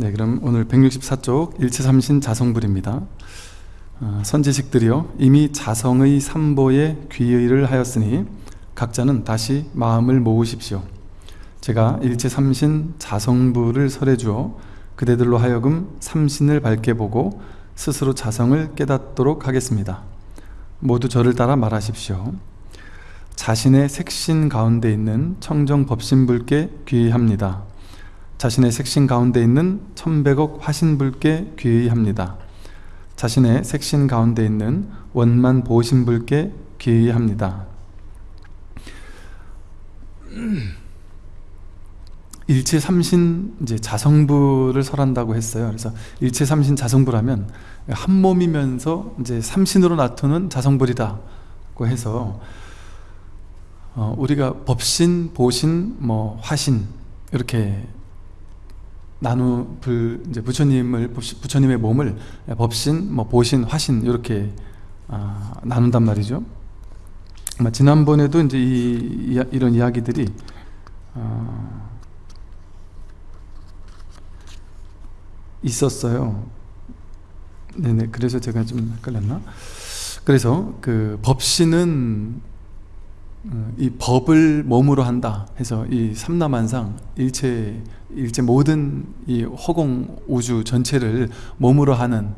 네, 그럼 오늘 164쪽 일체삼신 자성불입니다. 어, 선지식들이여 이미 자성의 삼보에 귀의를 하였으니 각자는 다시 마음을 모으십시오. 제가 일체삼신 자성불을 설해주어 그대들로 하여금 삼신을 밝게 보고 스스로 자성을 깨닫도록 하겠습니다. 모두 저를 따라 말하십시오. 자신의 색신 가운데 있는 청정 법신불께 귀의합니다. 자신의 색신 가운데 있는 천백억 화신불께 귀의합니다. 자신의 색신 가운데 있는 원만 보신불께 귀의합니다. 일체 삼신 이제 자성부를 설한다고 했어요. 그래서 일체 삼신 자성부라면 한 몸이면서 이제 삼신으로 나타는 자성불이다고 해서 어, 우리가 법신, 보신, 뭐 화신 이렇게 나누 불 이제 부처님을 부처님의 몸을 법신, 뭐 보신, 화신 이렇게 아, 나눈단 말이죠. 지난번에도 이제 이, 이 런 이야기들이 어, 있었어요. 네네. 그래서 제가 좀 헷갈렸나? 그래서 그 법신은 어, 이 법을 몸으로 한다 해서 이 삼라만상 일체 일체 모든 이 허공 우주 전체를 몸으로 하는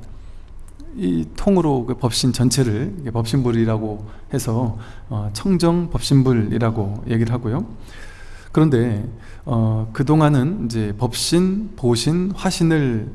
이 통으로 그 법신 전체를 법신불이라고 해서 어, 청정 법신불이라고 얘기를 하고요. 그런데 어, 그 동안은 이제 법신, 보신, 화신을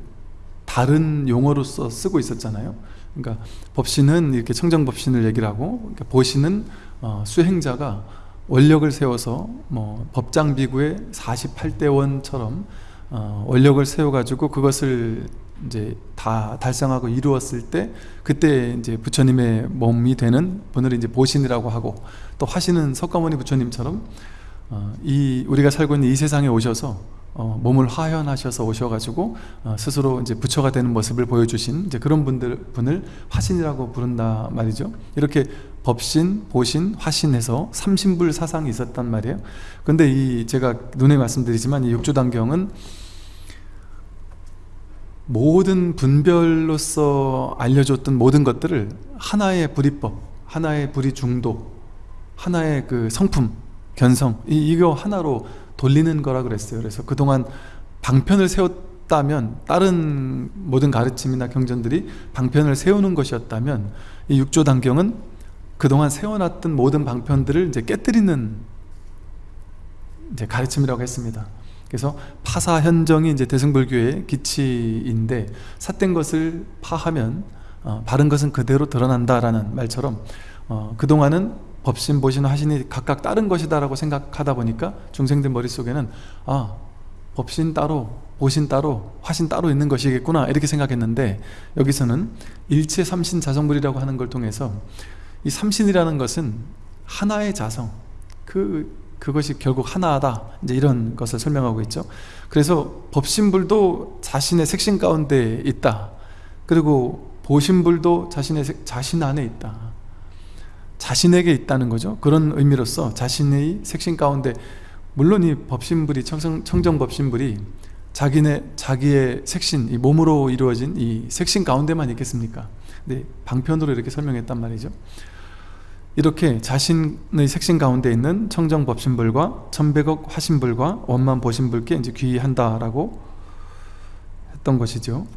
다른 용어로서 쓰고 있었잖아요. 그러니까 법신은 이렇게 청정법신을 얘기를 하고 그러니까 보신은 어, 수행자가 원력을 세워서 뭐 법장비구의 48대 원처럼 어, 원력을 세워가지고 그것을 이제 다 달성하고 이루었을 때 그때 이제 부처님의 몸이 되는 분을 이제 보신이라고 하고 또 화신은 석가모니 부처님처럼 어, 이 우리가 살고 있는 이 세상에 오셔서 어, 몸을 화현하셔서 오셔가지고 어, 스스로 이제 부처가 되는 모습을 보여주신 이제 그런 분들 분을 화신이라고 부른다 말이죠. 이렇게 법신, 보신, 화신해서 삼신불 사상이 있었단 말이에요. 근데 이 제가 눈에 말씀드리지만 이 육조단경은 모든 분별로서 알려줬던 모든 것들을 하나의 불이법, 하나의 불이 중도, 하나의 그 성품, 견성 이, 이거 하나로 돌리는 거라 그랬어요 그래서 그동안 방편을 세웠다면 다른 모든 가르침이나 경전들이 방편을 세우는 것이었다면 이 육조단경은 그동안 세워놨던 모든 방편들을 이제 깨뜨리는 이제 가르침이라고 했습니다. 그래서 파사현정이 이제 대승불교의 기치인데 삿된 것을 파하면 어, 바른 것은 그대로 드러난다라는 말처럼 어, 그동안은 법신, 보신, 화신이 각각 다른 것이다 라고 생각하다 보니까 중생들 머릿속에는 아 법신 따로, 보신 따로, 화신 따로 있는 것이겠구나 이렇게 생각했는데 여기서는 일체 삼신 자성불이라고 하는 걸 통해서 이 삼신이라는 것은 하나의 자성 그, 그것이 결국 하나다. 이제 이런 것을 설명하고 있죠. 그래서 법신불도 자신의 색신 가운데 있다. 그리고 보신불도 자신의 자신 안에 있다. 자신에게 있다는 거죠. 그런 의미로서 자신의 색신 가운데 물론 이 법신불이 청정, 청정법신불이 자기네, 자기의 색신, 이 몸으로 이루어진 이 색신 가운데만 있겠습니까? 네, 방편으로 이렇게 설명했단 말이죠 이렇게 자신의 색신 가운데 있는 청정법신불과 천백억 화신불과 원만 보신불께 이제 귀의한다라고 했던 것이죠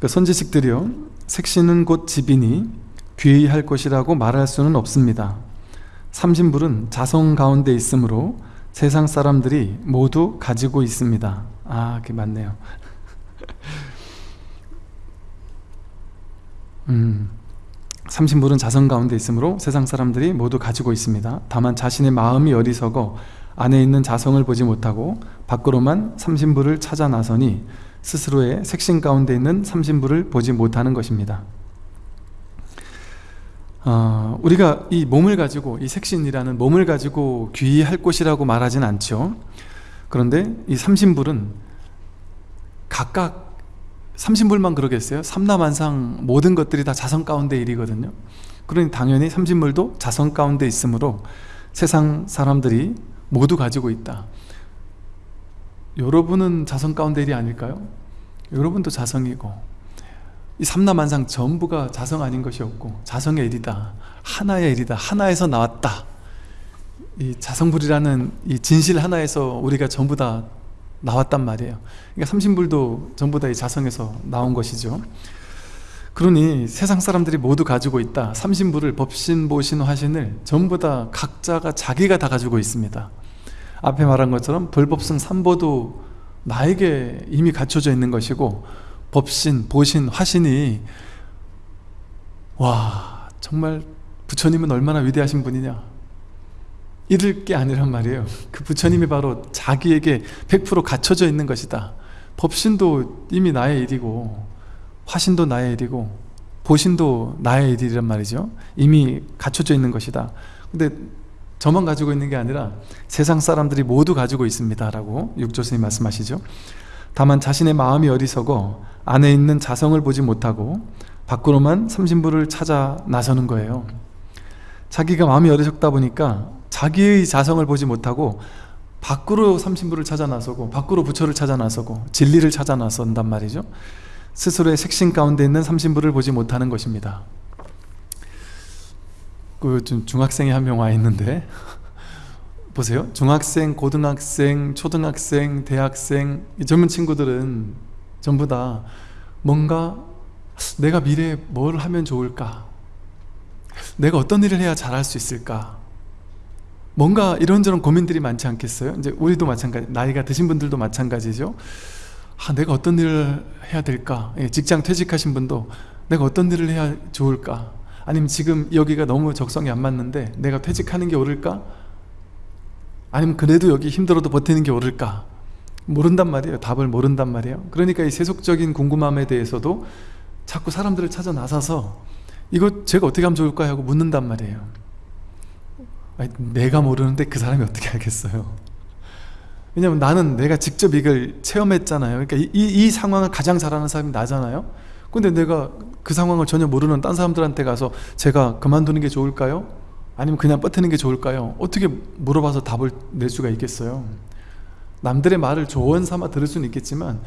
그 선지식들이요 색신은 곧 집이니 귀의할 것이라고 말할 수는 없습니다. 삼신불은 자성 가운데 있으므로 세상 사람들이 모두 가지고 있습니다. 아, 그게 맞네요. 음, 삼신불은 자성 가운데 있으므로 세상 사람들이 모두 가지고 있습니다. 다만 자신의 마음이 어리석어 안에 있는 자성을 보지 못하고 밖으로만 삼신불을 찾아 나서니 스스로의 색신 가운데 있는 삼신불을 보지 못하는 것입니다. 어, 우리가 이 몸을 가지고 이 색신이라는 몸을 가지고 귀의할 곳이라고 말하진 않죠 그런데 이 삼신불은 각각 삼신불만 그러겠어요? 삼라만상 모든 것들이 다 자성 가운데 일이거든요. 그러니 당연히 삼신물도 자성 가운데 있으므로 세상 사람들이 모두 가지고 있다. 여러분은 자성 가운데 일이 아닐까요? 여러분도 자성이고 이 삼라만상 전부가 자성 아닌 것이 없고 자성의 일이다. 하나의 일이다. 하나에서 나왔다. 이 자성불이라는 이 진실 하나에서 우리가 전부 다 나왔단 말이에요. 그러니까 삼신불도 전부 다 이 자성에서 나온 것이죠. 그러니 세상 사람들이 모두 가지고 있다. 삼신불을 법신, 보신, 화신을 전부 다 각자가 자기가 다 가지고 있습니다. 앞에 말한 것처럼 불법승 삼보도 나에게 이미 갖춰져 있는 것이고 법신, 보신, 화신이 와 정말 부처님은 얼마나 위대하신 분이냐 잃을 게 아니란 말이에요. 그 부처님이 바로 자기에게 100% 갖춰져 있는 것이다. 법신도 이미 나의 일이고 화신도 나의 일이고 보신도 나의 일이란 말이죠. 이미 갖춰져 있는 것이다. 근데 저만 가지고 있는 게 아니라 세상 사람들이 모두 가지고 있습니다 라고 육조스님 말씀하시죠. 다만 자신의 마음이 어리석어 안에 있는 자성을 보지 못하고 밖으로만 삼신부를 찾아 나서는 거예요. 자기가 마음이 어리석다 보니까 자기의 자성을 보지 못하고 밖으로 삼신부를 찾아 나서고 밖으로 부처를 찾아 나서고 진리를 찾아 나선단 말이죠. 스스로의 색신 가운데 있는 삼신부를 보지 못하는 것입니다. 그 중학생이 한 명 와 있는데 보세요. 중학생, 고등학생, 초등학생, 대학생 이 젊은 친구들은 전부 다 뭔가 내가 미래에 뭘 하면 좋을까? 내가 어떤 일을 해야 잘할 수 있을까 뭔가 이런저런 고민들이 많지 않겠어요? 이제 우리도 마찬가지 나이가 드신 분들도 마찬가지죠. 아, 내가 어떤 일을 해야 될까? 예, 직장 퇴직하신 분도 내가 어떤 일을 해야 좋을까? 아니면 지금 여기가 너무 적성이 안 맞는데 내가 퇴직하는 게 옳을까? 아니면 그래도 여기 힘들어도 버티는 게 옳을까? 모른단 말이에요. 답을 모른단 말이에요. 그러니까 이 세속적인 궁금함에 대해서도 자꾸 사람들을 찾아 나서서 이거 제가 어떻게 하면 좋을까 하고 묻는단 말이에요 아니, 내가 모르는데 그 사람이 어떻게 알겠어요 왜냐면 나는 내가 직접 이걸 체험했잖아요 그러니까 이, 이, 이 상황을 가장 잘하는 사람이 나잖아요 근데 내가 그 상황을 전혀 모르는 딴 사람들한테 가서 제가 그만두는 게 좋을까요? 아니면 그냥 버티는 게 좋을까요? 어떻게 물어봐서 답을 낼 수가 있겠어요 남들의 말을 조언 삼아 들을 수는 있겠지만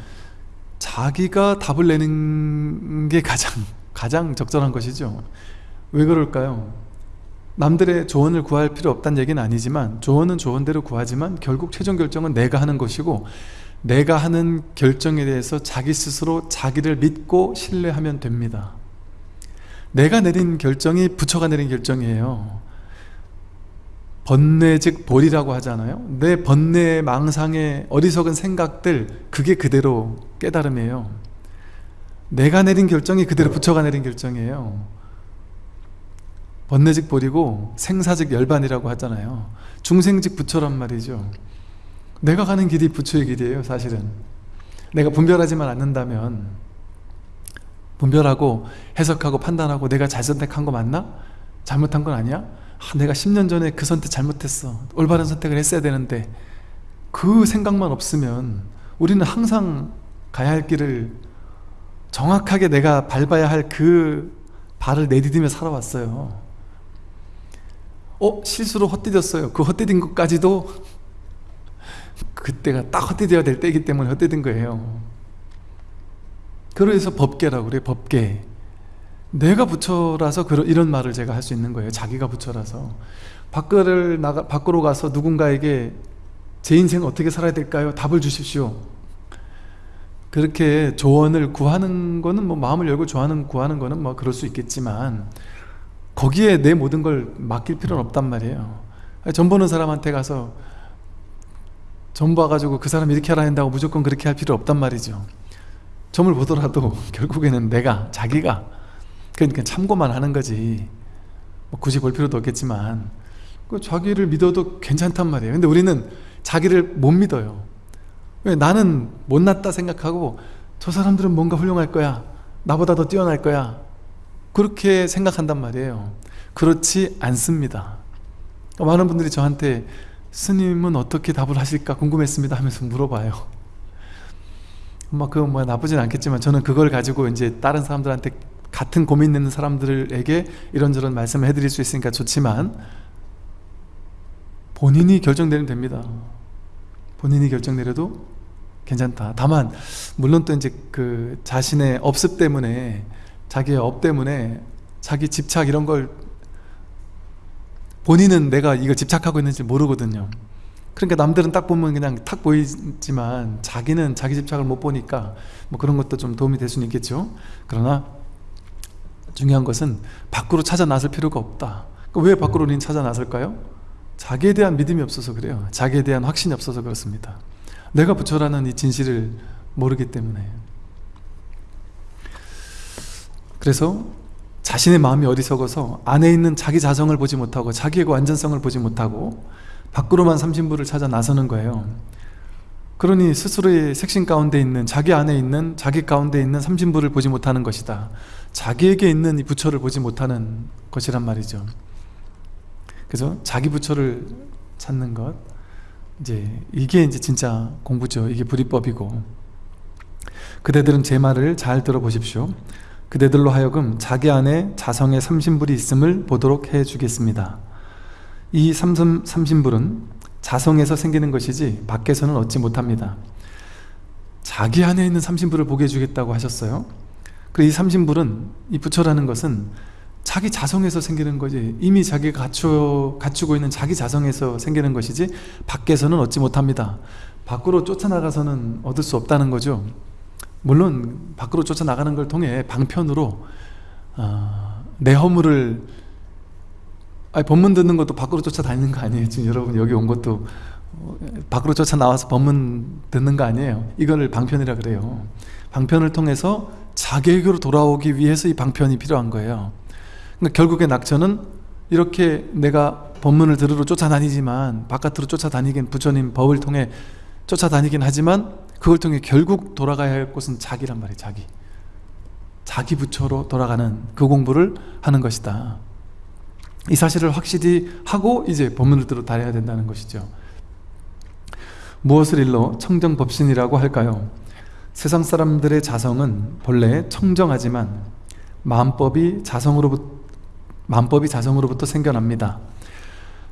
자기가 답을 내는 게 가장 가장 적절한 것이죠 왜 그럴까요? 남들의 조언을 구할 필요 없다는 얘기는 아니지만 조언은 조언대로 구하지만 결국 최종 결정은 내가 하는 것이고 내가 하는 결정에 대해서 자기 스스로 자기를 믿고 신뢰하면 됩니다. 내가 내린 결정이 부처가 내린 결정이에요. 번뇌 즉 볼이라고 하잖아요. 내 번뇌 망상의 어리석은 생각들 그게 그대로 깨달음이에요. 내가 내린 결정이 그대로 부처가 내린 결정이에요 번뇌직 볼이고 생사직 열반이라고 하잖아요. 중생직 부처란 말이죠. 내가 가는 길이 부처의 길이에요 사실은. 내가 분별하지만 않는다면 분별하고 해석하고 판단하고 내가 잘 선택한 거 맞나? 잘못한 건 아니야? 아, 내가 10년 전에 그 선택 잘못했어. 올바른 선택을 했어야 되는데 그 생각만 없으면 우리는 항상 가야 할 길을 정확하게 내가 밟아야 할 그 발을 내디디며 살아왔어요 어? 실수로 헛디뎠어요 그 헛디딘 것까지도 그때가 딱 헛디뎌야 될 때이기 때문에 헛디딘 거예요 그래서 법계라고 그래요 법계 내가 부처라서 이런 말을 제가 할 수 있는 거예요 자기가 부처라서 밖을 나가, 밖으로 가서 누군가에게 제 인생 어떻게 살아야 될까요? 답을 주십시오 그렇게 조언을 구하는 거는 뭐 마음을 열고 조언을 구하는 거는 뭐 그럴 수 있겠지만 거기에 내 모든 걸 맡길 필요는 없단 말이에요. 전 보는 사람한테 가서 점 봐가지고 그 사람 이렇게 하라 한다고 무조건 그렇게 할 필요 없단 말이죠. 점을 보더라도 결국에는 내가 자기가 그러니까 참고만 하는 거지. 뭐 굳이 볼 필요도 없겠지만 그 자기를 믿어도 괜찮단 말이에요. 근데 우리는 자기를 못 믿어요. 왜? 나는 못났다 생각하고 저 사람들은 뭔가 훌륭할 거야. 나보다 더 뛰어날 거야 그렇게 생각한단 말이에요. 그렇지 않습니다. 많은 분들이 저한테 스님은 어떻게 답을 하실까 궁금했습니다 하면서 물어봐요. 뭐, 그뭐 나쁘진 않겠지만 저는 그걸 가지고 이제 다른 사람들한테 같은 고민 있는 사람들에게 이런저런 말씀을 해드릴 수 있으니까 좋지만 본인이 결정 내리면 됩니다. 본인이 결정 내려도 괜찮다. 다만 물론 또 이제 그 자신의 업습 때문에 자기의 업 때문에 자기 집착 이런 걸 본인은 내가 이걸 집착하고 있는지 모르거든요. 그러니까 남들은 딱 보면 그냥 탁 보이지만 자기는 자기 집착을 못 보니까 뭐 그런 것도 좀 도움이 될 수는 있겠죠. 그러나 중요한 것은 밖으로 찾아 나설 필요가 없다. 왜 밖으로 우리는 찾아 나설까요? 자기에 대한 믿음이 없어서 그래요. 자기에 대한 확신이 없어서 그렇습니다. 내가 부처라는 이 진실을 모르기 때문에 그래서 자신의 마음이 어리석어서 안에 있는 자기 자성을 보지 못하고 자기의 그 완전성을 보지 못하고 밖으로만 삼신부를 찾아 나서는 거예요. 그러니 스스로의 색신 가운데 있는 자기 안에 있는 자기 가운데 있는 삼신부를 보지 못하는 것이다. 자기에게 있는 이 부처를 보지 못하는 것이란 말이죠. 그래서 자기 부처를 찾는 것 이제 이게 이제 진짜 공부죠. 이게 불이법이고. 그대들은 제 말을 잘 들어보십시오 그대들로 하여금 자기 안에 자성의 삼신불이 있음을 보도록 해 주겠습니다. 이 삼심, 삼신불은 자성에서 생기는 것이지 밖에서는 얻지 못합니다. 자기 안에 있는 삼신불을 보게 해주겠다고 하셨어요? 그리고 이 삼신불은 이 부처라는 것은 자기 자성에서 생기는 거지 이미 자기가 갖추, 갖추고 있는 자기 자성에서 생기는 것이지 밖에서는 얻지 못합니다. 밖으로 쫓아나가서는 얻을 수 없다는 거죠 물론 밖으로 쫓아나가는 걸 통해 방편으로 어, 내 허물을 아니, 법문 듣는 것도 밖으로 쫓아다니는 거 아니에요? 지금 여러분 여기 온 것도 어, 밖으로 쫓아나와서 법문 듣는 거 아니에요? 이거를 방편이라 그래요. 방편을 통해서 자기에게로 돌아오기 위해서 이 방편이 필요한 거예요. 그러니까 결국에 낙천은 이렇게 내가 법문을 들으러 쫓아다니지만 바깥으로 쫓아다니긴 부처님 법을 통해 쫓아다니긴 하지만 그걸 통해 결국 돌아가야 할 곳은 자기란 말이에요 자기. 자기 부처로 돌아가는 그 공부를 하는 것이다. 이 사실을 확실히 하고 이제 법문을 들어 다녀야 된다는 것이죠. 무엇을 일러 청정법신이라고 할까요? 세상 사람들의 자성은 본래 청정하지만 마음법이 자성으로부터, 마음법이 자성으로부터 생겨납니다.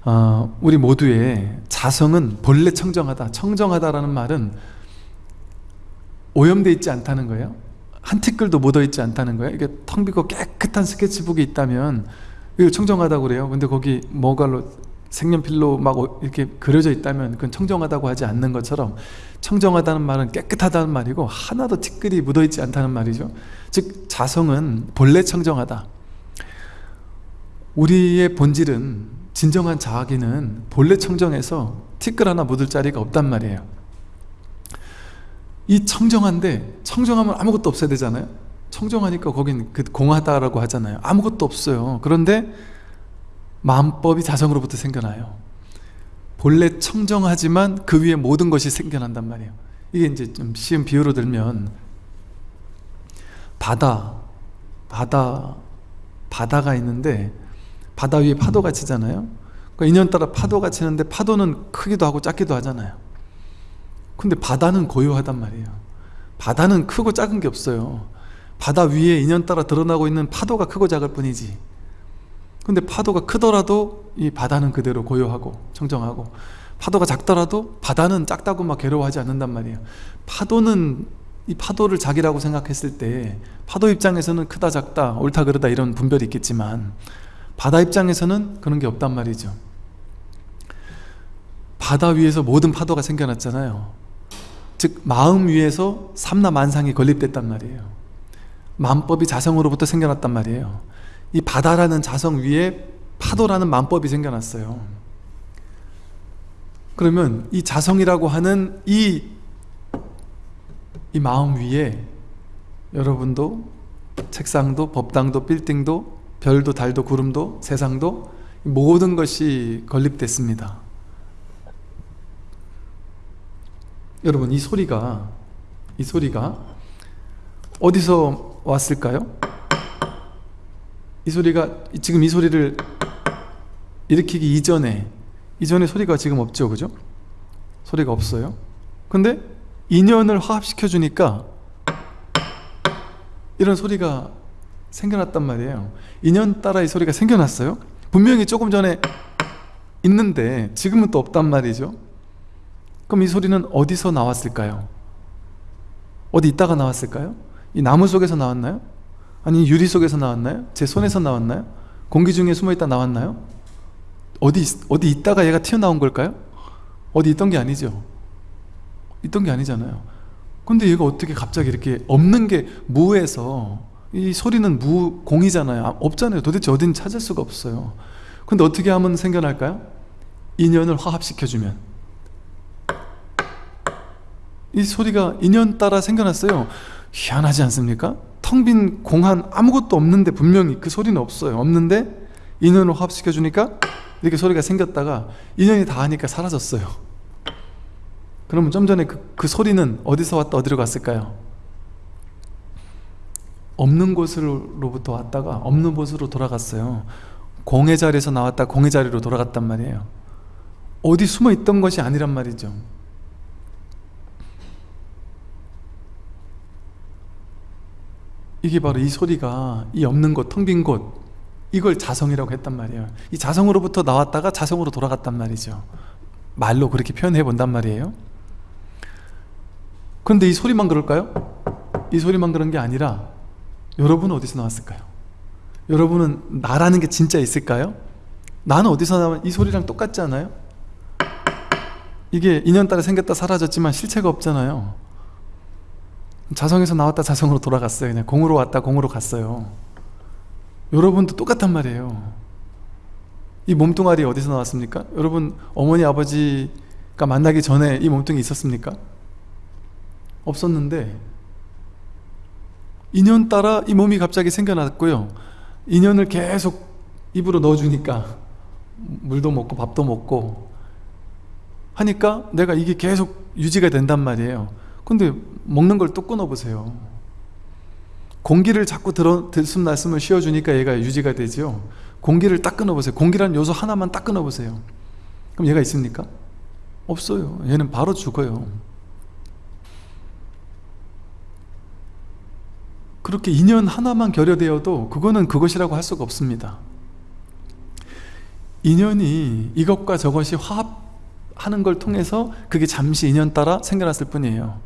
어, 우리 모두의 자성은 본래 청정하다 청정하다라는 말은 오염되어 있지 않다는 거예요? 한 티끌도 묻어 있지 않다는 거예요? 이게 텅 비고 깨끗한 스케치북이 있다면 이거 청정하다고 그래요? 근데 거기 뭐가로 색연필로 막 이렇게 그려져 있다면 그건 청정하다고 하지 않는 것처럼 청정하다는 말은 깨끗하다는 말이고 하나도 티끌이 묻어있지 않다는 말이죠. 즉 자성은 본래 청정하다. 우리의 본질은 진정한 자아기는 본래 청정해서 티끌 하나 묻을 자리가 없단 말이에요 이 청정한데 청정하면 아무것도 없어야 되잖아요. 청정하니까 거긴 그 공하다라고 하잖아요. 아무것도 없어요. 그런데 마음법이 자성으로부터 생겨나요. 본래 청정하지만 그 위에 모든 것이 생겨난단 말이에요. 이게 이제 좀 쉬운 비유로 들면 바다 바다 바다가 있는데 바다 위에 파도가 치잖아요. 그러니까 인연따라 파도가 치는데 파도는 크기도 하고 작기도 하잖아요 근데 바다는 고요하단 말이에요. 바다는 크고 작은 게 없어요. 바다 위에 인연따라 드러나고 있는 파도가 크고 작을 뿐이지. 근데 파도가 크더라도 이 바다는 그대로 고요하고 청정하고 파도가 작더라도 바다는 작다고 막 괴로워하지 않는단 말이에요. 파도는 이 파도를 자기라고 생각했을 때 파도 입장에서는 크다 작다 옳다 그르다 이런 분별이 있겠지만 바다 입장에서는 그런 게 없단 말이죠. 바다 위에서 모든 파도가 생겨났잖아요 즉 마음 위에서 삼라만상이 건립됐단 말이에요. 만법이 자성으로부터 생겨났단 말이에요. 이 바다라는 자성 위에 파도라는 만법이 생겨났어요. 그러면 이 자성이라고 하는 이, 이 마음 위에 여러분도 책상도 법당도 빌딩도 별도 달도 구름도 세상도 모든 것이 건립됐습니다 여러분 이 소리가 이 소리가 어디서 왔을까요? 이 소리가 지금 이 소리를 일으키기 이전에 이전에 소리가 지금 없죠 그죠? 소리가 없어요 근데 인연을 화합시켜 주니까 이런 소리가 생겨났단 말이에요 인연 따라 이 소리가 생겨났어요 분명히 조금 전에 있는데 지금은 또 없단 말이죠 그럼 이 소리는 어디서 나왔을까요? 어디 있다가 나왔을까요? 이 나무 속에서 나왔나요? 아니 유리 속에서 나왔나요? 제 손에서 나왔나요? 공기 중에 숨어있다 나왔나요? 어디 있- 어디 있다가 얘가 튀어나온 걸까요? 어디 있던 게 아니죠 있던 게 아니잖아요 근데 얘가 어떻게 갑자기 이렇게 없는 게 무에서 이 소리는 무 공이잖아요 아, 없잖아요 도대체 어딘 찾을 수가 없어요 근데 어떻게 하면 생겨날까요? 인연을 화합시켜주면 이 소리가 인연 따라 생겨났어요. 희한하지 않습니까? 텅 빈 공한 아무것도 없는데 분명히 그 소리는 없어요. 없는데 인연을 화합시켜 주니까 이렇게 소리가 생겼다가 인연이 다 하니까 사라졌어요. 그러면 좀 전에 그, 그 소리는 어디서 왔다 어디로 갔을까요? 없는 곳으로부터 왔다가 없는 곳으로 돌아갔어요. 공의 자리에서 나왔다 공의 자리로 돌아갔단 말이에요. 어디 숨어 있던 것이 아니란 말이죠 이게 바로 이 소리가 이 없는 곳, 텅 빈 곳 이걸 자성이라고 했단 말이에요 이 자성으로부터 나왔다가 자성으로 돌아갔단 말이죠 말로 그렇게 표현해 본단 말이에요 그런데 이 소리만 그럴까요? 이 소리만 그런 게 아니라 여러분은 어디서 나왔을까요? 여러분은 나라는 게 진짜 있을까요? 나는 어디서 나면 이 소리랑 똑같지 않아요? 이게 인연 따라 생겼다 사라졌지만 실체가 없잖아요 자성에서 나왔다 자성으로 돌아갔어요. 그냥 공으로 왔다 공으로 갔어요. 여러분도 똑같단 말이에요. 이 몸뚱아리 어디서 나왔습니까? 여러분 어머니 아버지가 만나기 전에 이 몸뚱이 있었습니까? 없었는데 인연 따라 이 몸이 갑자기 생겨났고요. 인연을 계속 입으로 넣어주니까 물도 먹고 밥도 먹고 하니까 내가 이게 계속 유지가 된단 말이에요 근데 먹는 걸 또 끊어보세요. 공기를 자꾸 들어, 들숨 날숨을 쉬어주니까 얘가 유지가 되죠 공기를 딱 끊어보세요. 공기라는 요소 하나만 딱 끊어보세요. 그럼 얘가 있습니까? 없어요. 얘는 바로 죽어요. 그렇게 인연 하나만 결여되어도 그거는 그것이라고 할 수가 없습니다. 인연이 이것과 저것이 화합하는 걸 통해서 그게 잠시 인연 따라 생겨났을 뿐이에요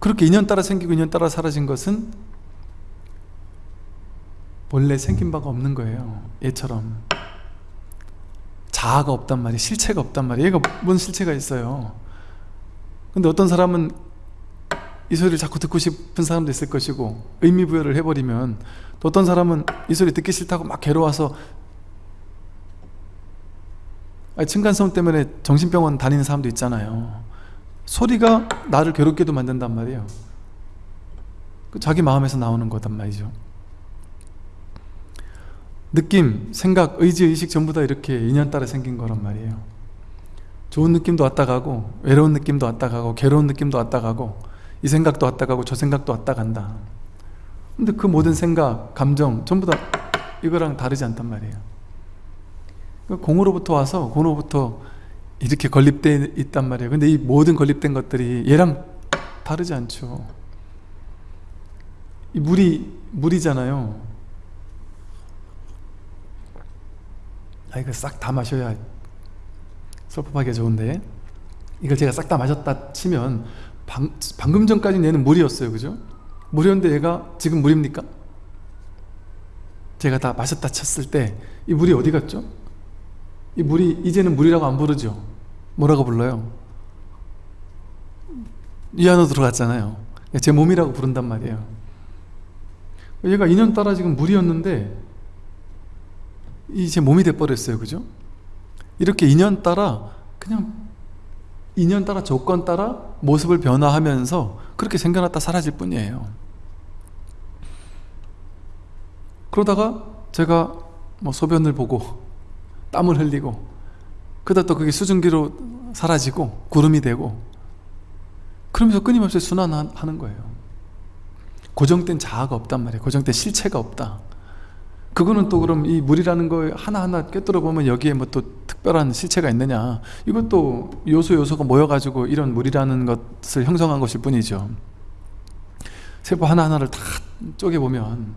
그렇게 인연 따라 생기고 인연 따라 사라진 것은 원래 생긴 바가 없는 거예요. 얘처럼. 자아가 없단 말이에요. 실체가 없단 말이에요. 얘가 뭔 실체가 있어요? 근데 어떤 사람은 이 소리를 자꾸 듣고 싶은 사람도 있을 것이고 의미부여를 해버리면 또 어떤 사람은 이 소리 듣기 싫다고 막 괴로워서 층간소음 때문에 정신병원 다니는 사람도 있잖아요 소리가 나를 괴롭게도 만든단 말이에요. 그 자기 마음에서 나오는 거단 말이죠. 느낌, 생각, 의지, 의식 전부 다 이렇게 인연 따라 생긴 거란 말이에요. 좋은 느낌도 왔다 가고 외로운 느낌도 왔다 가고 괴로운 느낌도 왔다 가고 이 생각도 왔다 가고 저 생각도 왔다 간다. 근데 그 모든 생각, 감정 전부 다 이거랑 다르지 않단 말이에요. 그 공으로부터 와서 공으로부터 이렇게 건립되어 있단 말이에요 근데 이 모든 건립된 것들이 얘랑 다르지 않죠 이 물이 물이잖아요 아 이거 싹 다 마셔야 섭섭하게 좋은데 이걸 제가 싹 다 마셨다 치면 방, 방금 전까지 얘는 물이었어요 그죠? 물이었는데 얘가 지금 물입니까? 제가 다 마셨다 쳤을 때 이 물이 어디 갔죠? 이 물이 이제는 물이라고 안 부르죠. 뭐라고 불러요? 이 안으로 들어갔잖아요. 제 몸이라고 부른단 말이에요. 얘가 인연 따라 지금 물이었는데 이 제 몸이 돼버렸어요. 그죠? 이렇게 인연 따라 그냥 인연 따라 조건 따라 모습을 변화하면서 그렇게 생겨났다 사라질 뿐이에요. 그러다가 제가 뭐 소변을 보고 땀을 흘리고 그러다 또 그게 수증기로 사라지고 구름이 되고 그러면서 끊임없이 순환하는 거예요. 고정된 자아가 없단 말이에요. 고정된 실체가 없다. 그거는 또 그럼 이 물이라는 거 하나하나 꿰뚫어 보면 여기에 뭐 또 특별한 실체가 있느냐. 이것도 요소 요소가 모여가지고 이런 물이라는 것을 형성한 것일 뿐이죠. 세포 하나하나를 다 쪼개보면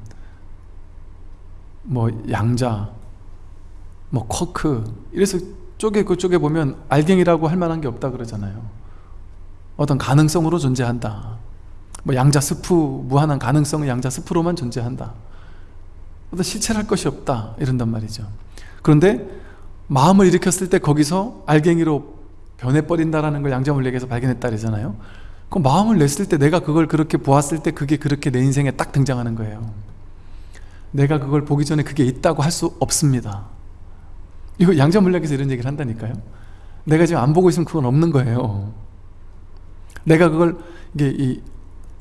뭐 양자 뭐 쿼크 이래서 쪼개고 쪼개 보면 알갱이라고 할 만한 게 없다 그러잖아요. 어떤 가능성으로 존재한다. 뭐 양자 스프 무한한 가능성은 양자 스프로만 존재한다. 어떤 실체할 것이 없다. 이런단 말이죠. 그런데 마음을 일으켰을 때 거기서 알갱이로 변해버린다라는 걸 양자물리학에서 발견했다 그러잖아요. 그 마음을 냈을 때 내가 그걸 그렇게 보았을 때 그게 그렇게 내 인생에 딱 등장하는 거예요. 내가 그걸 보기 전에 그게 있다고 할 수 없습니다 이거 양자물리학에서 이런 얘기를 한다니까요. 내가 지금 안 보고 있으면 그건 없는 거예요. 내가 그걸 이게 이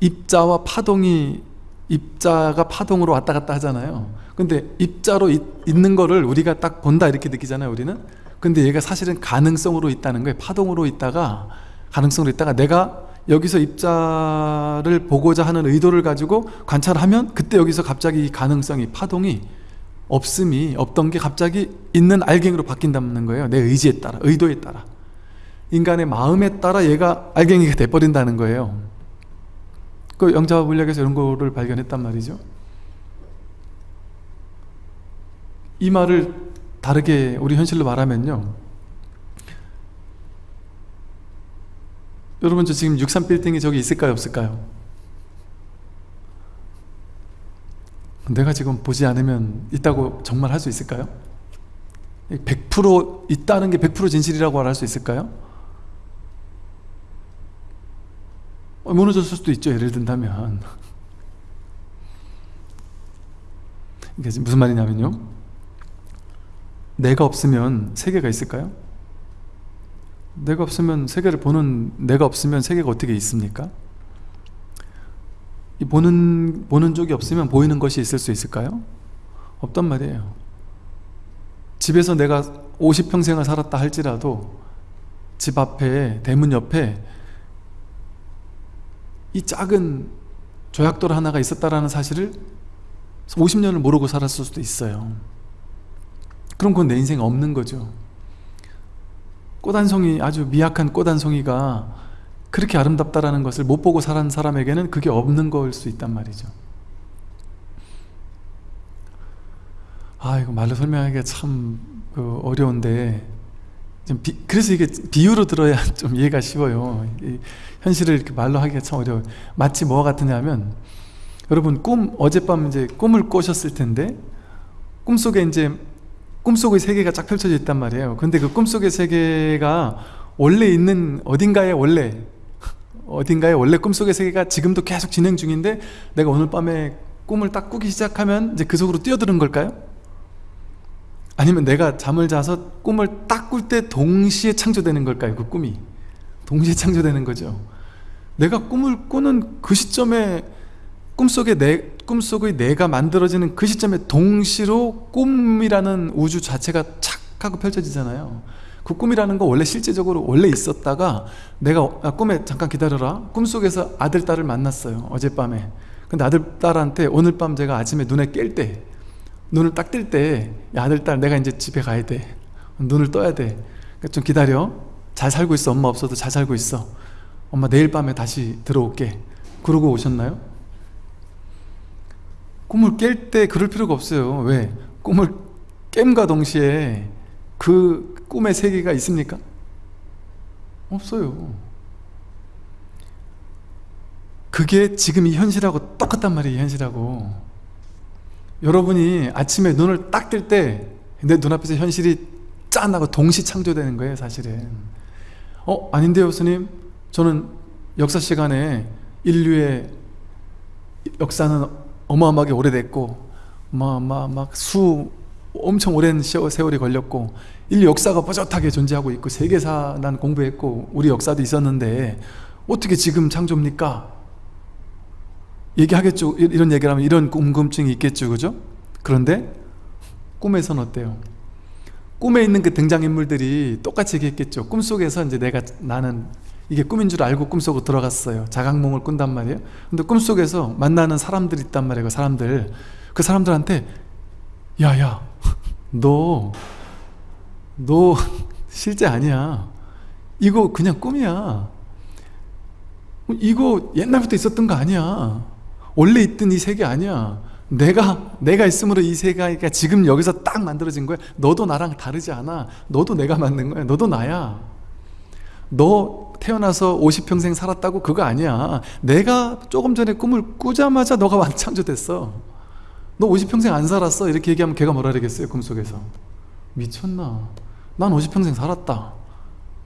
입자와 파동이 입자가 파동으로 왔다 갔다 하잖아요. 근데 입자로 있, 있는 거를 우리가 딱 본다 이렇게 느끼잖아요 우리는. 근데 얘가 사실은 가능성으로 있다는 거예요. 파동으로 있다가 가능성으로 있다가 내가 여기서 입자를 보고자 하는 의도를 가지고 관찰하면 그때 여기서 갑자기 이 가능성이 파동이 없음이 없던 게 갑자기 있는 알갱이로 바뀐다는 거예요. 내 의지에 따라 의도에 따라. 인간의 마음에 따라 얘가 알갱이가 돼버린다는 거예요. 그 영자 물리학에서 이런 거를 발견했단 말이죠. 이 말을 다르게 우리 현실로 말하면요. 여러분 저 지금 63빌딩이 저기 있을까요? 없을까요? 내가 지금 보지 않으면 있다고 정말 할 수 있을까요? 100% 있다는 게 100% 진실이라고 말할 수 있을까요? 어, 무너졌을 수도 있죠 예를 든다면 이게 무슨 말이냐면요 내가 없으면 세계가 있을까요? 내가 없으면 세계를 보는 내가 없으면 세계가 어떻게 있습니까? 이 보는 보는 쪽이 없으면 보이는 것이 있을 수 있을까요? 없단 말이에요. 집에서 내가 50평생을 살았다 할지라도 집 앞에 대문 옆에 이 작은 조약돌 하나가 있었다라는 사실을 50년을 모르고 살았을 수도 있어요. 그럼 그건 내 인생에 없는 거죠. 꽃 한 송이 아주 미약한 꽃 한 송이가 그렇게 아름답다라는 것을 못 보고 살은 사람에게는 그게 없는 걸수 있단 말이죠. 아 이거 말로 설명하기가 참 그 어려운데 좀 비, 그래서 이게 비유로 들어야 좀 이해가 쉬워요. 현실을 이렇게 말로 하기가 참 어려워요. 마치 뭐가 같으냐면 여러분 꿈 어젯밤 이제 꿈을 꾸셨을 텐데 꿈속에 이제 꿈속의 세계가 쫙 펼쳐져 있단 말이에요. 근데 그 꿈속의 세계가 원래 있는 어딘가에 원래 어딘가에 원래 꿈속의 세계가 지금도 계속 진행 중인데 내가 오늘 밤에 꿈을 딱 꾸기 시작하면 이제 그 속으로 뛰어드는 걸까요? 아니면 내가 잠을 자서 꿈을 딱 꿀 때 동시에 창조되는 걸까요? 그 꿈이 동시에 창조되는 거죠 내가 꿈을 꾸는 그 시점에 꿈속에 내, 꿈속의 내가 만들어지는 그 시점에 동시로 꿈이라는 우주 자체가 착 하고 펼쳐지잖아요 그 꿈이라는 거 원래 실제적으로 원래 있었다가 내가 아, 꿈에 잠깐 기다려라. 꿈속에서 아들 딸을 만났어요 어젯밤에. 근데 아들 딸한테 오늘 밤 제가 아침에 눈에 깰 때 눈을 딱 뜰 때 아들 딸 내가 이제 집에 가야 돼. 눈을 떠야 돼좀 그러니까 기다려. 잘 살고 있어. 엄마 없어도 잘 살고 있어. 엄마 내일 밤에 다시 들어올게. 그러고 오셨나요? 꿈을 깰 때 그럴 필요가 없어요. 왜? 꿈을 깸과 동시에 그 꿈의 세계가 있습니까? 없어요 그게 지금 이 현실하고 똑같단 말이에요 현실하고 여러분이 아침에 눈을 딱 뜰 때 내 눈앞에서 현실이 짠하고 동시 창조되는 거예요 사실은 어? 아닌데요 스님 저는 역사 시간에 인류의 역사는 어마어마하게 오래됐고 막수 엄청 오랜 세월이 걸렸고 인류 역사가 뻣뻣하게 존재하고 있고 세계사 난 공부했고 우리 역사도 있었는데 어떻게 지금 창조입니까? 얘기하겠죠 이런 얘기를 하면 이런 궁금증이 있겠죠 그죠? 그런데 꿈에서는 어때요? 꿈에 있는 그 등장인물들이 똑같이 얘기했겠죠 꿈속에서 이제 내가 나는 이게 꿈인 줄 알고 꿈속으로 들어갔어요 자각몽을 꾼단 말이에요 근데 꿈속에서 만나는 사람들이 있단 말이에요 그 사람들 그 사람들한테 야야 너, 너 실제 아니야. 이거 그냥 꿈이야. 이거 옛날부터 있었던 거 아니야. 원래 있던 이 세계 아니야. 내가 내가 있으므로 이 세계가 지금 여기서 딱 만들어진 거야. 너도 나랑 다르지 않아. 너도 내가 만든 거야. 너도 나야. 너 태어나서 50평생 살았다고 그거 아니야 내가 조금 전에 꿈을 꾸자마자 너가 완창조됐어 너 50평생 안 살았어? 이렇게 얘기하면 걔가 뭐라 그러겠어요 꿈속에서? 미쳤나? 난 50평생 살았다.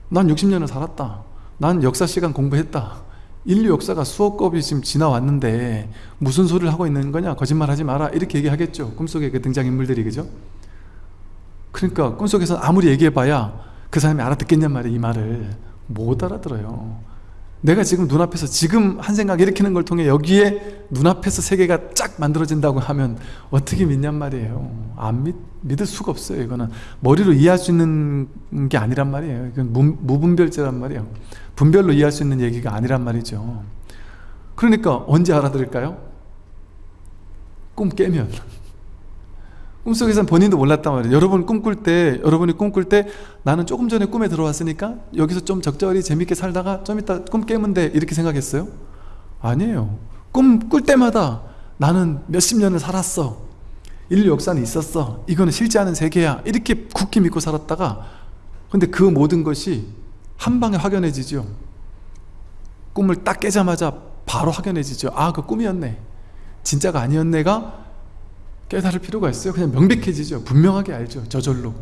난 60년을 살았다. 난 역사시간 공부했다. 인류 역사가 수억 겁이 지금 지나왔는데 무슨 소리를 하고 있는 거냐? 거짓말하지 마라. 이렇게 얘기하겠죠. 꿈속에 그 등장인물들이 그죠? 그러니까 꿈속에서 아무리 얘기해봐야 그 사람이 알아듣겠냔 말이에요 이 말을. 못 알아들어요 내가 지금 눈앞에서 지금 한 생각 일으키는 걸 통해 여기에 눈앞에서 세계가 쫙 만들어진다고 하면 어떻게 믿냔 말이에요. 안 믿, 믿을 수가 없어요 이거는. 머리로 이해할 수 있는 게 아니란 말이에요. 이건 무, 무분별제란 말이에요. 분별로 이해할 수 있는 얘기가 아니란 말이죠. 그러니까 언제 알아들을까요? 꿈 깨면 꿈속에서는 본인도 몰랐단 말이에요. 여러분 꿈꿀 때 여러분이 꿈꿀 때 나는 조금 전에 꿈에 들어왔으니까 여기서 좀 적절히 재밌게 살다가 좀 이따 꿈 깨면 돼. 이렇게 생각했어요? 아니에요. 꿈 꿀 때마다 나는 몇십 년을 살았어. 인류 역사는 있었어. 이거는 실제 하는 세계야. 이렇게 굳게 믿고 살았다가 근데 그 모든 것이 한 방에 확연해지죠. 꿈을 딱 깨자마자 바로 확연해지죠. 아 그 꿈이었네. 진짜가 아니었네가 깨달을 필요가 있어요. 그냥 명백해지죠. 분명하게 알죠. 저절로.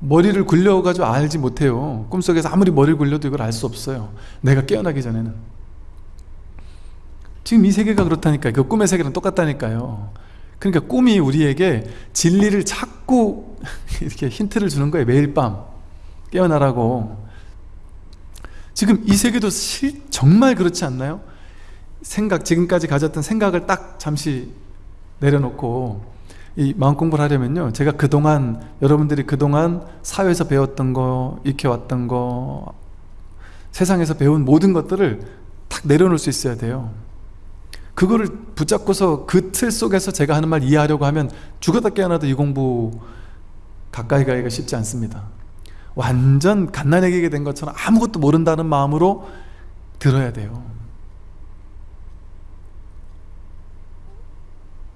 머리를 굴려가지고 알지 못해요. 꿈속에서 아무리 머리를 굴려도 이걸 알 수 없어요. 내가 깨어나기 전에는. 지금 이 세계가 그렇다니까요. 그 꿈의 세계랑 똑같다니까요. 그러니까 꿈이 우리에게 진리를 자꾸 이렇게 힌트를 주는 거예요. 매일 밤. 깨어나라고. 지금 이 세계도 실, 정말 그렇지 않나요? 생각 지금까지 가졌던 생각을 딱 잠시 내려놓고 이 마음 공부를 하려면요. 제가 그동안 여러분들이 그동안 사회에서 배웠던 거 익혀왔던 거 세상에서 배운 모든 것들을 딱 내려놓을 수 있어야 돼요. 그거를 붙잡고서 그 틀 속에서 제가 하는 말 이해하려고 하면 죽었다 깨어나도 이 공부 가까이 가기가 쉽지 않습니다. 완전 갓난아기게 된 것처럼 아무것도 모른다는 마음으로 들어야 돼요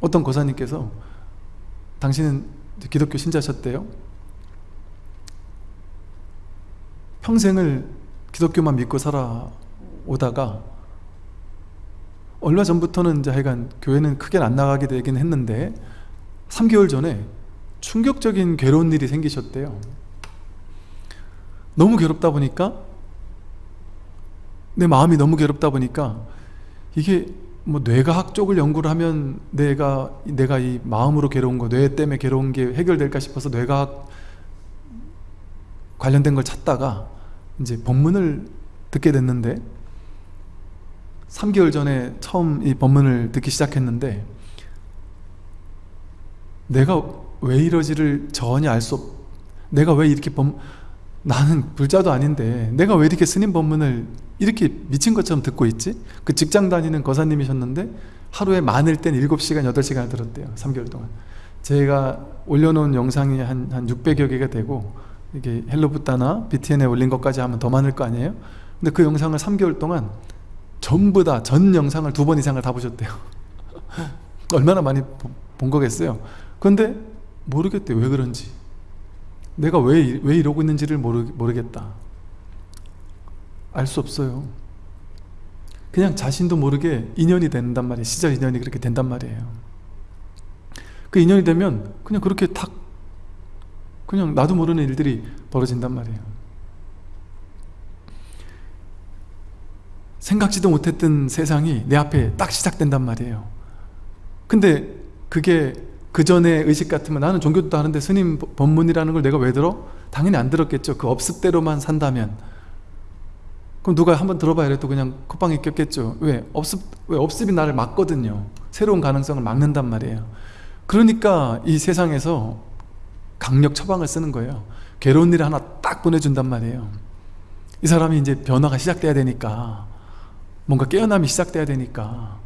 어떤 고사님께서 당신은 기독교 신자셨대요. 평생을 기독교만 믿고 살아오다가 얼마 전부터는 이제 하여간 교회는 크게 안 나가게 되긴 했는데 3개월 전에 충격적인 괴로운 일이 생기셨대요. 너무 괴롭다 보니까 내 마음이 너무 괴롭다 보니까 이게 뭐 뇌과학 쪽을 연구를 하면 내가 내가 이 마음으로 괴로운 거, 뇌 때문에 괴로운 게 해결될까 싶어서 뇌과학 관련된 걸 찾다가 이제 법문을 듣게 됐는데 3개월 전에 처음 이 법문을 듣기 시작했는데 내가 왜 이러지를 전혀 알 수 없... 내가 왜 이렇게 법... 나는 불자도 아닌데 내가 왜 이렇게 스님 법문을 이렇게 미친 것처럼 듣고 있지? 그 직장 다니는 거사님이셨는데 하루에 많을 땐 7시간, 8시간을 들었대요 3개월 동안 제가 올려놓은 영상이 한, 한 600여 개가 되고 이게 헬로부타나 BTN에 올린 것까지 하면 더 많을 거 아니에요? 근데 그 영상을 3개월 동안 전부 다 전 영상을 두 번 이상을 다 보셨대요 얼마나 많이 본 거겠어요 근데 모르겠대요 왜 그런지 내가 왜, 왜 이러고 있는지를 모르, 모르겠다. 알 수 없어요. 그냥 자신도 모르게 인연이 된단 말이에요. 시작 인연이 그렇게 된단 말이에요. 그 인연이 되면 그냥 그렇게 탁 그냥 나도 모르는 일들이 벌어진단 말이에요. 생각지도 못했던 세상이 내 앞에 딱 시작된단 말이에요. 근데 그게 그 전에 의식 같으면 나는 종교도 하는데 스님 법문이라는 걸 내가 왜 들어? 당연히 안 들었겠죠 그 업습대로만 산다면 그럼 누가 한번 들어봐야 해도 그냥 콧방에 꼈겠죠 왜? 업습, 왜? 업습이 나를 막거든요 새로운 가능성을 막는단 말이에요 그러니까 이 세상에서 강력 처방을 쓰는 거예요 괴로운 일을 하나 딱 보내준단 말이에요 이 사람이 이제 변화가 시작돼야 되니까 뭔가 깨어남이 시작돼야 되니까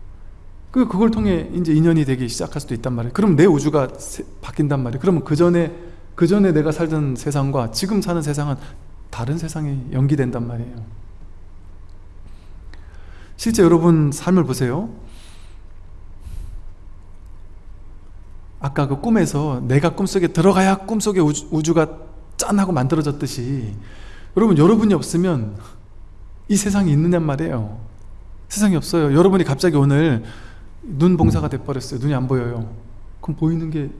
그 그걸 통해 이제 인연이 되기 시작할 수도 있단 말이에요. 그럼 내 우주가 세, 바뀐단 말이에요. 그러면 그 전에 그 전에 내가 살던 세상과 지금 사는 세상은 다른 세상이 연기된단 말이에요. 실제 여러분 삶을 보세요. 아까 그 꿈에서 내가 꿈속에 들어가야 꿈속에 우주, 우주가 짠하고 만들어졌듯이 여러분 여러분이 없으면 이 세상이 있느냔 말이에요 세상이 없어요 여러분이 갑자기 오늘 눈 봉사가 돼버렸어요. 눈이 안 보여요. 그럼 보이는 게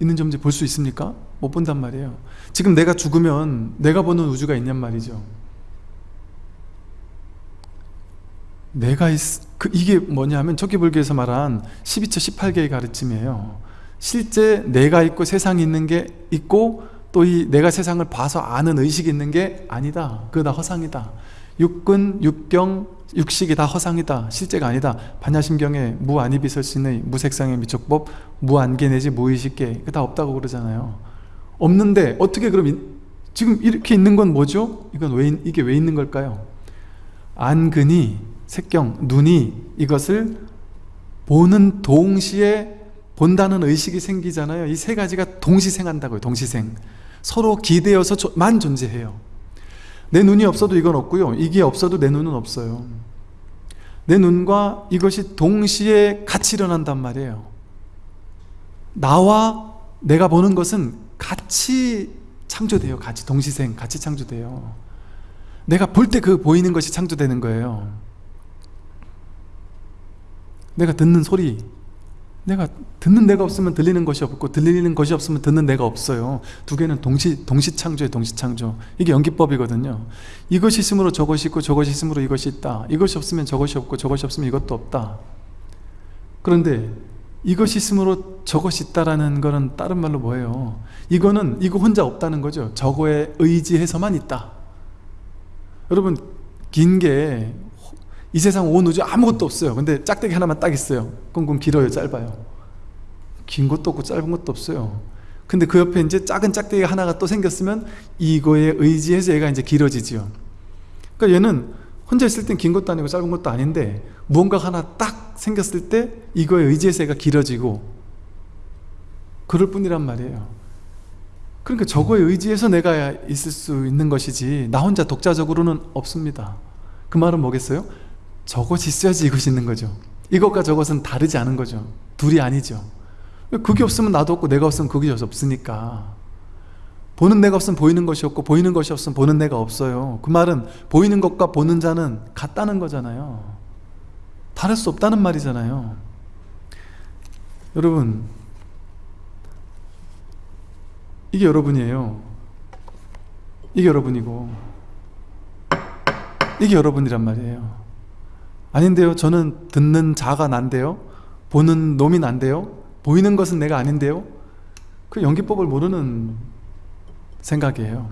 있는지 없는지 볼 수 있습니까? 못 본단 말이에요. 지금 내가 죽으면 내가 보는 우주가 있냔 말이죠. 내가 있, 그 이게 뭐냐 하면 척기불교에서 말한 12처 18개의 가르침이에요. 실제 내가 있고 세상이 있는 게 있고 또 이 내가 세상을 봐서 아는 의식이 있는 게 아니다. 그거 다 허상이다. 육근, 육경, 육식이 다 허상이다 실제가 아니다. 반야심경에 무안이비설신의 무색상의 미촉법 무안개 내지 무의식계 그 다 없다고 그러잖아요. 없는데 어떻게 그럼 이, 지금 이렇게 있는 건 뭐죠? 이건 왜, 이게 왜 있는 걸까요? 안근이 색경, 눈이 이것을 보는 동시에 본다는 의식이 생기잖아요. 이 세 가지가 동시생한다고요 동시생. 서로 기대어서만 존재해요 내 눈이 없어도 이건 없고요. 이게 없어도 내 눈은 없어요. 내 눈과 이것이 동시에 같이 일어난단 말이에요. 나와 내가 보는 것은 같이 창조돼요. 같이 동시생 같이 창조돼요. 내가 볼 때 그 보이는 것이 창조되는 거예요. 내가 듣는 소리 내가 듣는 내가 없으면 들리는 것이 없고 들리는 것이 없으면 듣는 내가 없어요. 두 개는 동시, 동시 창조에 동시 창조. 이게 연기법이거든요. 이것이 있으므로 저것이 있고 저것이 있으므로 이것이 있다. 이것이 없으면 저것이 없고 저것이 없으면 이것도 없다. 그런데 이것이 있으므로 저것이 있다라는 거는 다른 말로 뭐예요? 이거는 이거 혼자 없다는 거죠. 저거에 의지해서만 있다. 여러분 긴 게 이 세상 온 우주 아무것도 없어요. 근데 짝대기 하나만 딱 있어요. 그럼 길어요 짧아요. 긴 것도 없고 짧은 것도 없어요. 근데 그 옆에 이제 작은 짝대기 하나가 또 생겼으면 이거에 의지해서 얘가 이제 길어지지요. 그러니까 얘는 혼자 있을 땐 긴 것도 아니고 짧은 것도 아닌데 무언가 하나 딱 생겼을 때 이거에 의지해서 얘가 길어지고 그럴 뿐이란 말이에요. 그러니까 저거에 의지해서 내가 있을 수 있는 것이지 나 혼자 독자적으로는 없습니다. 그 말은 뭐겠어요? 저것이 있어야지 이것이 있는 거죠. 이것과 저것은 다르지 않은 거죠. 둘이 아니죠. 그게 없으면 나도 없고 내가 없으면 그게 없으니까. 보는 내가 없으면 보이는 것이 없고 보이는 것이 없으면 보는 내가 없어요. 그 말은 보이는 것과 보는 자는 같다는 거잖아요. 다를 수 없다는 말이잖아요. 여러분 이게 여러분이에요. 이게 여러분이고 이게 여러분이란 말이에요 아닌데요? 저는 듣는 자가 난데요? 보는 놈이 난데요? 보이는 것은 내가 아닌데요? 그 연기법을 모르는 생각이에요.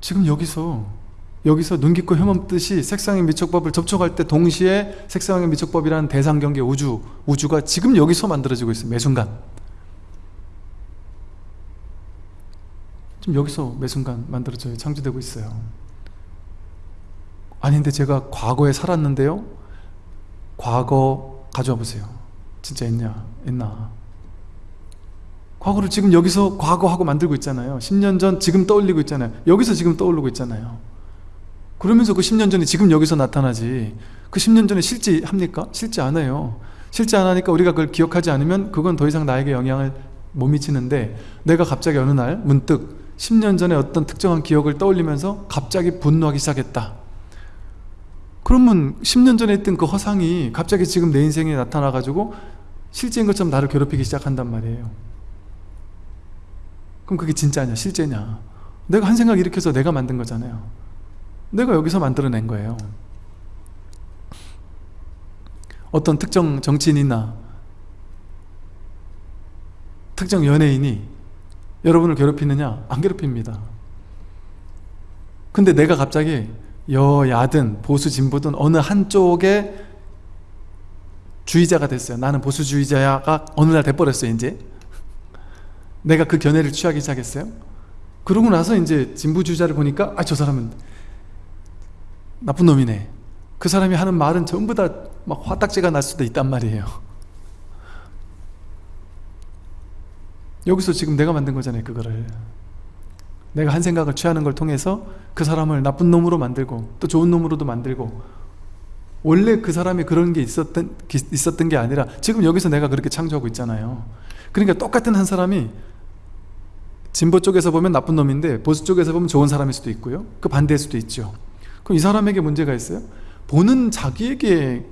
지금 여기서 여기서 눈 깊고 혐없듯이 색상의 미촉법을 접촉할 때 동시에 색상의 미촉법이라는 대상 경계 우주 우주가 지금 여기서 만들어지고 있어요 매 순간. 지금 여기서 매 순간 만들어져요. 창조되고 있어요 아닌데 제가 과거에 살았는데요? 과거 가져와 보세요. 진짜 있냐? 있나? 과거를 지금 여기서 과거하고 만들고 있잖아요. 10년 전 지금 떠올리고 있잖아요. 여기서 지금 떠오르고 있잖아요. 그러면서 그 10년 전이 지금 여기서 나타나지 그 10년 전에 실제 합니까? 안 해요. 실제 안 하니까 우리가 그걸 기억하지 않으면 그건 더 이상 나에게 영향을 못 미치는데 내가 갑자기 어느 날 문득 10년 전에 어떤 특정한 기억을 떠올리면서 갑자기 분노하기 시작했다 그러면 10년 전에 했던 그 허상이 갑자기 지금 내 인생에 나타나 가지고 실제인 것처럼 나를 괴롭히기 시작한단 말이에요. 그럼 그게 진짜냐 실제냐? 내가 한 생각 일으켜서 내가 만든 거잖아요. 내가 여기서 만들어낸 거예요. 어떤 특정 정치인이나 특정 연예인이 여러분을 괴롭히느냐? 안 괴롭힙니다. 근데 내가 갑자기 여야든 보수 진보든 어느 한쪽의 주의자가 됐어요. 나는 보수주의자가 어느 날 돼버렸어요 이제. 내가 그 견해를 취하기 시작했어요. 그러고 나서 이제 진보주의자를 보니까 아 저 사람은 나쁜 놈이네. 그 사람이 하는 말은 전부 다 막 화딱지가 날 수도 있단 말이에요. 여기서 지금 내가 만든 거잖아요 그거를 내가 한 생각을 취하는 걸 통해서 그 사람을 나쁜 놈으로 만들고 또 좋은 놈으로도 만들고 원래 그 사람이 그런 게 있었던, 있었던 게 아니라 지금 여기서 내가 그렇게 창조하고 있잖아요 그러니까 똑같은 한 사람이 진보 쪽에서 보면 나쁜 놈인데 보수 쪽에서 보면 좋은 사람일 수도 있고요 그 반대일 수도 있죠 그럼 이 사람에게 문제가 있어요? 보는 자기에게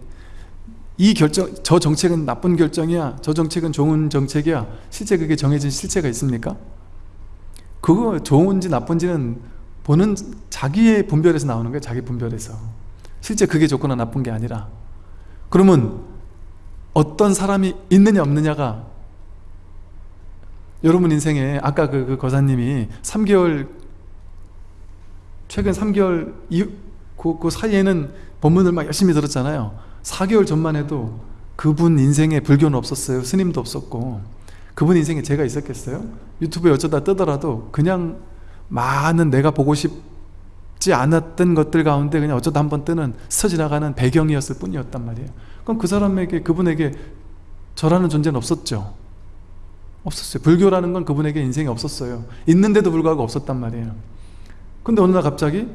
이 결정, 저 정책은 나쁜 결정이야 저 정책은 좋은 정책이야 실제 그게 정해진 실체가 있습니까? 그거 좋은지 나쁜지는 보는 자기의 분별에서 나오는 거예요 자기 분별에서. 실제 그게 좋거나 나쁜 게 아니라. 그러면 어떤 사람이 있느냐 없느냐가 여러분 인생에 아까 그, 그 거사님이 3개월 최근 3개월 이후 그, 그 사이에는 본문을 막 열심히 들었잖아요. 4개월 전만 해도 그분 인생에 불교는 없었어요. 스님도 없었고 그분 인생에 제가 있었겠어요? 유튜브에 어쩌다 뜨더라도 그냥 많은 내가 보고 싶지 않았던 것들 가운데 그냥 어쩌다 한번 뜨는 스쳐 지나가는 배경이었을 뿐이었단 말이에요. 그럼 그 사람에게 그분에게 저라는 존재는 없었죠. 없었어요. 불교라는 건 그분에게 인생에 없었어요. 있는데도 불구하고 없었단 말이에요. 근데 어느 날 갑자기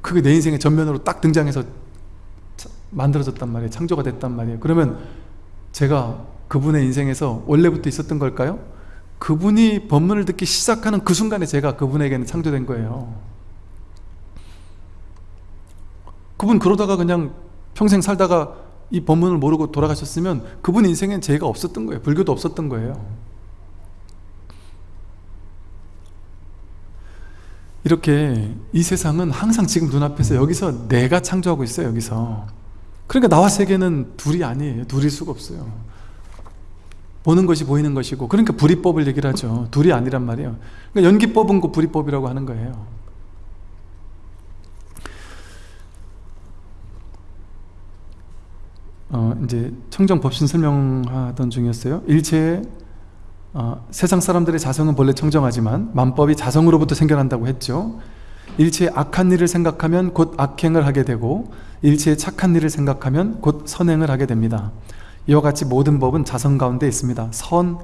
그게 내 인생의 전면으로 딱 등장해서 만들어졌단 말이에요. 창조가 됐단 말이에요. 그러면 제가 그분의 인생에서 원래부터 있었던 걸까요? 그분이 법문을 듣기 시작하는 그 순간에 제가 그분에게는 창조된 거예요. 그분 그러다가 그냥 평생 살다가 이 법문을 모르고 돌아가셨으면 그분 인생엔 제가 없었던 거예요. 불교도 없었던 거예요. 이렇게 이 세상은 항상 지금 눈앞에서 여기서 내가 창조하고 있어요 여기서. 그러니까 나와 세계는 둘이 아니에요. 둘일 수가 없어요 보는 것이 보이는 것이고 그러니까 불이법을 얘기를 하죠. 둘이 아니란 말이에요. 그러니까 연기법은 그 불이법이라고 하는 거예요. 어, 이제 청정법신 설명하던 중이었어요. 일체 어, 세상 사람들의 자성은 본래 청정하지만 만법이 자성으로부터 생겨난다고 했죠. 일체의 악한 일을 생각하면 곧 악행을 하게 되고 일체의 착한 일을 생각하면 곧 선행을 하게 됩니다 이와 같이 모든 법은 자성 가운데 있습니다. 선,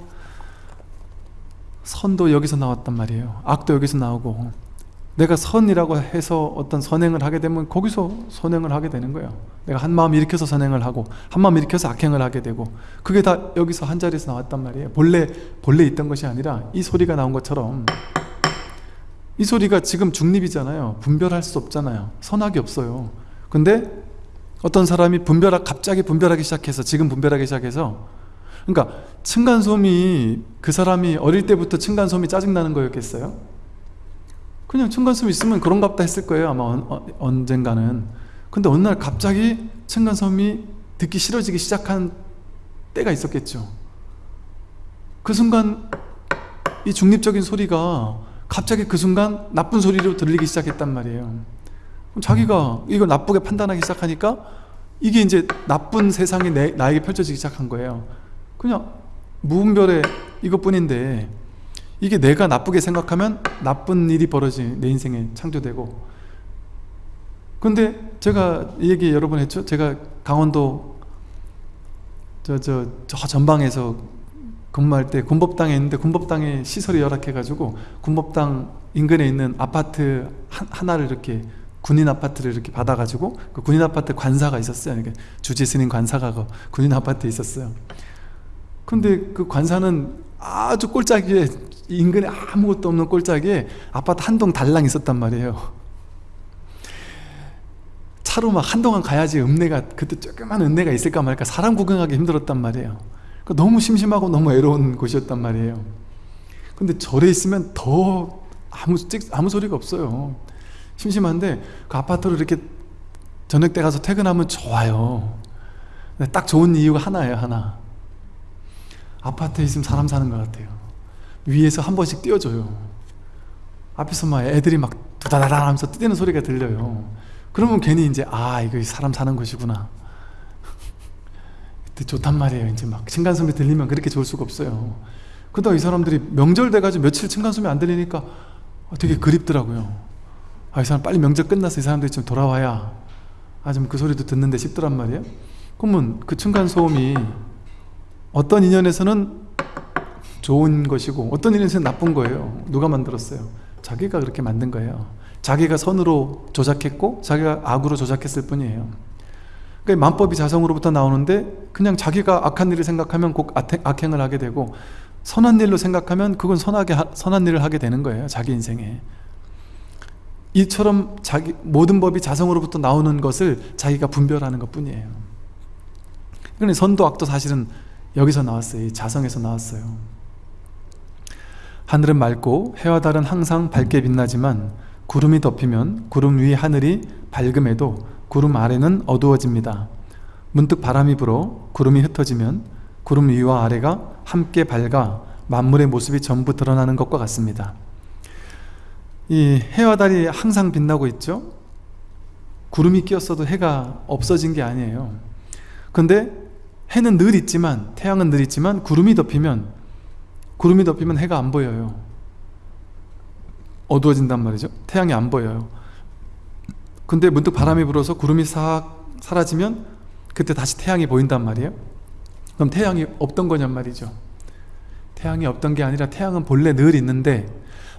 선도 여기서 나왔단 말이에요. 악도 여기서 나오고. 내가 선이라고 해서 어떤 선행을 하게 되면 거기서 선행을 하게 되는 거예요. 내가 한 마음 일으켜서 선행을 하고 한 마음 일으켜서 악행을 하게 되고 그게 다 여기서 한 자리에서 나왔단 말이에요. 본래 본래 있던 것이 아니라 이 소리가 나온 것처럼. 이 소리가 지금 중립이잖아요. 분별할 수 없잖아요. 선악이 없어요. 근데 어떤 사람이 분별하, 갑자기 분별하기 시작해서 지금 분별하기 시작해서 그러니까 층간소음이 그 사람이 어릴 때부터 층간소음이 짜증나는 거였겠어요? 그냥 층간소음이 있으면 그런갑다 했을 거예요 아마 어, 언젠가는. 근데 어느 날 갑자기 층간소음이 듣기 싫어지기 시작한 때가 있었겠죠. 그 순간 이 중립적인 소리가 갑자기 그 순간 나쁜 소리로 들리기 시작했단 말이에요 자기가 이걸 나쁘게 판단하기 시작하니까 이게 이제 나쁜 세상이 내, 나에게 펼쳐지기 시작한 거예요. 그냥 무분별의 이것뿐인데 이게 내가 나쁘게 생각하면 나쁜 일이 벌어지 내 인생에 창조되고. 근데 제가 이 얘기 여러 번 했죠. 제가 강원도 저, 저, 저 전방에서 근무할 때 군법당에 있는데 군법당에 시설이 열악해 가지고 군법당 인근에 있는 아파트 하나를 이렇게 군인 아파트를 이렇게 받아가지고 그 군인 아파트 관사가 있었어요. 이렇게 주지 스님 관사가 그 군인 아파트에 있었어요. 근데 그 관사는 아주 꼴짝이에 인근에 아무것도 없는 꼴짝이에 아파트 한 동 달랑 있었단 말이에요. 차로 막 한동안 가야지 읍내가 그때 조그만 읍내가 있을까 말까 사람 구경하기 힘들었단 말이에요. 너무 심심하고 너무 외로운 곳이었단 말이에요. 근데 절에 있으면 더 아무, 아무 소리가 없어요. 심심한데 그 아파트로 이렇게 저녁 때 가서 퇴근하면 좋아요. 딱 좋은 이유가 하나예요 하나. 아파트에 있으면 사람 사는 것 같아요. 위에서 한 번씩 띄워줘요. 앞에서 막 애들이 막 두다다다 하면서 뛰는 소리가 들려요. 그러면 괜히 이제 아 이거 사람 사는 곳이구나. 좋단 말이에요 이제 막. 층간소음이 들리면 그렇게 좋을 수가 없어요. 그러다가 이 사람들이 명절 돼가지고 며칠 층간소음이 안 들리니까 되게 그립더라고요 아, 이 사람 빨리 명절 끝나서 이 사람들이 좀 돌아와야 아, 좀 그 소리도 듣는데 싶더란 말이에요. 그러면 그 층간소음이 어떤 인연에서는 좋은 것이고 어떤 인연에서는 나쁜 거예요. 누가 만들었어요? 자기가 그렇게 만든 거예요. 자기가 선으로 조작했고 자기가 악으로 조작했을 뿐이에요. 그러니까 만법이 자성으로부터 나오는데 그냥 자기가 악한 일을 생각하면 꼭 악행을 하게 되고 선한 일로 생각하면 그건 선하게 하- 선한 일을 하게 되는 거예요 자기 인생에 이처럼 자기 모든 법이 자성으로부터 나오는 것을 자기가 분별하는 것 뿐이에요. 그러니 선도 악도 사실은 여기서 나왔어요. 이 자성에서 나왔어요. 하늘은 맑고 해와 달은 항상 밝게 빛나지만 구름이 덮이면 구름 위 하늘이 밝음에도 구름 아래는 어두워집니다. 문득 바람이 불어 구름이 흩어지면 구름 위와 아래가 함께 밝아 만물의 모습이 전부 드러나는 것과 같습니다 이 해와 달이 항상 빛나고 있죠? 구름이 끼었어도 해가 없어진 게 아니에요. 근데 해는 늘 있지만 태양은 늘 있지만 구름이 덮이면 구름이 덮이면 해가 안 보여요. 어두워진단 말이죠. 태양이 안 보여요. 근데 문득 바람이 불어서 구름이 싹 사라지면 그때 다시 태양이 보인단 말이에요. 그럼 태양이 없던 거냔 말이죠. 태양이 없던 게 아니라 태양은 본래 늘 있는데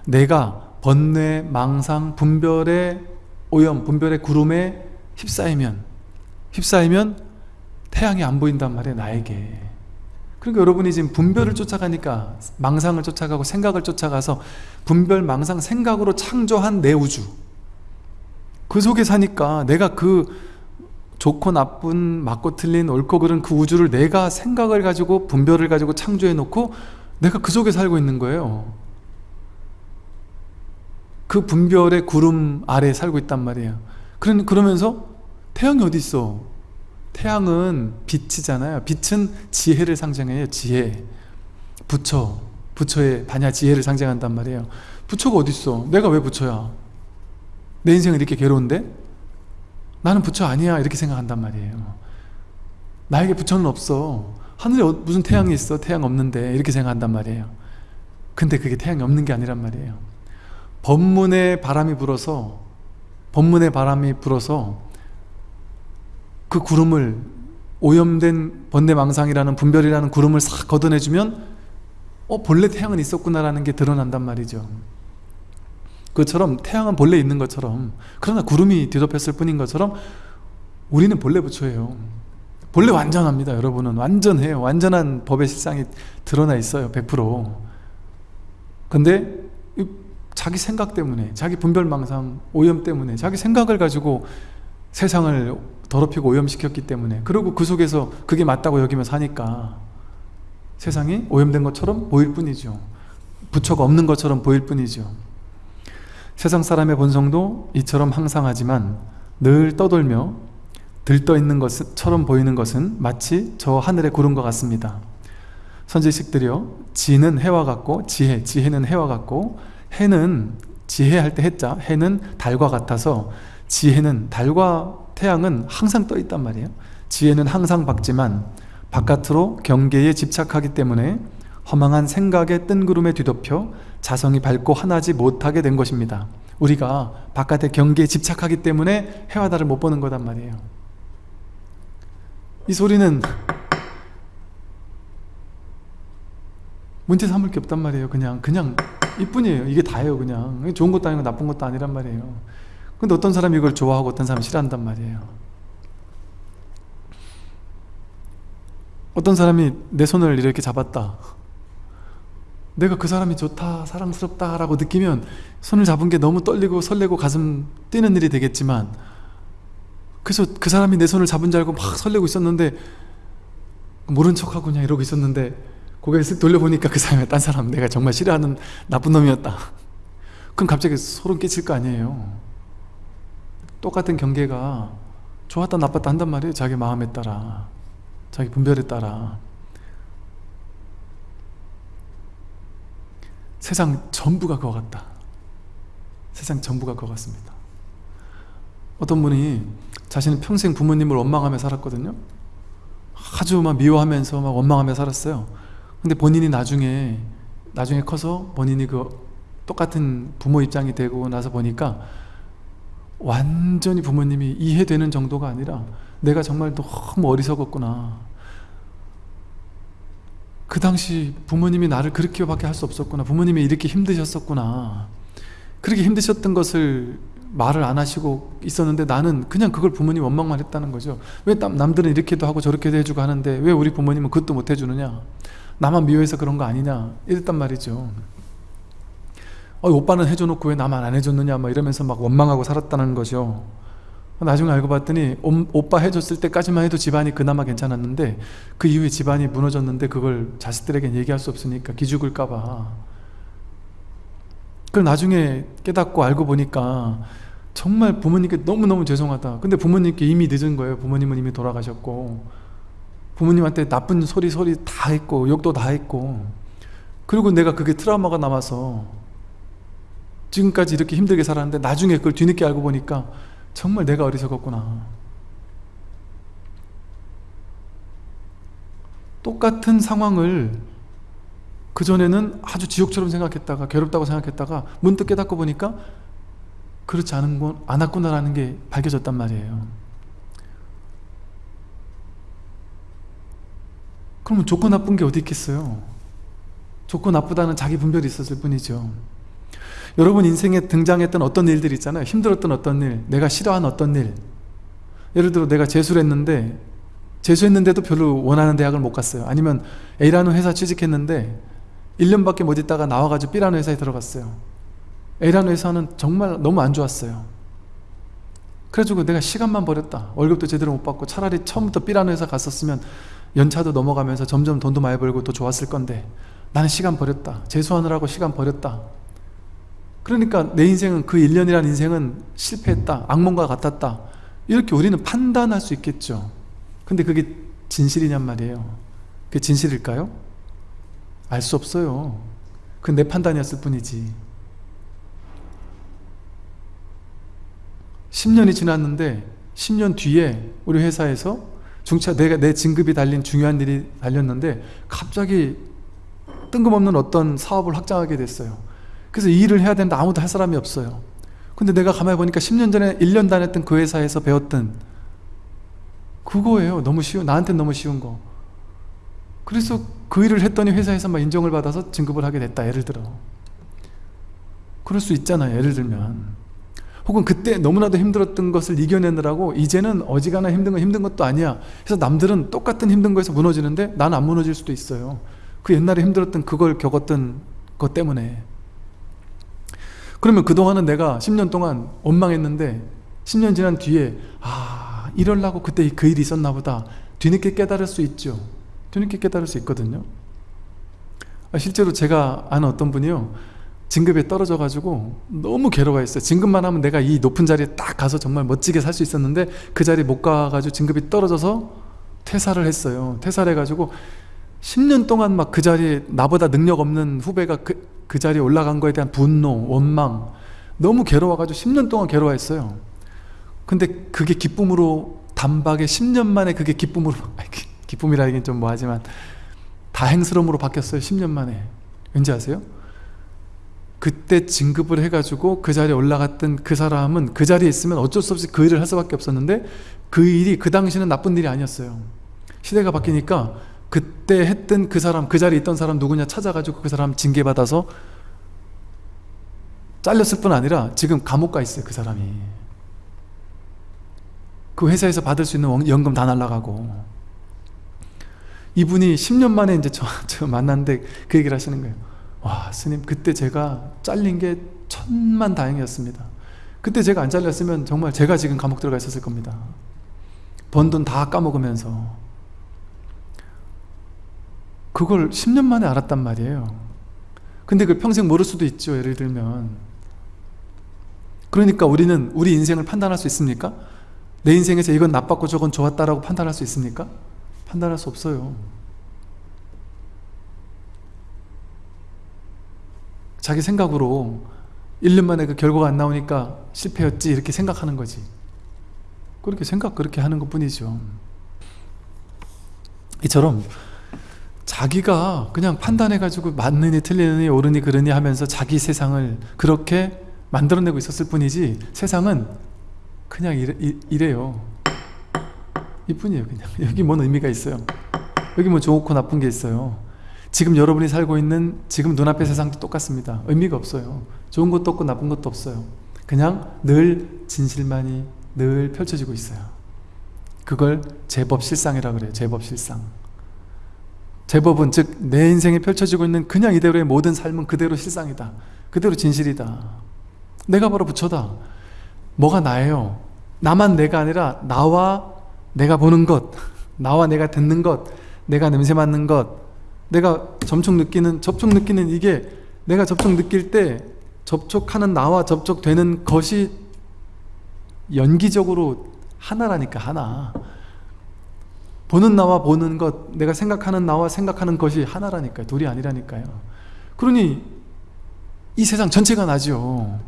내가 번뇌, 망상, 분별의 오염, 분별의 구름에 휩싸이면 휩싸이면 태양이 안 보인단 말이에요 나에게. 그러니까 여러분이 지금 분별을 쫓아가니까 망상을 쫓아가고 생각을 쫓아가서 분별, 망상, 생각으로 창조한 내 우주. 그 속에 사니까 내가 그 좋고 나쁜, 맞고 틀린, 옳고 그른 그 우주를 내가 생각을 가지고 분별을 가지고 창조해 놓고 내가 그 속에 살고 있는 거예요 그 분별의 구름 아래에 살고 있단 말이에요. 그러- 그러면서 태양이 어디 있어? 태양은 빛이잖아요. 빛은 지혜를 상징해요 지혜. 부처 부처의 반야 지혜를 상징한단 말이에요. 부처가 어디 있어? 내가 왜 부처야? 내 인생은 이렇게 괴로운데? 나는 부처 아니야 이렇게 생각한단 말이에요. 나에게 부처는 없어. 하늘에 어- 무슨 태양이 있어? 태양 없는데 이렇게 생각한단 말이에요. 근데 그게 태양이 없는 게 아니란 말이에요 법문에 바람이 불어서 법문에 바람이 불어서 그 구름을 오염된 번뇌망상이라는 분별이라는 구름을 싹 걷어내주면 어 본래 태양은 있었구나라는 게 드러난단 말이죠. 그처럼 태양은 본래 있는 것처럼 그러나 구름이 뒤덮였을 뿐인 것처럼 우리는 본래 부처예요. 본래 완전합니다 여러분은. 완전해요. 완전한 법의 실상이 드러나 있어요 100% 근데 이 자기 생각 때문에 자기 분별망상 오염 때문에 자기 생각을 가지고 세상을 더럽히고 오염시켰기 때문에 그리고 그 속에서 그게 맞다고 여기며 사니까 세상이 오염된 것처럼 보일 뿐이죠. 부처가 없는 것처럼 보일 뿐이죠. 세상 사람의 본성도 이처럼 항상 하지만 늘 떠돌며 들떠 있는 것처럼 보이는 것은 마치 저 하늘의 구름과 같습니다. 선지식들이여 지는 해와 같고 지혜, 지혜는 해와 같고 해는 지혜할 때 해자, 해는 달과 같아서 지혜는 달과 태양은 항상 떠 있단 말이에요. 지혜는 항상 밝지만 바깥으로 경계에 집착하기 때문에 허망한 생각의 뜬구름에 뒤덮여 자성이 밝고 하나지 못하게 된 것입니다. 우리가 바깥의 경계에 집착하기 때문에 해와 달을 못 보는 거단 말이에요. 이 소리는 문제 삼을 게 없단 말이에요. 그냥 그냥 이뿐이에요. 이게 다예요 그냥. 좋은 것도 아니고 나쁜 것도 아니란 말이에요. 근데 어떤 사람이 이걸 좋아하고 어떤 사람이 싫어한단 말이에요. 어떤 사람이 내 손을 이렇게 잡았다. 내가 그 사람이 좋다 사랑스럽다 라고 느끼면 손을 잡은 게 너무 떨리고 설레고 가슴 뛰는 일이 되겠지만 그래서 그 사람이 내 손을 잡은 줄 알고 막 설레고 있었는데 모른 척하고 그냥 이러고 있었는데 고개를 쓱 돌려보니까 그 사람이 딴 사람 내가 정말 싫어하는 나쁜 놈이었다. 그럼 갑자기 소름 끼칠 거 아니에요. 똑같은 경계가 좋았다 나빴다 한단 말이에요. 자기 마음에 따라 자기 분별에 따라. 세상 전부가 그거 같다. 세상 전부가 그거 같습니다. 어떤 분이 자신은 평생 부모님을 원망하며 살았거든요. 아주 막 미워하면서 막 원망하며 살았어요 근데 본인이 나중에 나중에 커서 본인이 그 똑같은 부모 입장이 되고 나서 보니까 완전히 부모님이 이해되는 정도가 아니라 내가 정말 너무 어리석었구나. 그 당시 부모님이 나를 그렇게밖에 할 수 없었구나. 부모님이 이렇게 힘드셨었구나. 그렇게 힘드셨던 것을 말을 안 하시고 있었는데 나는 그냥 그걸 부모님 원망만 했다는 거죠. 왜 남, 남들은 이렇게도 하고 저렇게도 해주고 하는데 왜 우리 부모님은 그것도 못 해주느냐 나만 미워해서 그런 거 아니냐? 이랬단 말이죠. 어, 오빠는 해줘놓고 왜 나만 안 해줬느냐? 막 이러면서 막 원망하고 살았다는 거죠. 나중에 알고 봤더니 옴, 오빠 해줬을 때까지만 해도 집안이 그나마 괜찮았는데 그 이후에 집안이 무너졌는데 그걸 자식들에게 얘기할 수 없으니까 기죽을까봐. 그걸 나중에 깨닫고 알고 보니까 정말 부모님께 너무너무 죄송하다. 근데 부모님께 이미 늦은 거예요. 부모님은 이미 돌아가셨고 부모님한테 나쁜 소리 소리 다 했고 욕도 다 했고 그리고 내가 그게 트라우마가 남아서 지금까지 이렇게 힘들게 살았는데 나중에 그걸 뒤늦게 알고 보니까 정말 내가 어리석었구나. 똑같은 상황을 그전에는 아주 지옥처럼 생각했다가 괴롭다고 생각했다가 문득 깨닫고 보니까 그렇지 않은 건 않았구나라는 게 밝혀졌단 말이에요 그러면 좋고 나쁜 게 어디 있겠어요? 좋고 나쁘다는 자기 분별이 있었을 뿐이죠. 여러분 인생에 등장했던 어떤 일들 있잖아요. 힘들었던 어떤 일 내가 싫어한 어떤 일. 예를 들어 내가 재수를 했는데 재수했는데도 별로 원하는 대학을 못 갔어요. 아니면 A라는 회사 취직했는데 1년밖에 못 있다가 나와가지고 B라는 회사에 들어갔어요. A라는 회사는 정말 너무 안 좋았어요. 그래가지고 내가 시간만 버렸다. 월급도 제대로 못 받고 차라리 처음부터 B라는 회사 갔었으면 연차도 넘어가면서 점점 돈도 많이 벌고 더 좋았을 건데 나는 시간 버렸다. 재수하느라고 시간 버렸다. 그러니까 내 인생은 그 1년이라는 인생은 실패했다. 악몽과 같았다. 이렇게 우리는 판단할 수 있겠죠. 근데 그게 진실이냔 말이에요. 그게 진실일까요? 알 수 없어요. 그내 판단이었을 뿐이지. 10년이 지났는데 10년 뒤에 우리 회사에서 중차 내가 내 진급이 달린 중요한 일이 달렸는데 갑자기 뜬금없는 어떤 사업을 확장하게 됐어요. 그래서 이 일을 해야 되는데 아무도 할 사람이 없어요. 근데 내가 가만히 보니까 10년 전에 1년 다녔던 그 회사에서 배웠던 그거예요. 너무 쉬운 나한테 너무 쉬운 거. 그래서 그 일을 했더니 회사에서 막 인정을 받아서 진급을 하게 됐다. 예를 들어. 그럴 수 있잖아요. 예를 들면 혹은 그때 너무나도 힘들었던 것을 이겨내느라고 이제는 어지간한 힘든 건 힘든 것도 아니야. 그래서 남들은 똑같은 힘든 거에서 무너지는데 난 안 무너질 수도 있어요. 그 옛날에 힘들었던 그걸 겪었던 것 때문에. 그러면 그동안은 내가 10년 동안 원망했는데 10년 지난 뒤에 아 이럴라고 그때 그 일이 있었나 보다. 뒤늦게 깨달을 수 있죠. 뒤늦게 깨달을 수 있거든요. 아, 실제로 제가 아는 어떤 분이요 진급에 떨어져 가지고 너무 괴로워했어요. 진급만 하면 내가 이 높은 자리에 딱 가서 정말 멋지게 살 수 있었는데 그 자리에 못 가가지고 진급이 떨어져서 퇴사를 했어요. 퇴사를 해가지고 10년 동안 막 그 자리에 나보다 능력 없는 후배가 그, 그 자리에 올라간 거에 대한 분노, 원망 너무 괴로워가지고 10년 동안 괴로워했어요. 근데 그게 기쁨으로 단박에 10년 만에 그게 기쁨으로 기쁨이라 하긴 좀 뭐하지만 다행스러움으로 바뀌었어요 10년 만에. 왠지 아세요? 그때 진급을 해가지고 그 자리에 올라갔던 그 사람은 그 자리에 있으면 어쩔 수 없이 그 일을 할 수밖에 없었는데 그 일이 그 당시는 나쁜 일이 아니었어요. 시대가 바뀌니까 그때 했던 그 사람 그 자리에 있던 사람 누구냐 찾아가지고 그 사람 징계받아서 잘렸을 뿐 아니라 지금 감옥 가 있어요 그 사람이. 그 회사에서 받을 수 있는 연금 다 날라가고. 이분이 10년 만에 이제 저, 저 만났는데 그 얘기를 하시는 거예요 와 스님 그때 제가 잘린 게 천만 다행이었습니다. 그때 제가 안 잘렸으면 정말 제가 지금 감옥 들어가 있었을 겁니다. 번 돈 다 까먹으면서. 그걸 10년 만에 알았단 말이에요. 근데 그걸 평생 모를 수도 있죠 예를 들면. 그러니까 우리는 우리 인생을 판단할 수 있습니까? 내 인생에서 이건 나빴고 저건 좋았다라고 판단할 수 있습니까? 판단할 수 없어요 자기 생각으로 1년 만에 그 결과가 안 나오니까 실패였지 이렇게 생각하는 거지. 그렇게 생각 그렇게 하는 것 뿐이죠. 이처럼 자기가 그냥 판단해 가지고 맞느니 틀리느니 옳으니 그르니 하면서 자기 세상을 그렇게 만들어내고 있었을 뿐이지 세상은 그냥 이래, 이래요. 이뿐이에요 그냥. 여기 뭔 의미가 있어요? 여기 뭐 좋고 나쁜 게 있어요 지금 여러분이 살고 있는 지금 눈앞의 세상도 똑같습니다. 의미가 없어요. 좋은 것도 없고 나쁜 것도 없어요. 그냥 늘 진실만이 늘 펼쳐지고 있어요. 그걸 제법 실상이라 그래요. 제법 실상. 제법은 즉 내 인생에 펼쳐지고 있는 그냥 이대로의 모든 삶은 그대로 실상이다. 그대로 진실이다. 내가 바로 부처다. 뭐가 나예요? 나만 내가 아니라 나와 내가 보는 것 나와 내가 듣는 것 내가 냄새 맡는 것 내가 접촉 느끼는 접촉 느끼는 이게 내가 접촉 느낄 때 접촉하는 나와 접촉되는 것이 연기적으로 하나라니까 하나. 보는 나와 보는 것 내가 생각하는 나와 생각하는 것이 하나라니까요. 둘이 아니라니까요. 그러니 이 세상 전체가 나죠.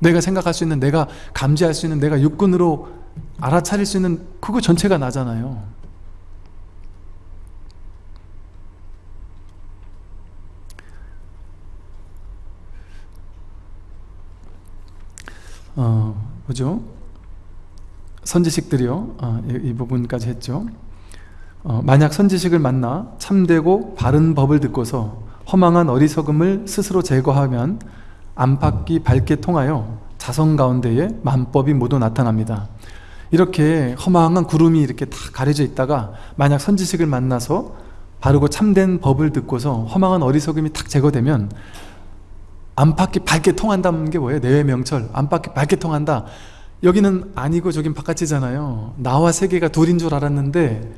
내가 생각할 수 있는 내가 감지할 수 있는 내가 육군으로 알아차릴 수 있는 그거 전체가 나잖아요 어, 뭐죠? 선지식들이요. 어, 이, 이, 부분까지 했죠. 어, 만약 선지식을 만나 참되고 바른 법을 듣고서 허망한 어리석음을 스스로 제거하면 안팎이 밝게 통하여 자성 가운데에 만법이 모두 나타납니다. 이렇게 허망한 구름이 이렇게 다 가려져 있다가 만약 선지식을 만나서 바르고 참된 법을 듣고서 허망한 어리석음이 탁 제거되면 안팎이 밝게 통한다는 게 뭐예요? 내외 명철. 안팎이 밝게 통한다. 여기는 아니고 저긴 바깥이잖아요. 나와 세계가 둘인 줄 알았는데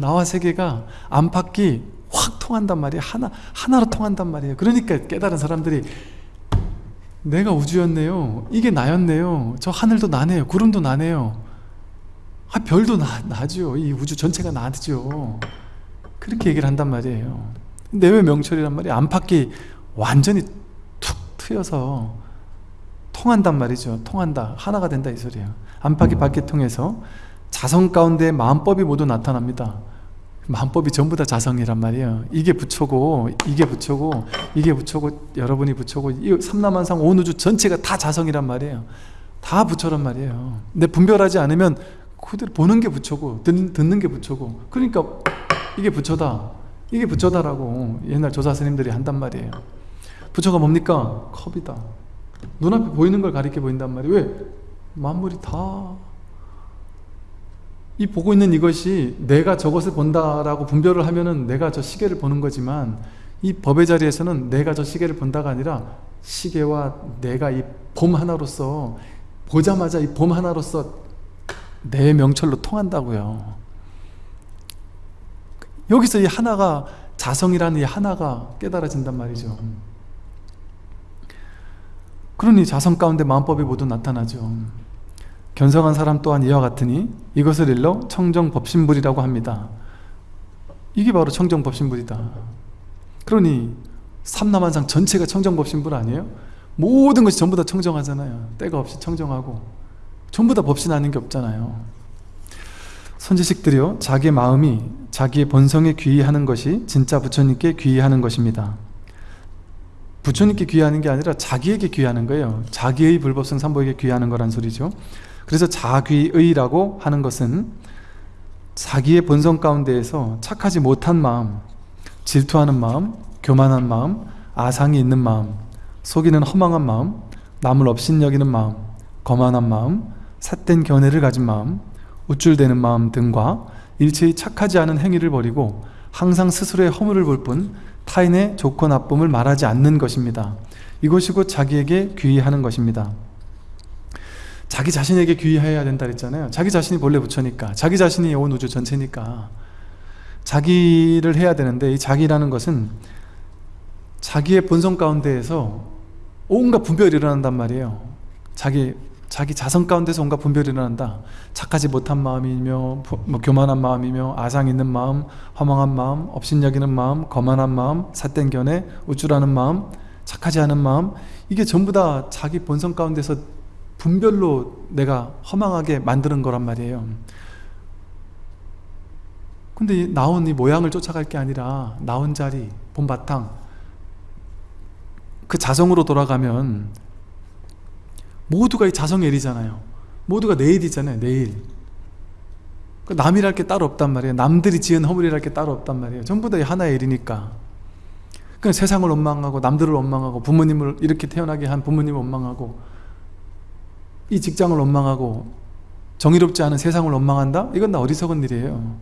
나와 세계가 안팎이 확 통한단 말이에요. 하나, 하나로 통한단 말이에요. 그러니까 깨달은 사람들이 내가 우주였네요. 이게 나였네요. 저 하늘도 나네요. 구름도 나네요. 아, 별도 나, 나죠. 이 우주 전체가 나죠. 그렇게 얘기를 한단 말이에요. 내외 명철이란 말이 안팎이 완전히 툭 트여서 통한단 말이죠. 통한다. 하나가 된다 이 소리예요 안팎이 밖에 통해서 자성 가운데 마음법이 모두 나타납니다. 마음법이 전부 다 자성이란 말이에요. 이게 부처고 이게 부처고 이게 부처고 여러분이 부처고 이 삼라만상 온 우주 전체가 다 자성이란 말이에요. 다 부처란 말이에요. 근데 분별하지 않으면 그대로 보는 게 부처고 듣, 듣는 게 부처고. 그러니까 이게 부처다. 이게 부처다라고 옛날 조사 스님들이 한단 말이에요 부처가 뭡니까? 컵이다. 눈앞에 보이는 걸 가리켜 보인단 말이에요. 왜? 만물이 다. 이 보고 있는 이것이 내가 저것을 본다라고 분별을 하면은 내가 저 시계를 보는 거지만 이 법의 자리에서는 내가 저 시계를 본다가 아니라 시계와 내가 이 봄 하나로서 보자마자 이 봄 하나로서 내 명철로 통한다고요. 여기서 이 하나가 자성이라는 이 하나가 깨달아진단 말이죠 그러니 자성 가운데 마음법이 모두 나타나죠. 견성한 사람 또한 이와 같으니 이것을 일러 청정법신불이라고 합니다. 이게 바로 청정법신불이다. 그러니 삼남한상 전체가 청정법신불 아니에요? 모든 것이 전부 다 청정하잖아요. 때가 없이 청정하고 전부 다 법신 아닌 게 없잖아요. 선지식들이요 자기 마음이 자기의 본성에 귀의하는 것이 진짜 부처님께 귀의하는 것입니다 부처님께 귀하는 게 아니라 자기에게 귀하는 거예요. 자기의 불법성 삼보에게 귀하는 거란 소리죠. 그래서 자귀의라고 하는 것은 자기의 본성 가운데에서 착하지 못한 마음 질투하는 마음, 교만한 마음, 아상이 있는 마음 속이는 허망한 마음, 남을 업신여기는 마음 거만한 마음, 삿된 견해를 가진 마음 우쭐대는 마음 등과 일체의 착하지 않은 행위를 버리고 항상 스스로의 허물을 볼 뿐 타인의 좋고 나쁨을 말하지 않는 것입니다. 이것이 곧 자기에게 귀의하는 것입니다. 자기 자신에게 귀의해야 된다 그랬잖아요. 자기 자신이 본래 부처니까 자기 자신이 온 우주 전체니까 자기를 해야 되는데 이 자기라는 것은 자기의 본성 가운데에서 온갖 분별이 일어난단 말이에요. 자기 자기 자성 가운데서 온갖 분별이 일어난다. 착하지 못한 마음이며 뭐 교만한 마음이며 아상 있는 마음 허망한 마음 업신여기는 마음 거만한 마음 삿된 견해 우쭐하는 마음 착하지 않은 마음. 이게 전부 다 자기 본성 가운데서 분별로 내가 허망하게 만드는 거란 말이에요. 근데 나온 이 모양을 쫓아갈 게 아니라 나온 자리, 본바탕 그 자성으로 돌아가면 모두가 이 자성의 일이잖아요. 모두가 내 일이잖아요 내일 그 남이랄 게 따로 없단 말이에요. 남들이 지은 허물이랄 게 따로 없단 말이에요. 전부 다 하나의 일이니까. 그냥 세상을 원망하고 남들을 원망하고 부모님을 이렇게 태어나게 한 부모님을 원망하고 이 직장을 원망하고 정의롭지 않은 세상을 원망한다? 이건 다 어리석은 일이에요.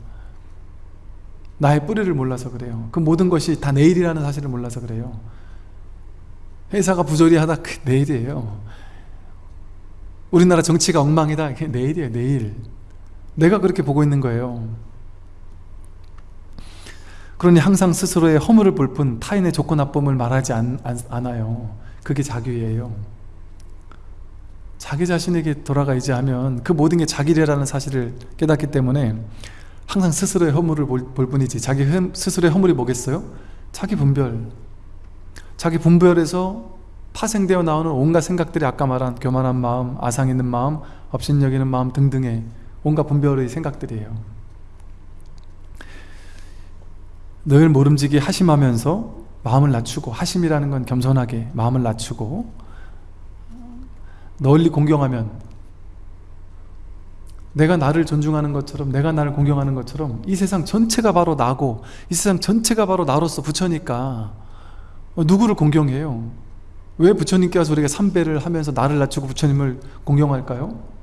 나의 뿌리를 몰라서 그래요. 그 모든 것이 다 내일이라는 사실을 몰라서 그래요. 회사가 부조리하다 그 내일이에요 우리나라 정치가 엉망이다. 내일이에요 내일. 내가 그렇게 보고 있는 거예요. 그러니 항상 스스로의 허물을 볼 뿐 타인의 좋고 나쁨을 말하지 않, 아요. 그게 자규예요. 자기 자신에게 돌아가 이제 하면 그 모든 게 자기래라는 사실을 깨닫기 때문에 항상 스스로의 허물을 볼, 볼 뿐이지. 자기 흠, 스스로의 허물이 뭐겠어요? 자기 분별. 자기 분별에서 파생되어 나오는 온갖 생각들이 아까 말한 교만한 마음, 아상 있는 마음, 업신여기는 마음 등등의 온갖 분별의 생각들이에요 늘 모름지기 하심하면서 마음을 낮추고 하심이라는 건 겸손하게 마음을 낮추고 널리 공경하면 내가 나를 존중하는 것처럼 내가 나를 공경하는 것처럼 이 세상 전체가 바로 나고 이 세상 전체가 바로 나로서 부처니까 누구를 공경해요? 왜 부처님께 와서 우리가 삼배를 하면서 나를 낮추고 부처님을 공경할까요?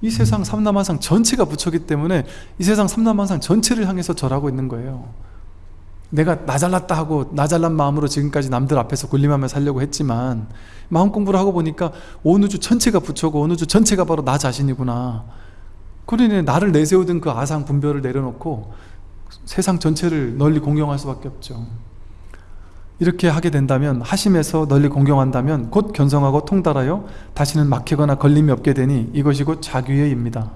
이 세상 삼남한상 전체가 부처기 때문에 이 세상 삼남한상 전체를 향해서 절하고 있는 거예요. 내가 나 잘났다 하고 나 잘난 마음으로 지금까지 남들 앞에서 군림하며 살려고 했지만 마음 공부를 하고 보니까 온 우주 전체가 부처고 온 우주 전체가 바로 나 자신이구나. 그러니 나를 내세우던 그 아상 분별을 내려놓고 세상 전체를 널리 공경할 수밖에 없죠 이렇게 하게 된다면 하심에서 널리 공경한다면 곧 견성하고 통달하여 다시는 막히거나 걸림이 없게 되니 이것이 곧 자규예입니다.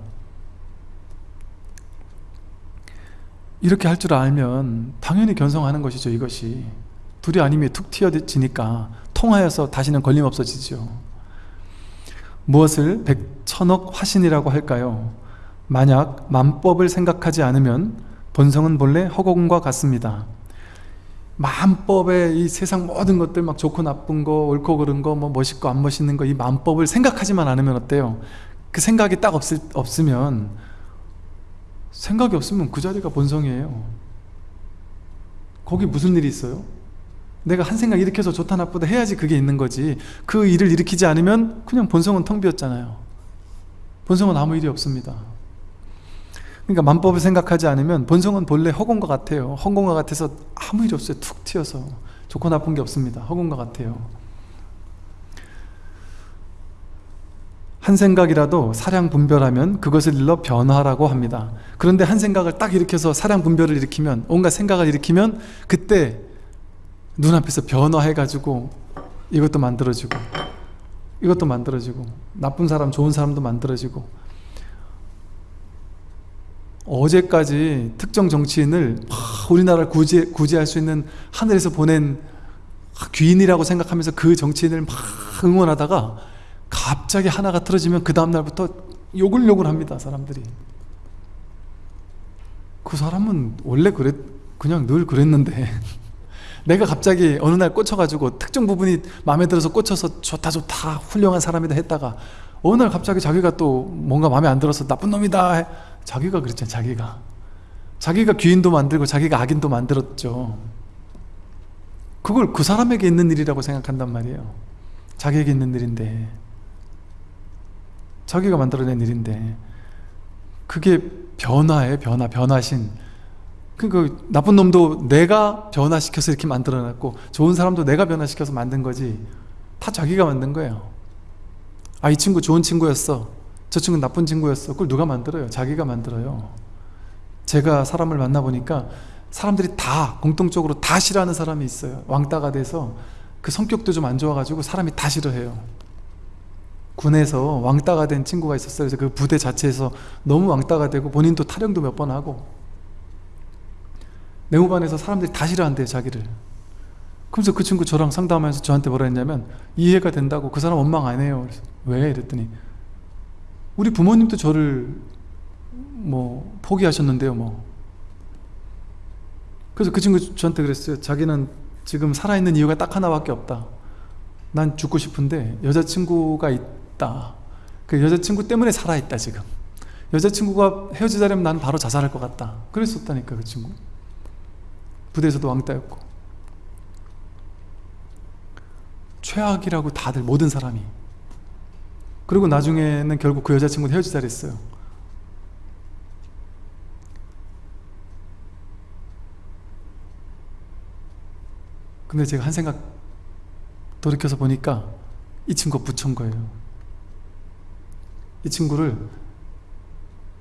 이렇게 할 줄 알면 당연히 견성하는 것이죠 이것이. 둘이 아니면 툭 튀어지니까 통하여서 다시는 걸림 없어지죠 무엇을 백천억 화신이라고 할까요? 만약 만법을 생각하지 않으면 본성은 본래 허공과 같습니다 만법의 이 세상 모든 것들 막 좋고 나쁜 거 옳고 그른 거 뭐 멋있고 안 멋있는 거 이 만법을 생각하지만 않으면 어때요? 그 생각이 딱 없을, 없으면 생각이 없으면 그 자리가 본성이에요 거기 무슨 일이 있어요? 내가 한 생각 일으켜서 좋다 나쁘다 해야지 그게 있는 거지 그 일을 일으키지 않으면 그냥 본성은 텅 비었잖아요 본성은 아무 일이 없습니다 그러니까 만법을 생각하지 않으면 본성은 본래 허공과 같아요. 허공과 같아서 아무 일이 없어요. 툭 튀어서. 좋고 나쁜 게 없습니다. 허공과 같아요. 한 생각이라도 사량 분별하면 그것을 일러 변화라고 합니다. 그런데 한 생각을 딱 일으켜서 사량 분별을 일으키면 온갖 생각을 일으키면 그때 눈앞에서 변화해가지고 이것도 만들어지고 이것도 만들어지고 나쁜 사람 좋은 사람도 만들어지고 어제까지 특정 정치인을 우리나라를 구제, 구제할 수 있는 하늘에서 보낸 귀인이라고 생각하면서 그 정치인을 막 응원하다가 갑자기 하나가 틀어지면 그 다음날부터 욕을 욕을 합니다 사람들이. 그 사람은 원래 그랬 그냥 늘 그랬는데 내가 갑자기 어느 날 꽂혀가지고 특정 부분이 마음에 들어서 꽂혀서 좋다 좋다 훌륭한 사람이다 했다가 어느 날 갑자기 자기가 또 뭔가 마음에 안 들어서 나쁜 놈이다 자기가 그랬잖아 자기가. 자기가 귀인도 만들고 자기가 악인도 만들었죠. 그걸 그 사람에게 있는 일이라고 생각한단 말이에요. 자기에게 있는 일인데. 자기가 만들어낸 일인데. 그게 변화예요 변화 변화신. 그 나쁜 놈도 내가 변화시켜서 이렇게 만들어놨고 좋은 사람도 내가 변화시켜서 만든 거지. 다 자기가 만든 거예요. 아 이 친구 좋은 친구였어 저 친구 나쁜 친구였어. 그걸 누가 만들어요? 자기가 만들어요. 제가 사람을 만나보니까 사람들이 다 공통적으로 다 싫어하는 사람이 있어요. 왕따가 돼서 그 성격도 좀 안 좋아가지고 사람이 다 싫어해요. 군에서 왕따가 된 친구가 있었어요. 그래서 그 부대 자체에서 너무 왕따가 되고 본인도 탈영도 몇 번 하고. 내무반에서 사람들이 다 싫어한대요 자기를. 그래서 그 친구 저랑 상담하면서 저한테 뭐라 했냐면 이해가 된다고. 그 사람 원망 안 해요. 그래서 왜? 이랬더니 우리 부모님도 저를 뭐 포기하셨는데요 뭐. 그래서 그 친구 저한테 그랬어요. 자기는 지금 살아있는 이유가 딱 하나밖에 없다. 난 죽고 싶은데 여자친구가 있다. 그 여자친구 때문에 살아있다 지금. 여자친구가 헤어지자려면 난 바로 자살할 것 같다. 그랬었다니까 그 친구. 부대에서도 왕따였고. 최악이라고 다들 모든 사람이 그리고 나중에는 결국 그 여자친구는 헤어지자 그랬어요. 근데 제가 한 생각 돌이켜서 보니까 이 친구가 부천 거예요. 이 친구를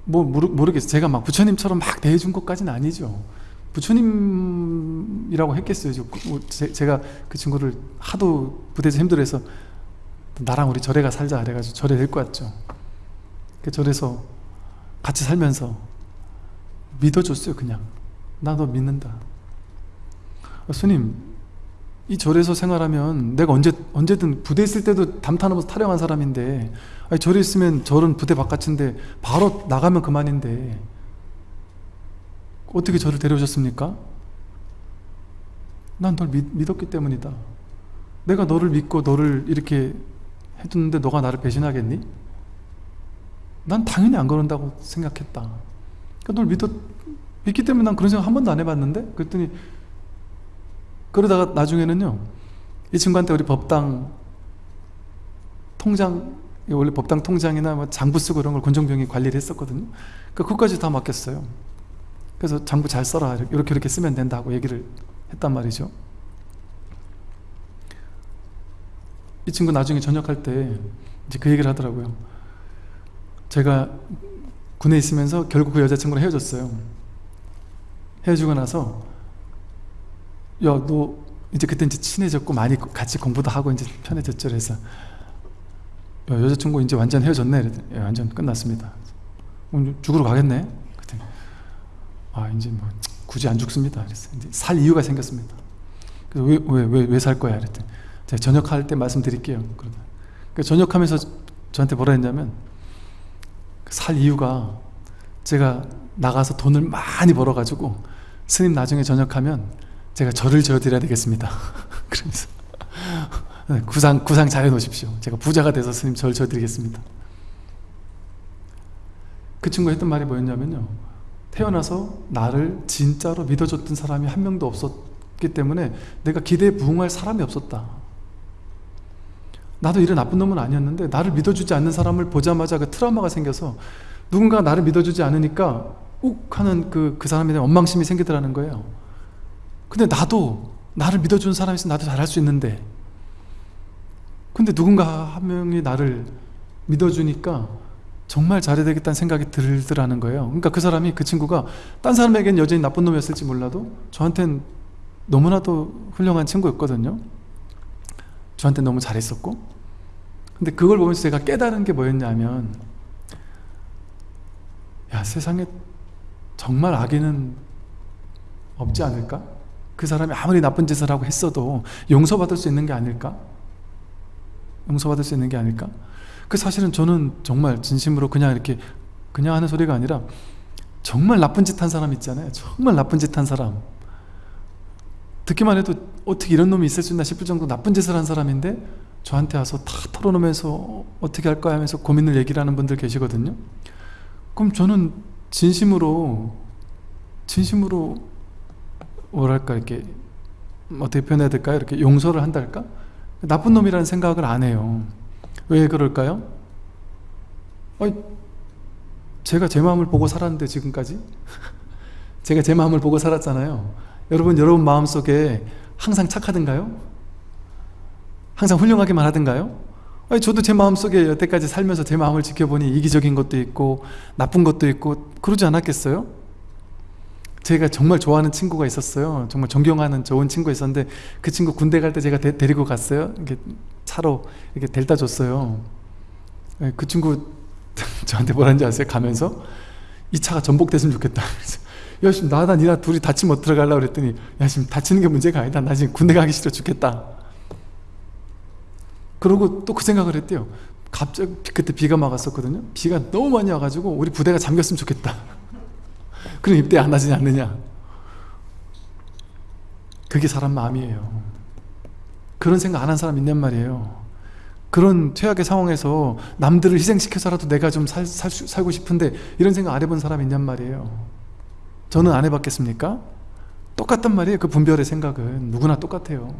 뭐 모르, 모르겠어요. 제가 막 부처님처럼 막 대해준 것까지는 아니죠. 부처님이라고 했겠어요. 뭐 제가 그 친구를 하도 부대에서 힘들어해서 나랑 우리 절에 가 살자 그래가지고 절에 데리고 왔죠. 그 절에서 같이 살면서 믿어줬어요 그냥. 나 너 믿는다. 아, 스님 이 절에서 생활하면 내가 언제, 언제든 부대 있을 때도 담타하면서 타령한 사람인데 아니, 절에 있으면 절은 부대 바깥인데 바로 나가면 그만인데 어떻게 저를 데려오셨습니까? 난 널 믿었기 때문이다. 내가 너를 믿고 너를 이렇게 해두는데 너가 나를 배신하겠니? 난 당연히 안 그런다고 생각했다. 그러니까 널 믿었, 믿기 때문에 난 그런 생각 한 번도 안 해봤는데 그랬더니 그러다가 나중에는요 이 친구한테 우리 법당 통장 원래 법당 통장이나 뭐 장부 쓰고 이런 걸 권정병이 관리를 했었거든요. 그러니까 그것까지 다 맡겼어요. 그래서 장부 잘 써라. 이렇게 이렇게 쓰면 된다고 얘기를 했단 말이죠 이 친구 나중에 전역할 때 이제 그 얘기를 하더라고요. 제가 군에 있으면서 결국 그 여자친구랑 헤어졌어요. 헤어지고 나서 야 너 이제 그때 이제 친해졌고 많이 같이 공부도 하고 이제 편해졌죠 그래서 야 여자친구 이제 완전 헤어졌네. 그랬더니 예, 완전 끝났습니다. 죽으러 가겠네. 그랬더니 아 이제 뭐 굳이 안 죽습니다. 그래서 이제 살 이유가 생겼습니다. 그래서 왜 왜 왜 살 거야? 그랬더니 제가 전역할 때 말씀드릴게요. 그러다 그 전역하면서 저한테 뭐라 했냐면 살 이유가 제가 나가서 돈을 많이 벌어가지고 스님 나중에 전역하면 제가 절을 지어드려야 되겠습니다. 그러면서. 네, 구상, 구상 잘 해놓으십시오. 제가 부자가 돼서 스님 절 지어드리겠습니다. 그 친구가 했던 말이 뭐였냐면요. 태어나서 나를 진짜로 믿어줬던 사람이 한 명도 없었기 때문에 내가 기대에 부응할 사람이 없었다 나도 이런 나쁜 놈은 아니었는데 나를 믿어주지 않는 사람을 보자마자 그 트라우마가 생겨서 누군가 나를 믿어주지 않으니까 욱 하는 그, 그 사람에 대한 원망심이 생기더라는 거예요. 근데 나도 나를 믿어주는 사람이 있으면 나도 잘할 수 있는데 근데 누군가 한 명이 나를 믿어주니까 정말 잘해야 되겠다는 생각이 들더라는 거예요. 그러니까 그 사람이 그 친구가 딴 사람에겐 여전히 나쁜 놈이었을지 몰라도 저한텐 너무나도 훌륭한 친구였거든요. 저한테 너무 잘했었고 근데 그걸 보면서 제가 깨달은 게 뭐였냐면 야 세상에 정말 악인은 없지 않을까? 그 사람이 아무리 나쁜 짓을 하고 했어도 용서받을 수 있는 게 아닐까? 용서받을 수 있는 게 아닐까? 그 사실은 저는 정말 진심으로 그냥 이렇게 그냥 하는 소리가 아니라 정말 나쁜 짓 한 사람 있잖아요 정말 나쁜 짓 한 사람 듣기만 해도 어떻게 이런 놈이 있을 수 있나 싶을 정도 나쁜 짓을 한 사람인데 저한테 와서 다 털어놓으면서 어떻게 할까 하면서 고민을 얘기를 하는 분들 계시거든요 그럼 저는 진심으로 진심으로 뭐랄까 이렇게 어떻게 표현해야 될까요? 이렇게 용서를 한달까? 나쁜 놈이라는 생각을 안 해요 왜 그럴까요? 아니, 제가 제 마음을 보고 살았는데 지금까지 제가 제 마음을 보고 살았잖아요 여러분 여러분 마음속에 항상 착하든가요? 항상 훌륭하게만 하든가요? 아니, 저도 제 마음속에 여태까지 살면서 제 마음을 지켜보니 이기적인 것도 있고 나쁜 것도 있고 그러지 않았겠어요? 제가 정말 좋아하는 친구가 있었어요. 정말 존경하는 좋은 친구가 있었는데 그 친구 군대 갈 때 제가 데, 리고 갔어요. 이렇게 차로 이렇게 델다 줬어요. 예, 그 친구 저한테 뭐라는지 아세요? 가면서? 이 차가 전복됐으면 좋겠다. 야 지금 나나 니나 둘이 다치면 어떡하려고 그랬더니 야 지금 다치는 게 문제가 아니다. 나 지금 군대 가기 싫어 죽겠다 그러고 또 그 생각을 했대요. 갑자기 그때 비가 막 왔었거든요. 비가 너무 많이 와가지고 우리 부대가 잠겼으면 좋겠다. 그럼 입대 안 하지 않느냐. 그게 사람 마음이에요. 그런 생각 안 한 사람 있냔 말이에요. 그런 최악의 상황에서 남들을 희생시켜서라도 내가 좀 살, 살, 살고 싶은데 이런 생각 안 해본 사람 있냔 말이에요. 저는 안 해봤겠습니까? 똑같단 말이에요 그 분별의 생각은. 누구나 똑같아요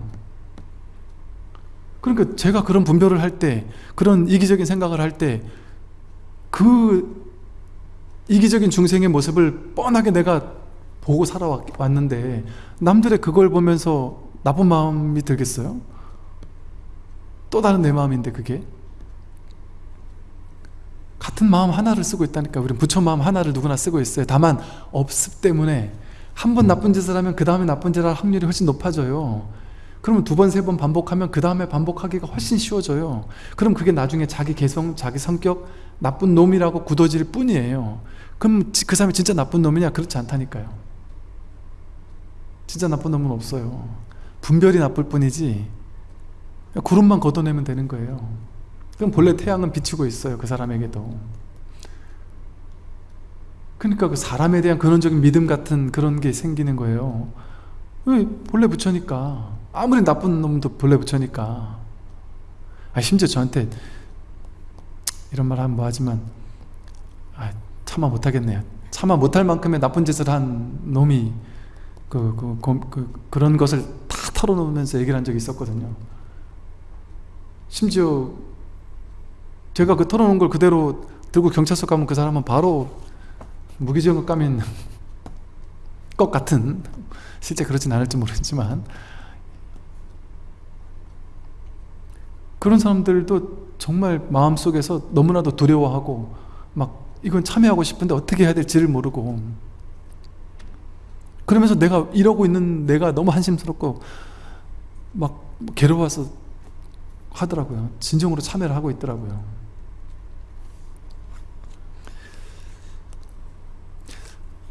그러니까 제가 그런 분별을 할 때 그런 이기적인 생각을 할 때 그 이기적인 중생의 모습을 뻔하게 내가 보고 살아왔는데 남들의 그걸 보면서 나쁜 마음이 들겠어요? 또 다른 내 마음인데 그게? 같은 마음 하나를 쓰고 있다니까. 우리 부처 마음 하나를 누구나 쓰고 있어요. 다만 업습 때문에 한 번 나쁜 짓을 하면 그 다음에 나쁜 짓을 할 확률이 훨씬 높아져요 그러면 두 번, 세 번 반복하면 그 다음에 반복하기가 훨씬 쉬워져요. 그럼 그게 나중에 자기 개성, 자기 성격 나쁜 놈이라고 굳어질 뿐이에요. 그럼 그 사람이 진짜 나쁜 놈이냐? 그렇지 않다니까요. 진짜 나쁜 놈은 없어요. 분별이 나쁠 뿐이지 구름만 걷어내면 되는 거예요. 그럼 본래 태양은 비추고 있어요 그 사람에게도. 그러니까 그 사람에 대한 근원적인 믿음 같은 그런 게 생기는 거예요. 왜? 본래 부처니까 아무리 나쁜 놈도 본래 부처니까. 아, 심지어 저한테 이런 말 하면 뭐하지만 아, 참아 못하겠네요. 참아 못할 만큼의 나쁜 짓을 한 놈이 그, 그, 그, 그, 그 런 것을 다 털어놓으면서 얘기를 한 적이 있었거든요. 심지어 제가 그 털어놓은 걸 그대로 들고 경찰서 가면 그 사람은 바로 무기징역 감인 것 같은 실제 그렇진 않을지 모르겠지만 그런 사람들도 정말 마음속에서 너무나도 두려워하고 막 이건 참여하고 싶은데 어떻게 해야 될지를 모르고. 그러면서 내가 이러고 있는 내가 너무 한심스럽고 막 괴로워서 하더라고요. 진정으로 참여를 하고 있더라고요.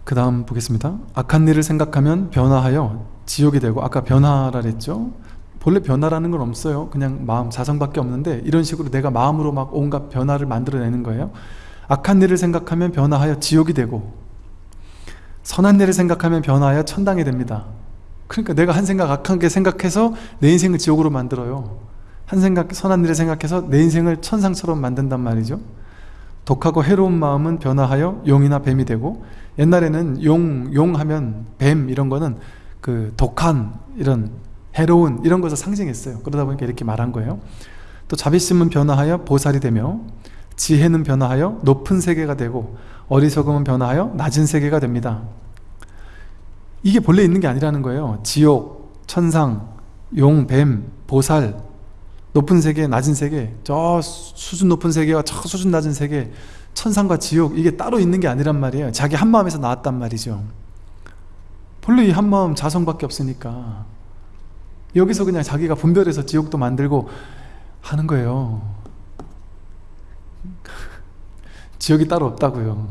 그 다음 보겠습니다. 악한 일을 생각하면 변화하여 지옥이 되고 아까 변화라 그랬죠 본래 변화라는 건 없어요. 그냥 마음 자성밖에 없는데 이런 식으로 내가 마음으로 막 온갖 변화를 만들어내는 거예요. 악한 일을 생각하면 변화하여 지옥이 되고 선한 일을 생각하면 변화하여 천당이 됩니다. 그러니까 내가 한 생각 악한 게 생각해서 내 인생을 지옥으로 만들어요. 한 생각 선한 일을 생각해서 내 인생을 천상처럼 만든단 말이죠. 독하고 해로운 마음은 변화하여 용이나 뱀이 되고 옛날에는 용, 용 하면 뱀 이런 거는 그 독한 이런 해로운 이런 것을 상징했어요. 그러다 보니까 이렇게 말한 거예요. 또 자비심은 변화하여 보살이 되며 지혜는 변화하여 높은 세계가 되고 어리석음은 변화하여 낮은 세계가 됩니다. 이게 본래 있는 게 아니라는 거예요. 지옥, 천상, 용, 뱀, 보살 높은 세계, 낮은 세계 저 수준 높은 세계와 저 수준 낮은 세계 천상과 지옥 이게 따로 있는 게 아니란 말이에요. 자기 한마음에서 나왔단 말이죠. 본래 이 한마음 자성밖에 없으니까 여기서 그냥 자기가 분별해서 지옥도 만들고 하는 거예요. 지옥이 따로 없다고요.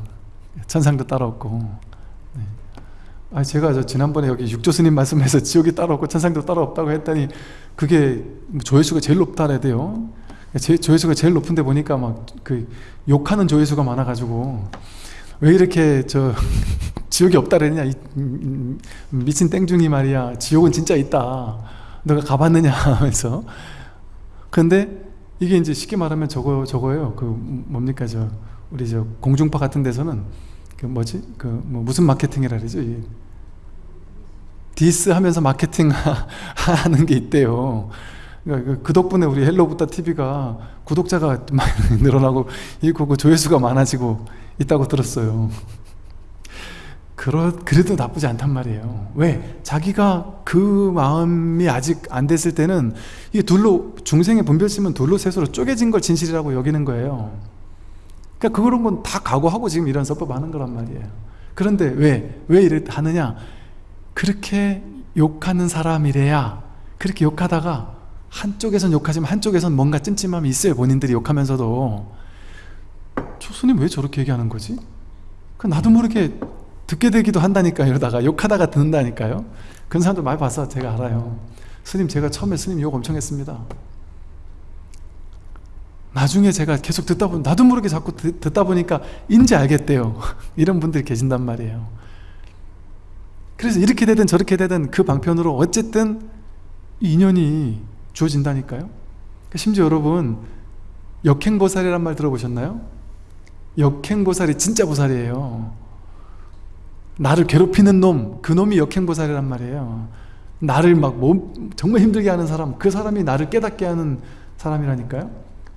천상도 따로 없고. 네. 아 제가 저 지난번에 여기 육조 스님 말씀에서 지옥이 따로 없고 천상도 따로 없다고 했더니 그게 조회수가 제일 높다래 돼요. 제, 조회수가 제일 높은데 보니까 막 그 욕하는 조회수가 많아가지고 왜 이렇게 저 지옥이 없다 그랬냐 이, 미친 땡중이 말이야. 지옥은 진짜 있다 너가 가봤느냐 하면서. 근데 이게 이제 쉽게 말하면 저거 저거예요. 그 뭡니까 저 우리 저 공중파 같은 데서는 그 뭐지? 그 뭐 무슨 마케팅이라 그러죠? 디스 하면서 마케팅 하는 게 있대요. 그러니까 그 덕분에 우리 헬로붓다 TV가 구독자가 많이 늘어나고 그 조회수가 많아지고 있다고 들었어요 그러, 그래도 나쁘지 않단 말이에요 왜? 자기가 그 마음이 아직 안 됐을 때는 이게 둘로 중생의 분별심은 둘로 셋으로 쪼개진 걸 진실이라고 여기는 거예요 그러니까 그런 건 다 각오하고 지금 이런 설법 하는 거란 말이에요 그런데 왜? 왜 이래 하느냐? 그렇게 욕하는 사람이래야 그렇게 욕하다가 한쪽에선 욕하지만 한쪽에선 뭔가 찜찜함이 있어요 본인들이 욕하면서도 저 스님 왜 저렇게 얘기하는 거지? 그 나도 모르게 듣게 되기도 한다니까 이러다가 욕하다가 듣는다니까요. 그런 사람들 많이 봐서 제가 알아요. 스님 제가 처음에 스님 욕 엄청 했습니다. 나중에 제가 계속 듣다 보니 나도 모르게 자꾸 듣, 다 보니까 인지 알겠대요. 이런 분들이 계신단 말이에요. 그래서 이렇게 되든 저렇게 되든 그 방편으로 어쨌든 인연이 주어진다니까요. 그러니까 심지어 여러분 역행보살이란 말 들어보셨나요? 역행보살이 진짜 보살이에요 나를 괴롭히는 놈, 그 놈이 역행보살이란 말이에요. 나를 막 몸, 정말 힘들게 하는 사람 그 사람이 나를 깨닫게 하는 사람이라니까요.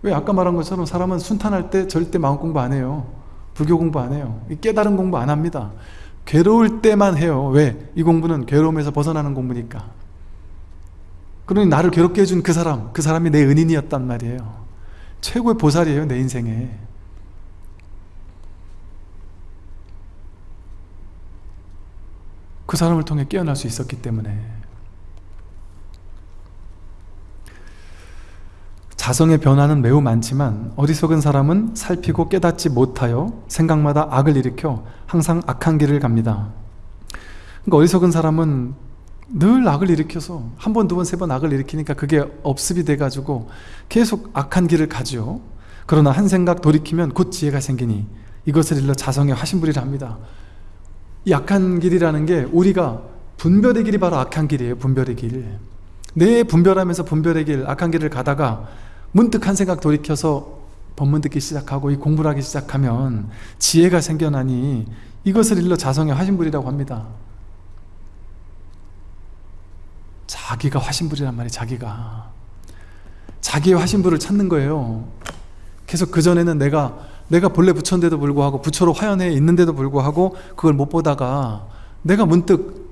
왜 아까 말한 것처럼 사람은 순탄할 때 절대 마음 공부 안 해요. 불교 공부 안 해요. 깨달은 공부 안 합니다. 괴로울 때만 해요. 왜? 이 공부는 괴로움에서 벗어나는 공부니까. 그러니 나를 괴롭게 해준 그 사람 그 사람이 내 은인이었단 말이에요. 최고의 보살이에요 내 인생에 그 사람을 통해 깨어날 수 있었기 때문에. 자성의 변화는 매우 많지만 어리석은 사람은 살피고 깨닫지 못하여 생각마다 악을 일으켜 항상 악한 길을 갑니다. 그러니까 어리석은 사람은 늘 악을 일으켜서 한 번, 두 번, 세 번 악을 일으키니까 그게 업습이 돼가지고 계속 악한 길을 가죠 그러나 한 생각 돌이키면 곧 지혜가 생기니 이것을 일러 자성의 화신불이라 합니다 이 악한 길이라는 게 우리가 분별의 길이 바로 악한 길이에요 분별의 길내 분별하면서 분별의 길 악한 길을 가다가 문득 한 생각 돌이켜서 법문 듣기 시작하고 이 공부를 하기 시작하면 지혜가 생겨나니 이것을 일러 자성의 화신불이라고 합니다. 자기가 화신불이란 말이에요 자기가. 자기의 화신불을 찾는 거예요. 계속 그전에는 내가 내가 본래 부처인데도 불구하고 부처로 화연해 있는데도 불구하고 그걸 못 보다가 내가 문득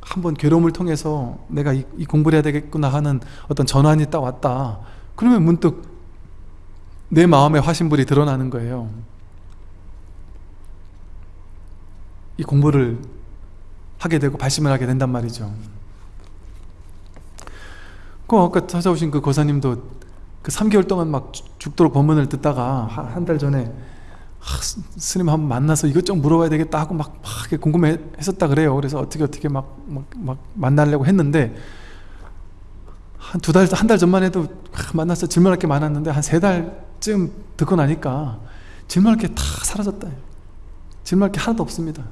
한번 괴로움을 통해서 내가 이, 이 공부를 해야 되겠구나 하는 어떤 전환이 딱 왔다. 그러면 문득 내 마음의 화신불이 드러나는 거예요. 이 공부를 하게 되고 발심을 하게 된단 말이죠. 그 아까 찾아오신 그 고사님도 그 3개월 동안 막 죽도록 법문을 듣다가 한 달 전에 아, 스님 한번 만나서 이것저것 물어봐야 되겠다 하고 막, 막 궁금했었다 그래요. 그래서 어떻게 어떻게 막, 막, 막 만나려고 했는데 한 두 달, 한 달 전만 해도 만나서 질문할 게 많았는데 한 세 달쯤 듣고 나니까 질문할 게 다 사라졌다. 질문할 게 하나도 없습니다.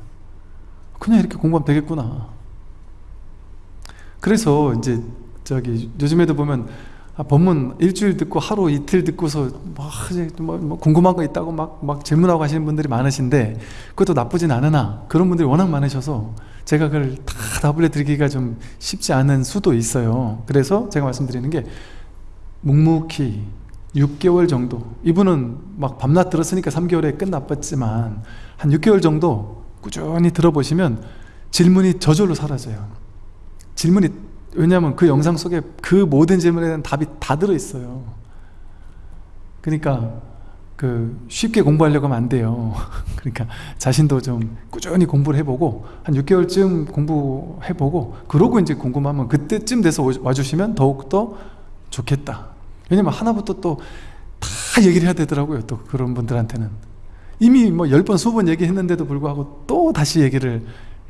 그냥 이렇게 공부하면 되겠구나. 그래서 이제 저기 요즘에도 보면 아, 법문 일주일 듣고 하루 이틀 듣고서 막 뭐, 뭐 궁금한 거 있다고 막, 막 질문하고 하시는 분들이 많으신데 그것도 나쁘진 않으나 그런 분들이 워낙 많으셔서 제가 그걸 다 답을 해드리기가 좀 쉽지 않은 수도 있어요. 그래서 제가 말씀드리는 게 묵묵히 6개월 정도 이분은 막 밤낮 들었으니까 3개월에 끝나봤지만 한 6개월 정도 꾸준히 들어보시면 질문이 저절로 사라져요. 질문이 왜냐하면 그 영상 속에 그 모든 질문에 대한 답이 다 들어있어요. 그러니까 그 쉽게 공부하려고 하면 안 돼요. 그러니까 자신도 좀 꾸준히 공부를 해보고 한 6개월쯤 공부해보고 그러고 이제 궁금하면 그때쯤 돼서 와주시면 더욱더 좋겠다. 왜냐면 하나부터 또 다 얘기를 해야 되더라고요 또 그런 분들한테는. 이미 뭐 10번, 20번 얘기했는데도 불구하고 또 다시 얘기를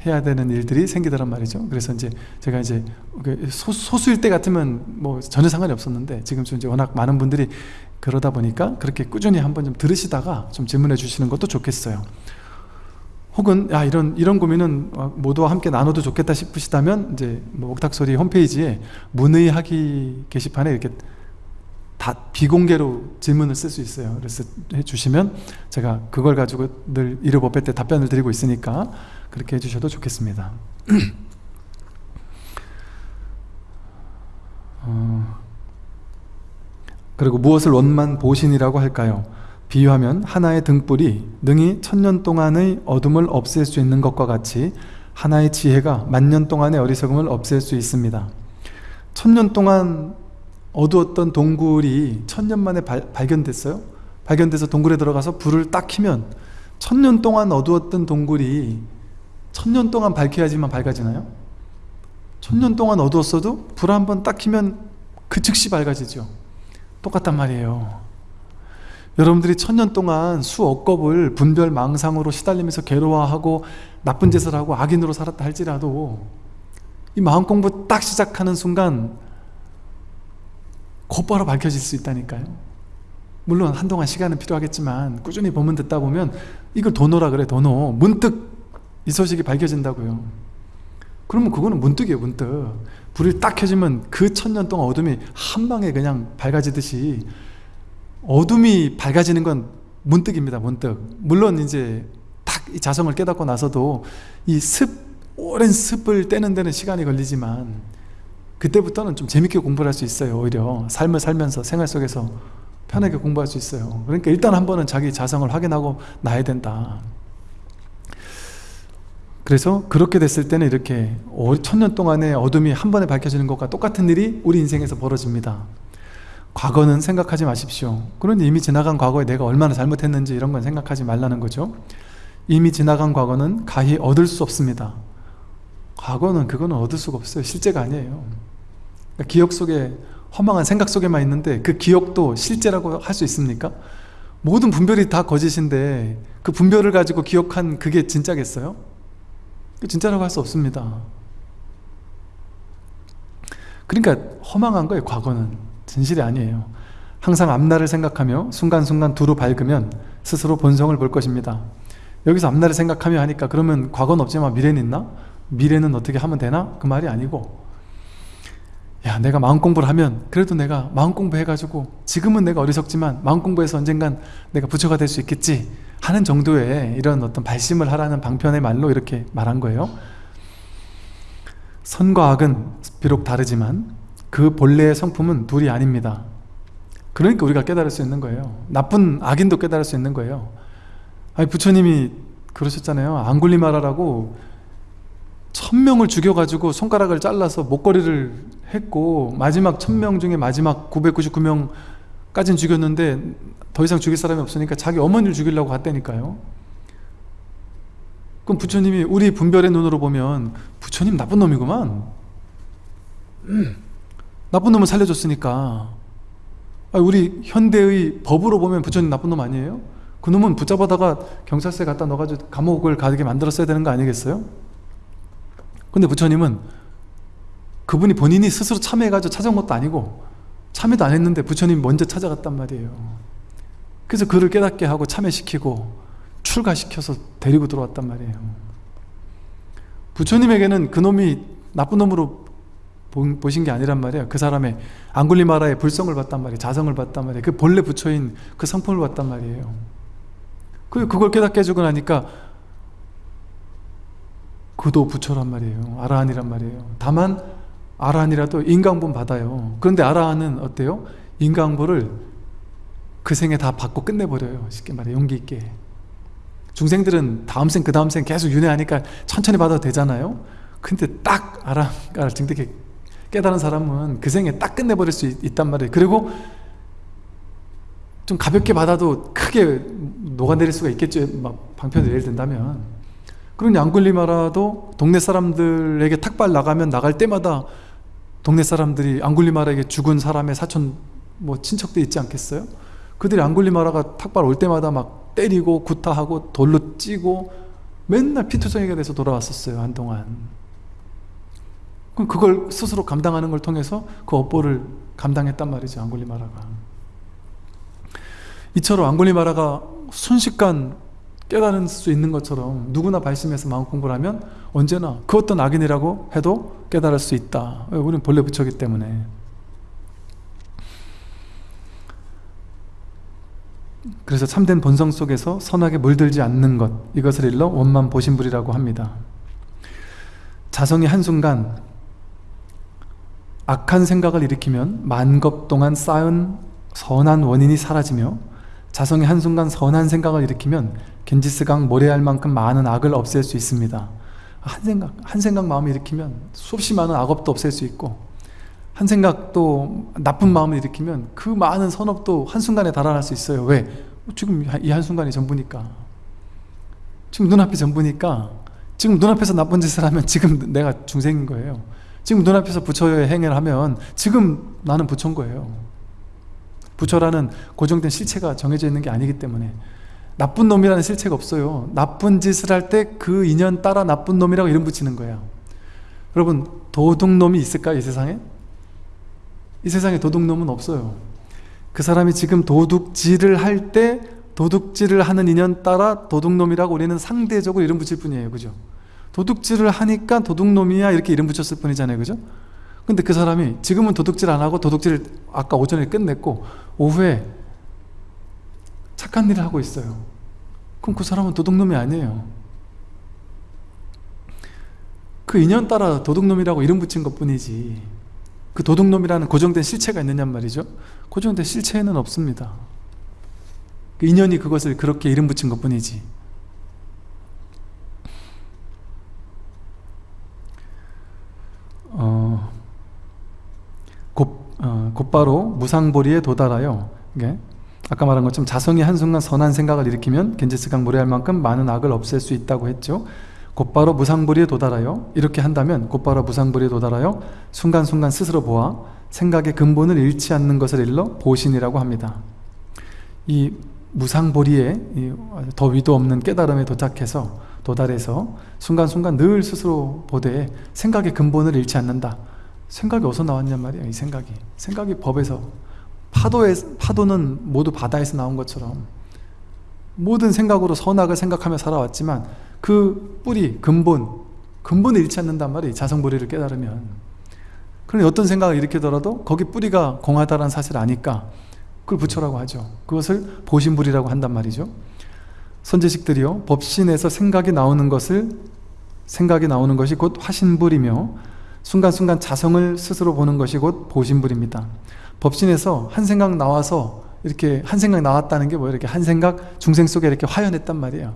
해야 되는 일들이 생기더란 말이죠. 그래서 이제 제가 이제 그 소수일 때 같으면 뭐 전혀 상관이 없었는데 지금 좀 이제 워낙 많은 분들이 그러다 보니까 그렇게 꾸준히 한번 좀 들으시다가 좀 질문해 주시는 것도 좋겠어요. 혹은 야 이런 이런 고민은 모두와 함께 나눠도 좋겠다 싶으시다면 이제 뭐 옥탁소리 홈페이지에 문의하기 게시판에 이렇게 다 비공개로 질문을 쓸 수 있어요. 그래서 해주시면 제가 그걸 가지고 늘 일요법회 때 답변을 드리고 있으니까 그렇게 해주셔도 좋겠습니다. 어, 그리고 무엇을 원만 보신이라고 할까요? 비유하면 하나의 등불이 능히 천년 동안의 어둠을 없앨 수 있는 것과 같이 하나의 지혜가 만년 동안의 어리석음을 없앨 수 있습니다. 천년 동안 어두웠던 동굴이 천년 만에 발, 발견됐어요. 발견돼서 동굴에 들어가서 불을 딱 켜면 천년 동안 어두웠던 동굴이 천년 동안 밝혀야지만 밝아지나요? 천년 동안 어두웠어도 불 한 번딱 켜면 그 즉시 밝아지죠. 똑같단 말이에요. 여러분들이 천년 동안 수억 겁을 분별 망상으로 시달리면서 괴로워하고 나쁜 짓을 하고 악인으로 살았다 할지라도 이 마음 공부 딱 시작하는 순간 곧바로 밝혀질 수 있다니까요. 물론 한동안 시간은 필요하겠지만 꾸준히 법문 듣다 보면 이걸 도노라 그래 도노 문득 이 소식이 밝혀진다고요. 그러면 그거는 문득이에요 문득. 불이 딱 켜지면 그 천년 동안 어둠이 한 방에 그냥 밝아지듯이 어둠이 밝아지는 건 문득입니다 문득. 물론 이제 딱 이 자성을 깨닫고 나서도 이 습 오랜 습을 떼는 데는 시간이 걸리지만 그때부터는 좀 재밌게 공부를 할 수 있어요 오히려. 삶을 살면서 생활 속에서 편하게 공부할 수 있어요. 그러니까 일단 한 번은 자기 자성을 확인하고 나야 된다 그래서 그렇게 됐을 때는 이렇게 천년 동안의 어둠이 한 번에 밝혀지는 것과 똑같은 일이 우리 인생에서 벌어집니다. 과거는 생각하지 마십시오. 그런데 이미 지나간 과거에 내가 얼마나 잘못했는지 이런 건 생각하지 말라는 거죠. 이미 지나간 과거는 가히 얻을 수 없습니다. 과거는 그거는 얻을 수가 없어요. 실제가 아니에요. 그러니까 기억 속에 허망한 생각 속에만 있는데 그 기억도 실제라고 할 수 있습니까? 모든 분별이 다 거짓인데 그 분별을 가지고 기억한 그게 진짜겠어요? 진짜라고 할 수 없습니다. 그러니까 허망한 거예요 과거는. 진실이 아니에요. 항상 앞날을 생각하며 순간순간 두루 밝으면 스스로 본성을 볼 것입니다. 여기서 앞날을 생각하며 하니까 그러면 과거는 없지만 미래는 있나? 미래는 어떻게 하면 되나? 그 말이 아니고. 야 내가 마음 공부를 하면 그래도 내가 마음 공부 해가지고 지금은 내가 어리석지만 마음 공부해서 언젠간 내가 부처가 될 수 있겠지 하는 정도의 이런 어떤 발심을 하라는 방편의 말로 이렇게 말한 거예요. 선과 악은 비록 다르지만 그 본래의 성품은 둘이 아닙니다. 그러니까 우리가 깨달을 수 있는 거예요. 나쁜 악인도 깨달을 수 있는 거예요. 아니 부처님이 그러셨잖아요. 앙굴리마라라고 천명을 죽여가지고 손가락을 잘라서 목걸이를 했고 마지막 천명 중에 마지막 999명 까지는 죽였는데 더 이상 죽일 사람이 없으니까 자기 어머니를 죽이려고 갔다니까요 그럼 부처님이 우리 분별의 눈으로 보면 부처님 나쁜 놈이구만 음, 나쁜 놈을 살려줬으니까 우리 현대의 법으로 보면 부처님 나쁜 놈 아니에요? 그 놈은 붙잡아다가 경찰서에 갖다 넣어가지고 감옥을 가게 만들었어야 되는 거 아니겠어요? 근데 부처님은 그분이 본인이 스스로 참여해가지고 찾아온 것도 아니고 참여도 안 했는데 부처님 먼저 찾아갔단 말이에요. 그래서 그를 깨닫게 하고 참여시키고 출가시켜서 데리고 들어왔단 말이에요. 부처님에게는 그놈이 나쁜 놈으로 보신 게 아니란 말이에요. 그 사람의 앙굴리마라의 불성을 봤단 말이에요. 자성을 봤단 말이에요. 그 본래 부처인 그 성품을 봤단 말이에요. 그걸 깨닫게 해주고 나니까 그도 부처란 말이에요. 아라한이란 말이에요. 다만 아라한이라도 인강본 받아요. 그런데 아라한은 어때요? 인강보를 그 생에 다 받고 끝내버려요. 쉽게 말해 용기 있게. 중생들은 다음 생 그 다음 생 계속 윤회하니까 천천히 받아도 되잖아요. 근데 딱 아라한가를 증득해 깨달은 사람은 그 생에 딱 끝내버릴 수 있, 단 말이에요. 그리고 좀 가볍게 받아도 크게 녹아내릴 수가 있겠죠. 막 방편을 예를 든다면. 그런 앙굴리마라도 동네 사람들에게 탁발 나가면 나갈 때마다 동네 사람들이 앙굴리마라에게 죽은 사람의 사촌 뭐 친척들 있지 않겠어요? 그들이 앙굴리마라가 탁발 올 때마다 막 때리고 구타하고 돌로 찌고 맨날 피투성이가 돼서 돌아왔었어요 한동안 그럼 그걸 스스로 감당하는 걸 통해서 그 업보를 감당했단 말이죠 앙굴리마라가 이처럼 앙굴리마라가 순식간 깨달을 수 있는 것처럼 누구나 발심해서 마음 공부를 하면 언제나 그 어떤 악인이라고 해도 깨달을 수 있다. 우리는 본래 부처기 때문에. 그래서 참된 본성 속에서 선하게 물들지 않는 것 이것을 일러 원만 보신불이라고 합니다. 자성이 한순간 악한 생각을 일으키면 만겁 동안 쌓은 선한 원인이 사라지며 자성이 한순간 선한 생각을 일으키면 겐지스강 모래알 만큼 많은 악을 없앨 수 있습니다. 한 생각, 한 생각 마음을 일으키면 수없이 많은 악업도 없앨 수 있고 한 생각도 나쁜 마음을 일으키면 그 많은 선업도 한순간에 달아날 수 있어요. 왜? 지금 이 한순간이 전부니까. 지금 눈앞이 전부니까 지금 눈앞에서 나쁜 짓을 하면 지금 내가 중생인 거예요. 지금 눈앞에서 부처의 행위를 하면 지금 나는 부처인 거예요. 부처라는 고정된 실체가 정해져 있는 게 아니기 때문에 나쁜 놈이라는 실체가 없어요 나쁜 짓을 할 때 그 인연 따라 나쁜 놈이라고 이름 붙이는 거예요 여러분 도둑놈이 있을까요 이 세상에? 이 세상에 도둑놈은 없어요 그 사람이 지금 도둑질을 할 때 도둑질을 하는 인연 따라 도둑놈이라고 우리는 상대적으로 이름 붙일 뿐이에요 그죠? 도둑질을 하니까 도둑놈이야 이렇게 이름 붙였을 뿐이잖아요 그죠? 근데 그 사람이 지금은 도둑질 안 하고 도둑질을 아까 오전에 끝냈고 오후에 착한 일을 하고 있어요. 그럼 그 사람은 도둑놈이 아니에요. 그 인연 따라 도둑놈이라고 이름 붙인 것 뿐이지 그 도둑놈이라는 고정된 실체가 있느냔 말이죠. 고정된 실체에는 없습니다. 그 인연이 그것을 그렇게 이름 붙인 것 뿐이지. 어, 곧, 어, 곧바로 무상보리에 도달하여 이게 아까 말한 것처럼 자성이 한순간 선한 생각을 일으키면 겐지스강 무례할 만큼 많은 악을 없앨 수 있다고 했죠. 곧바로 무상보리에 도달하여 이렇게 한다면 곧바로 무상보리에 도달하여 순간순간 스스로 보아 생각의 근본을 잃지 않는 것을 일러 보신이라고 합니다. 이 무상보리에 더 위도 없는 깨달음에 도착해서 도달해서 순간순간 늘 스스로 보되 생각의 근본을 잃지 않는다. 생각이 어디서 나왔냔 말이에요 이 생각이. 생각이 법에서 파도에, 파도는 모두 바다에서 나온 것처럼 모든 생각으로 선악을 생각하며 살아왔지만 그 뿌리, 근본 근본을 잃지 않는단 말이에요 자성보리를 깨달으면. 그러니 어떤 생각을 일으키더라도 거기 뿌리가 공하다는 사실을 아니까 그걸 부처라고 하죠. 그것을 보신불이라고 한단 말이죠. 선제식들이요 법신에서 생각이 나오는 것을 생각이 나오는 것이 곧 화신불이며 순간순간 자성을 스스로 보는 것이 곧 보신불입니다 법신에서 한 생각 나와서 이렇게 한 생각 나왔다는 게 뭐예요? 이렇게 한 생각 중생 속에 이렇게 화연했단 말이에요.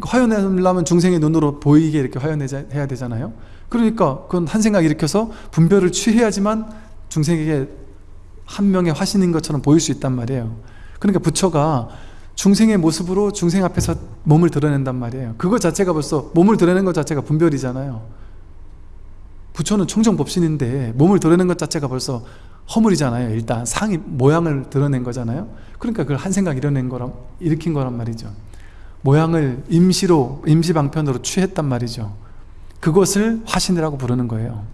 화연하려면 중생의 눈으로 보이게 이렇게 화연해야 되잖아요. 그러니까 그건 한 생각 일으켜서 분별을 취해야지만 중생에게 한 명의 화신인 것처럼 보일 수 있단 말이에요. 그러니까 부처가 중생의 모습으로 중생 앞에서 몸을 드러낸단 말이에요. 그거 자체가 벌써 몸을 드러내는 것 자체가 분별이잖아요. 부처는 청정법신인데 몸을 드러내는 것 자체가 벌써 허물이잖아요. 일단 상이 모양을 드러낸 거잖아요. 그러니까 그걸 한 생각 일어낸 거란 일으킨 거란 말이죠. 모양을 임시로 임시 방편으로 취했단 말이죠. 그것을 화신이라고 부르는 거예요.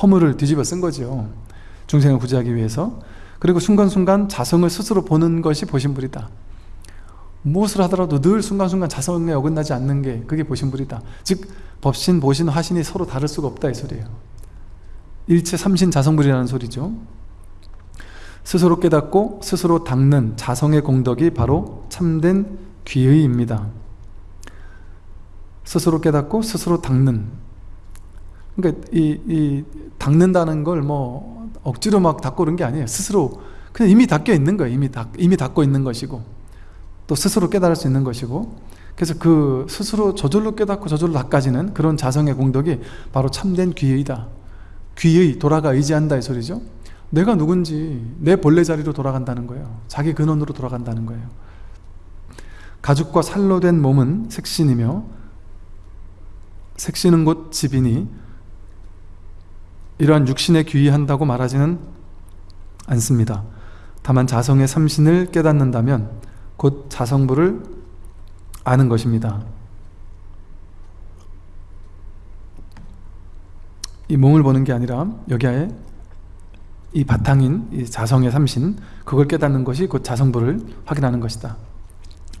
허물을 뒤집어 쓴 거죠. 중생을 구제하기 위해서. 그리고 순간순간 자성을 스스로 보는 것이 보신불이다. 무엇을 하더라도 늘 순간순간 자성에 어긋나지 않는 게 그게 보신불이다. 즉 법신, 보신, 화신이 서로 다를 수가 없다 이 소리예요 일체 삼신 자성불이라는 소리죠. 스스로 깨닫고 스스로 닦는 자성의 공덕이 바로 참된 귀의입니다. 스스로 깨닫고 스스로 닦는. 그러니까 이, 이 닦는다는 걸 뭐 억지로 막 닦고 그런 게 아니에요. 스스로 그냥 이미 닦여 있는 거예요. 이미, 닦, 이미 닦고 있는 것이고. 또 스스로 깨달을 수 있는 것이고. 그래서 그 스스로 저절로 깨닫고 저절로 닦아지는 그런 자성의 공덕이 바로 참된 귀의다 귀의 돌아가 의지한다 이 소리죠? 내가 누군지 내 본래 자리로 돌아간다는 거예요. 자기 근원으로 돌아간다는 거예요. 가죽과 살로 된 몸은 색신이며 색신은 곧 집이니 이러한 육신에 귀의한다고 말하지는 않습니다. 다만 자성의 삼신을 깨닫는다면 곧 자성부를 아는 것입니다 이 몸을 보는 게 아니라 여기에 이 바탕인 이 자성의 삼신 그걸 깨닫는 것이 곧 자성부를 확인하는 것이다.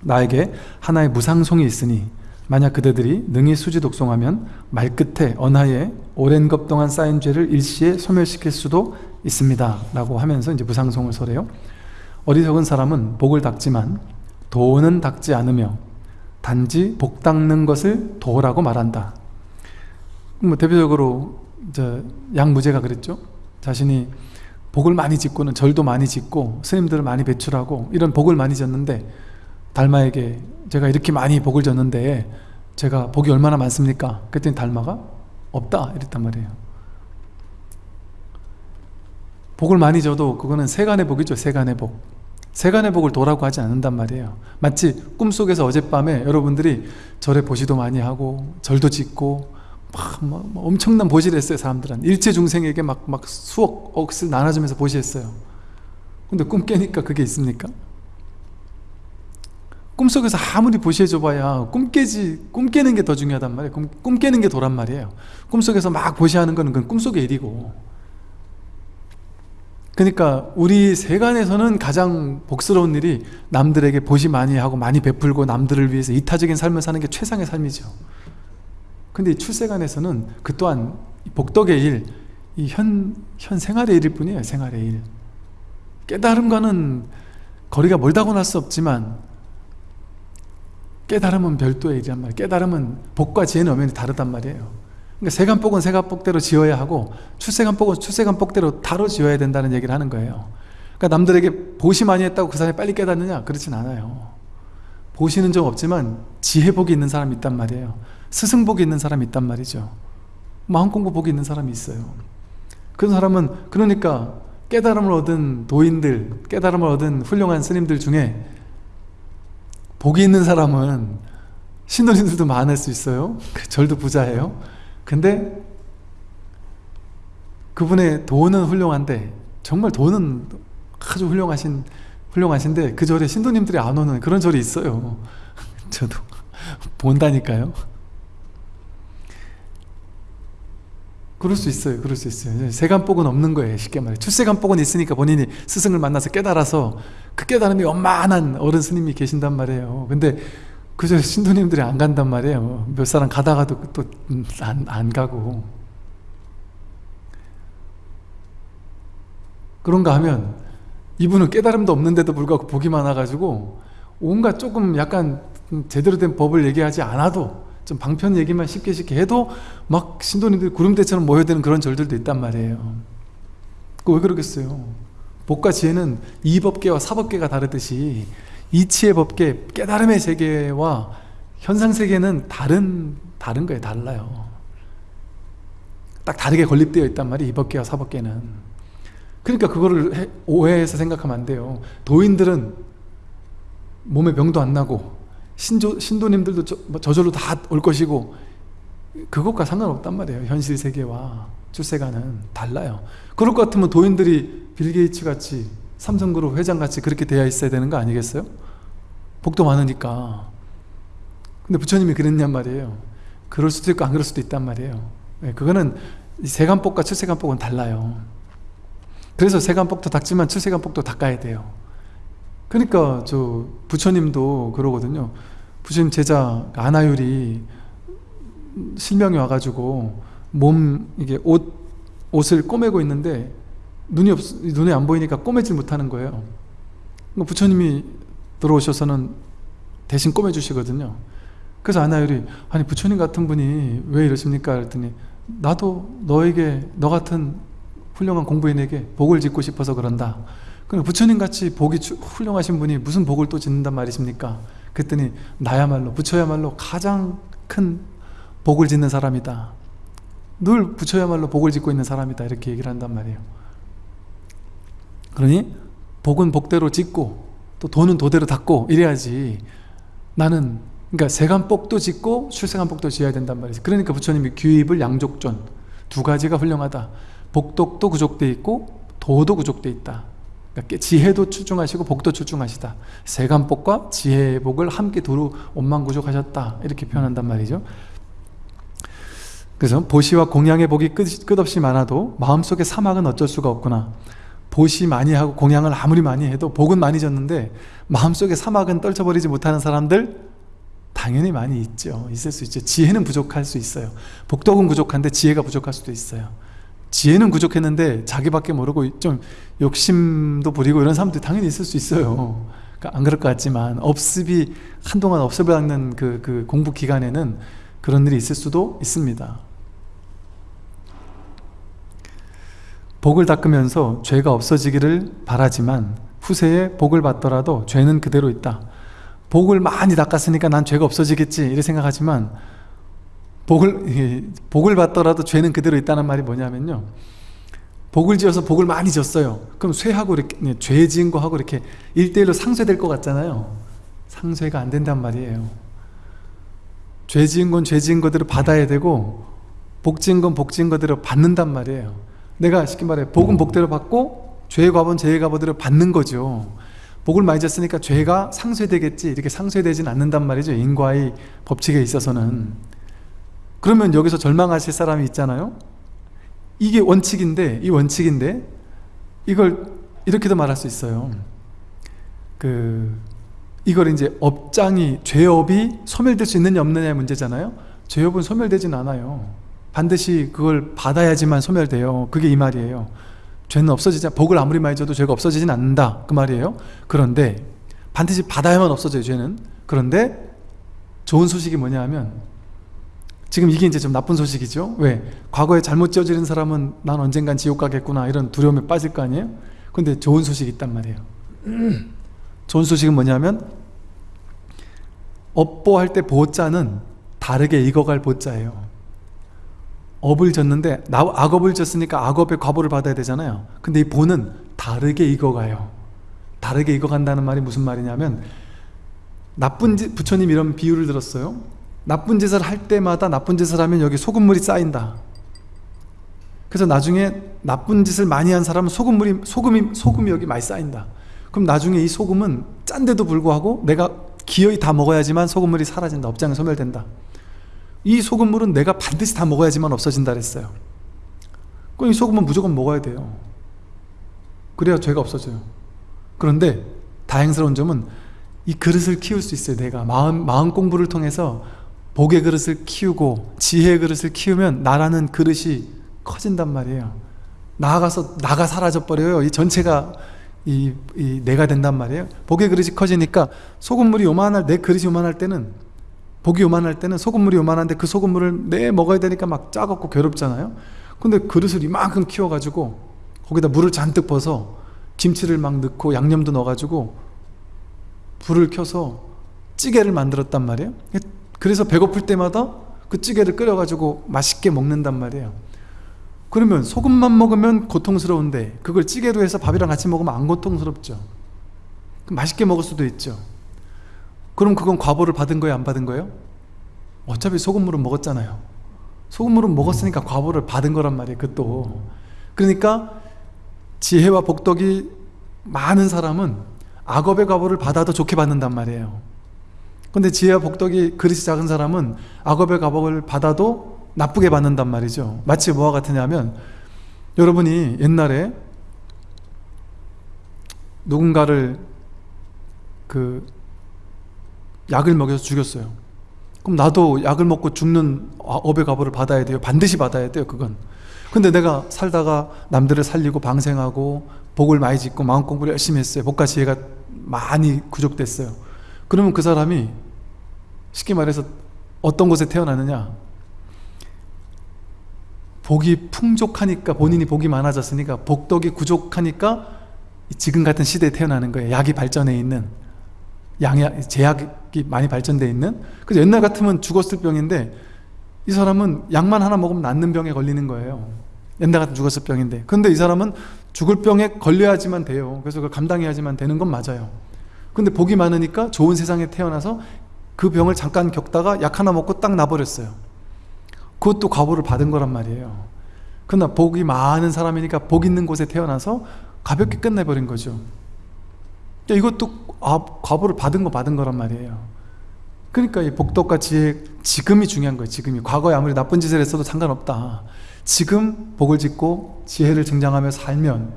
나에게 하나의 무상송이 있으니 만약 그대들이 능히 수지 독송하면 말끝에 언하에 오랜 것 동안 쌓인 죄를 일시에 소멸시킬 수도 있습니다. 라고 하면서 이제 무상송을 설해요. 어리석은 사람은 복을 닦지만 도는 닦지 않으며 단지 복 닦는 것을 도라고 말한다. 뭐 대표적으로 이제 양무제가 그랬죠. 자신이 복을 많이 짓고는 절도 많이 짓고 스님들을 많이 배출하고 이런 복을 많이 졌는데 달마에게 제가 이렇게 많이 복을 졌는데 제가 복이 얼마나 많습니까? 그랬더니 달마가 없다 이랬단 말이에요. 복을 많이 져도 그거는 세간의 복이죠 세간의 복. 세간의 복을 도라고 하지 않는단 말이에요. 마치 꿈속에서 어젯밤에 여러분들이 절에 보시도 많이 하고 절도 짓고 막, 막, 막 엄청난 보시를 했어요 사람들은 일체 중생에게 막, 막 수억 억을 나눠주면서 보시했어요. 근데 꿈 깨니까 그게 있습니까? 꿈속에서 아무리 보시해줘 봐야 꿈 깨지 꿈 깨는 게 더 중요하단 말이에요. 꿈, 꿈 깨는 게 도란 말이에요. 꿈속에서 막 보시하는 거는 그건 꿈속의 일이고. 그러니까 우리 세간에서는 가장 복스러운 일이 남들에게 보시 많이 하고 많이 베풀고 남들을 위해서 이타적인 삶을 사는 게 최상의 삶이죠 근데 출세간에서는 그 또한 복덕의 일, 이 현, 현 생활의 일일 뿐이에요 생활의 일. 깨달음과는 거리가 멀다고 할수 없지만 깨달음은 별도의 일이란 말이에요. 깨달음은 복과 지혜는 엄연히 다르단 말이에요. 그러니까 세간복은 세간복대로 지어야 하고 출세간복은 출세간복대로 다로 지어야 된다는 얘기를 하는 거예요. 그러니까 남들에게 보시 많이 했다고 그 사람이 빨리 깨닫느냐? 그렇진 않아요. 보시는 적 없지만 지혜복이 있는 사람이 있단 말이에요 스승복이 있는 사람이 있단 말이죠. 마음공부 복이 있는 사람이 있어요. 그런 사람은 그러니까 깨달음을 얻은 도인들 깨달음을 얻은 훌륭한 스님들 중에 복이 있는 사람은 신도님들도 많을 수 있어요. 그 절도 부자예요. 근데 그분의 돈은 훌륭한데 정말 돈은 아주 훌륭하신 훌륭하신데 그 절에 신도님들이 안 오는 그런 절이 있어요. 저도 본다니까요 그럴 수 있어요 그럴 수 있어요. 세간복은 없는 거예요 쉽게 말해. 출세간복은 있으니까 본인이 스승을 만나서 깨달아서 그 깨달음이 원만한 어른 스님이 계신단 말이에요. 근데 그저 신도님들이 안 간단 말이에요. 몇 사람 가다가도 또 안 안 가고. 그런가 하면 이분은 깨달음도 없는데도 불구하고 복이 많아가지고 온갖 조금 약간 제대로 된 법을 얘기하지 않아도 좀 방편 얘기만 쉽게 쉽게 해도 막 신도님들이 구름대처럼 모여드는 그런 절들도 있단 말이에요. 그왜 그러겠어요? 복과 지혜는 이법계와 사법계가 다르듯이 이치의 법계, 깨달음의 세계와 현상세계는 다른 다른 거예요 달라요. 딱 다르게 건립되어 있단 말이에요 이법계와 사법계는. 그러니까 그거를 해, 오해해서 생각하면 안 돼요. 도인들은 몸에 병도 안 나고 신조, 신도님들도 저, 뭐 저절로 다 올 것이고 그것과 상관없단 말이에요. 현실 세계와 출세가는 달라요. 그럴 것 같으면 도인들이 빌 게이츠 같이 삼성그룹 회장 같이 그렇게 되어 있어야 되는 거 아니겠어요? 복도 많으니까. 근데 부처님이 그랬냔 말이에요. 그럴 수도 있고 안 그럴 수도 있단 말이에요. 네, 그거는 세간복과 출세간복은 달라요. 그래서 세간복도 닦지만 출세간복도 닦아야 돼요 그러니까 저 부처님도 그러거든요 부처님 제자 아나율이 실명이 와가지고 몸 이게 옷 옷을 꼬매고 있는데 눈이 없 눈에 안 보이니까 꼬매질 못하는 거예요. 그러니까 부처님이 들어오셔서는 대신 꼬매 주시거든요. 그래서 아나율이 아니 부처님 같은 분이 왜 이러십니까? 그랬더니 나도 너에게 너 같은 훌륭한 공부인에게 복을 짓고 싶어서 그런다. 그럼 부처님 같이 복이 훌륭하신 분이 무슨 복을 또 짓는단 말이십니까? 그랬더니 나야말로 부처야말로 가장 큰 복을 짓는 사람이다. 늘 부처야말로 복을 짓고 있는 사람이다. 이렇게 얘기를 한단 말이에요. 그러니 복은 복대로 짓고 또 돈은 도대로 닦고 이래야지 나는 그러니까 세간복도 짓고 출세간복도 지어야 된단 말이죠. 그러니까 부처님이 규입을 양족존 두 가지가 훌륭하다. 복덕도 구족돼 있고 도도 구족돼 있다. 그러니까 지혜도 출중하시고 복도 출중하시다. 세간복과 지혜의 복을 함께 두루 원만구족하셨다. 이렇게 표현한단 말이죠. 그래서 보시와 공양의 복이 끝, 끝없이 많아도 마음속에 사막은 어쩔 수가 없구나. 보시 많이 하고 공양을 아무리 많이 해도 복은 많이 졌는데 마음속에 사막은 떨쳐버리지 못하는 사람들 당연히 많이 있죠. 있을 수 있죠. 지혜는 부족할 수 있어요. 복덕은 부족한데 지혜가 부족할 수도 있어요. 지혜는 부족했는데 자기밖에 모르고 좀 욕심도 부리고 이런 사람들 당연히 있을 수 있어요. 그러니까 안 그럴 것 같지만 업습이 한동안 업습을 닦는 그, 그 공부 기간에는 그런 일이 있을 수도 있습니다. 복을 닦으면서 죄가 없어지기를 바라지만 후세에 복을 받더라도 죄는 그대로 있다. 복을 많이 닦았으니까 난 죄가 없어지겠지 이렇게 생각하지만 복을 복을 받더라도 죄는 그대로 있다는 말이 뭐냐면요. 복을 지어서 복을 많이 졌어요. 그럼 쇠하고 이렇게 네, 죄 지은 거하고 이렇게 일대일로 상쇄될 것 같잖아요. 상쇄가 안 된단 말이에요. 죄 지은 건 죄 지은 거대로 받아야 되고 복 지은 건 복 지은 거대로 받는단 말이에요. 내가 쉽게 말해 복은 복대로 받고 죄의 값은 죄의 값대로 받는 거죠. 복을 많이 졌으니까 죄가 상쇄되겠지 이렇게 상쇄되진 않는단 말이죠. 인과의 법칙에 있어서는. 그러면 여기서 절망하실 사람이 있잖아요. 이게 원칙인데 이 원칙인데 이걸 이렇게도 말할 수 있어요. 그 이걸 이제 업장이 죄업이 소멸될 수 있느냐 없느냐의 문제잖아요. 죄업은 소멸되진 않아요. 반드시 그걸 받아야지만 소멸돼요. 그게 이 말이에요. 죄는 없어지지 복을 아무리 많이 줘도 죄가 없어지진 않는다 그 말이에요. 그런데 반드시 받아야만 없어져요. 죄는. 그런데 좋은 소식이 뭐냐 하면 지금 이게 이제 좀 나쁜 소식이죠. 왜? 과거에 잘못 지어지는 사람은 난 언젠간 지옥 가겠구나 이런 두려움에 빠질 거 아니에요? 근데 좋은 소식이 있단 말이에요. 좋은 소식은 뭐냐면 업보할 때 보자는 다르게 익어갈 보자예요. 업을 졌는데 나 악업을 졌으니까 악업의 과보를 받아야 되잖아요 근데 이 보는 다르게 익어가요 다르게 익어간다는 말이 무슨 말이냐면 나쁜 짓 부처님 이런 비유를 들었어요 나쁜 짓을 할 때마다 나쁜 짓을 하면 여기 소금물이 쌓인다. 그래서 나중에 나쁜 짓을 많이 한 사람은 소금물이 소금이 소금이 여기 많이 쌓인다. 그럼 나중에 이 소금은 짠데도 불구하고 내가 기어이 다 먹어야지만 소금물이 사라진다. 업장에 소멸된다. 이 소금물은 내가 반드시 다 먹어야지만 없어진다 그랬어요. 그럼 이 소금은 무조건 먹어야 돼요. 그래야 죄가 없어져요. 그런데 다행스러운 점은 이 그릇을 키울 수 있어요 내가. 마음, 마음 공부를 통해서 복의 그릇을 키우고 지혜의 그릇을 키우면 나라는 그릇이 커진단 말이에요. 나아가서 나가 사라져 버려요. 이 전체가 이, 이 내가 된단 말이에요. 복의 그릇이 커지니까 소금물이 요만할 내 그릇이 요만할 때는 복이 요만할 때는 소금물이 요만한데 그 소금물을 내 먹어야 되니까 막 짜갖고 괴롭잖아요. 근데 그릇을 이만큼 키워가지고 거기다 물을 잔뜩 부어서 김치를 막 넣고 양념도 넣어가지고 불을 켜서 찌개를 만들었단 말이에요 그래서 배고플 때마다 그 찌개를 끓여가지고 맛있게 먹는단 말이에요. 그러면 소금만 먹으면 고통스러운데 그걸 찌개로 해서 밥이랑 같이 먹으면 안 고통스럽죠. 맛있게 먹을 수도 있죠. 그럼 그건 과보를 받은 거예요? 안 받은 거예요? 어차피 소금물은 먹었잖아요. 소금물은 먹었으니까 과보를 받은 거란 말이에요 그것도. 그러니까 지혜와 복덕이 많은 사람은 악업의 과보를 받아도 좋게 받는단 말이에요 근데 지혜와 복덕이 그릇이 작은 사람은 악업의 과보를 받아도 나쁘게 받는단 말이죠. 마치 뭐와 같으냐면 여러분이 옛날에 누군가를 그 약을 먹여서 죽였어요. 그럼 나도 약을 먹고 죽는 업의 과보를 받아야 돼요? 반드시 받아야 돼요 그건. 근데 내가 살다가 남들을 살리고 방생하고 복을 많이 짓고 마음 공부를 열심히 했어요. 복과 지혜가 많이 구족됐어요 그러면 그 사람이 쉽게 말해서 어떤 곳에 태어나느냐? 복이 풍족하니까 본인이 복이 많아졌으니까 복덕이 부족하니까 지금 같은 시대에 태어나는 거예요. 약이 발전해 있는 양약, 제약이 많이 발전되어 있는. 그래서 옛날 같으면 죽었을 병인데 이 사람은 약만 하나 먹으면 낫는 병에 걸리는 거예요. 옛날 같은 죽었을 병인데. 근데 이 사람은 죽을 병에 걸려야지만 돼요. 그래서 그걸 감당해야지만 되는 건 맞아요 근데 복이 많으니까 좋은 세상에 태어나서 그 병을 잠깐 겪다가 약 하나 먹고 딱 나버렸어요. 그것도 과보를 받은 거란 말이에요. 그러나 복이 많은 사람이니까 복 있는 곳에 태어나서 가볍게 끝내버린 거죠. 이것도 아, 과보를 받은 거 받은 거란 말이에요. 그러니까 이 복덕과 지혜 지금이 중요한 거예요 지금이. 과거에 아무리 나쁜 짓을 했어도 상관없다. 지금 복을 짓고 지혜를 증장하며 살면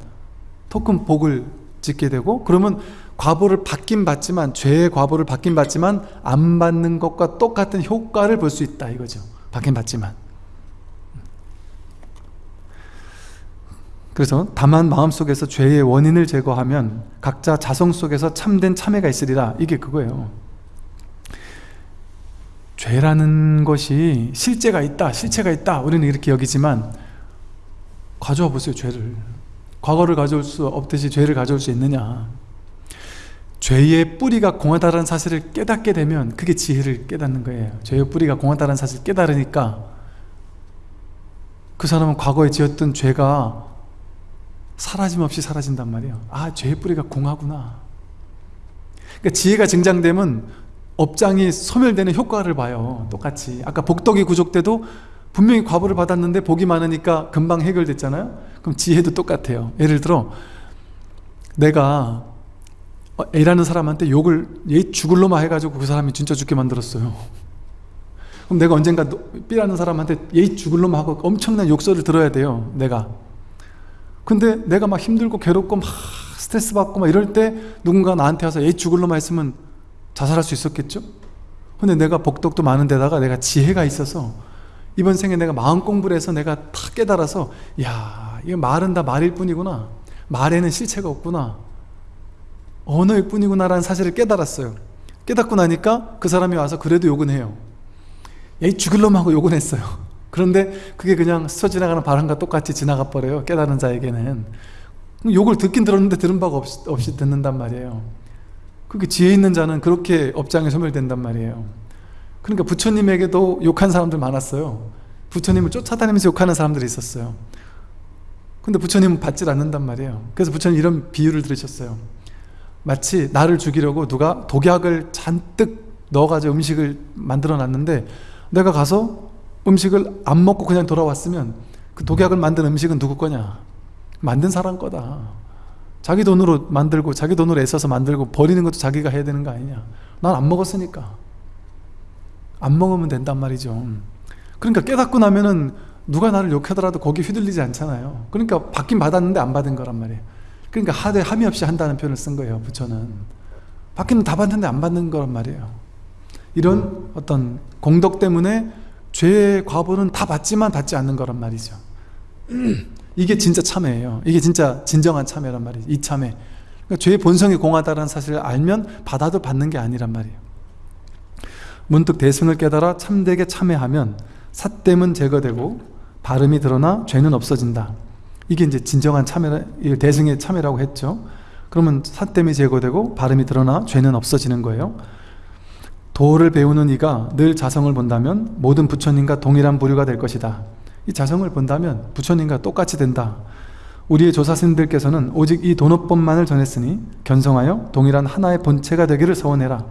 토큰 복을 짓게 되고 그러면 과보를 받긴 받지만 죄의 과보를 받긴 받지만 안 받는 것과 똑같은 효과를 볼 수 있다 이거죠. 받긴 받지만. 그래서 다만 마음속에서 죄의 원인을 제거하면 각자 자성 속에서 참된 참회가 있으리라. 이게 그거예요. 죄라는 것이 실제가 있다 실체가 있다. 우리는 이렇게 여기지만 가져와 보세요 죄를. 과거를 가져올 수 없듯이 죄를 가져올 수 있느냐 죄의 뿌리가 공하다는 사실을 깨닫게 되면 그게 지혜를 깨닫는 거예요. 죄의 뿌리가 공하다는 사실을 깨달으니까 그 사람은 과거에 지었던 죄가 사라짐 없이 사라진단 말이에요. 아 죄의 뿌리가 공하구나. 그러니까 지혜가 증장되면 업장이 소멸되는 효과를 봐요. 똑같이. 아까 복덕이 구족돼도 분명히 과보를 받았는데 복이 많으니까 금방 해결됐잖아요. 그럼 지혜도 똑같아요. 예를 들어 내가 A라는 사람한테 욕을 얘 죽을 놈아 해가지고 그 사람이 진짜 죽게 만들었어요. 그럼 내가 언젠가 B라는 사람한테 얘 죽을 놈아 하고 엄청난 욕설을 들어야 돼요 내가. 근데 내가 막 힘들고 괴롭고 막 스트레스 받고 막 이럴 때 누군가 나한테 와서 얘 죽을 놈아 했으면 자살할 수 있었겠죠? 근데 내가 복덕도 많은 데다가 내가 지혜가 있어서 이번 생에 내가 마음 공부를 해서 내가 다 깨달아서 야 이거 말은 다 말일 뿐이구나. 말에는 실체가 없구나 언어일 뿐이구나 라는 사실을 깨달았어요. 깨닫고 나니까 그 사람이 와서 그래도 욕은 해요. 얘 죽을 놈하고 욕은 했어요. 그런데 그게 그냥 스쳐 지나가는 바람과 똑같이 지나가 버려요 깨달은 자에게는. 욕을 듣긴 들었는데 들은 바가 없이, 없이 듣는단 말이에요. 그게 지혜 있는 자는 그렇게 업장에 소멸된단 말이에요. 그러니까 부처님에게도 욕한 사람들 많았어요. 부처님을 쫓아다니면서 욕하는 사람들이 있었어요. 근데 부처님은 받질 않는단 말이에요. 그래서 부처님 이런 비유를 들으셨어요 마치 나를 죽이려고 누가 독약을 잔뜩 넣어가지고 음식을 만들어 놨는데 내가 가서 음식을 안 먹고 그냥 돌아왔으면 그 독약을 만든 음식은 누구 거냐? 만든 사람 거다. 자기 돈으로 만들고 자기 돈으로 애써서 만들고 버리는 것도 자기가 해야 되는 거 아니냐? 난 안 먹었으니까. 안 먹으면 된단 말이죠. 그러니까 깨닫고 나면은 누가 나를 욕하더라도 거기 휘둘리지 않잖아요. 그러니까 받긴 받았는데 안 받은 거란 말이에요 그러니까 하되 함이 없이 한다는 표현을 쓴 거예요 부처는. 받기는 다 받는데 안 받는 거란 말이에요. 이런 어떤 공덕 때문에 죄의 과보는 다 받지만 받지 않는 거란 말이죠. 이게 진짜 참회예요. 이게 진짜 진정한 참회란 말이죠 이 참회. 그러니까 죄의 본성이 공하다는 사실을 알면 받아도 받는 게 아니란 말이에요. 문득 대승을 깨달아 참되게 참회하면 삿됨은 제거되고 발음이 드러나 죄는 없어진다 이게 이제 진정한 참회 대승의 참회라고 했죠. 그러면 삿됨이 제거되고 발음이 드러나 죄는 없어지는 거예요. 도를 배우는 이가 늘 자성을 본다면 모든 부처님과 동일한 부류가 될 것이다. 이 자성을 본다면 부처님과 똑같이 된다. 우리의 조사스님들께서는 오직 이 도노법만을 전했으니 견성하여 동일한 하나의 본체가 되기를 서원해라.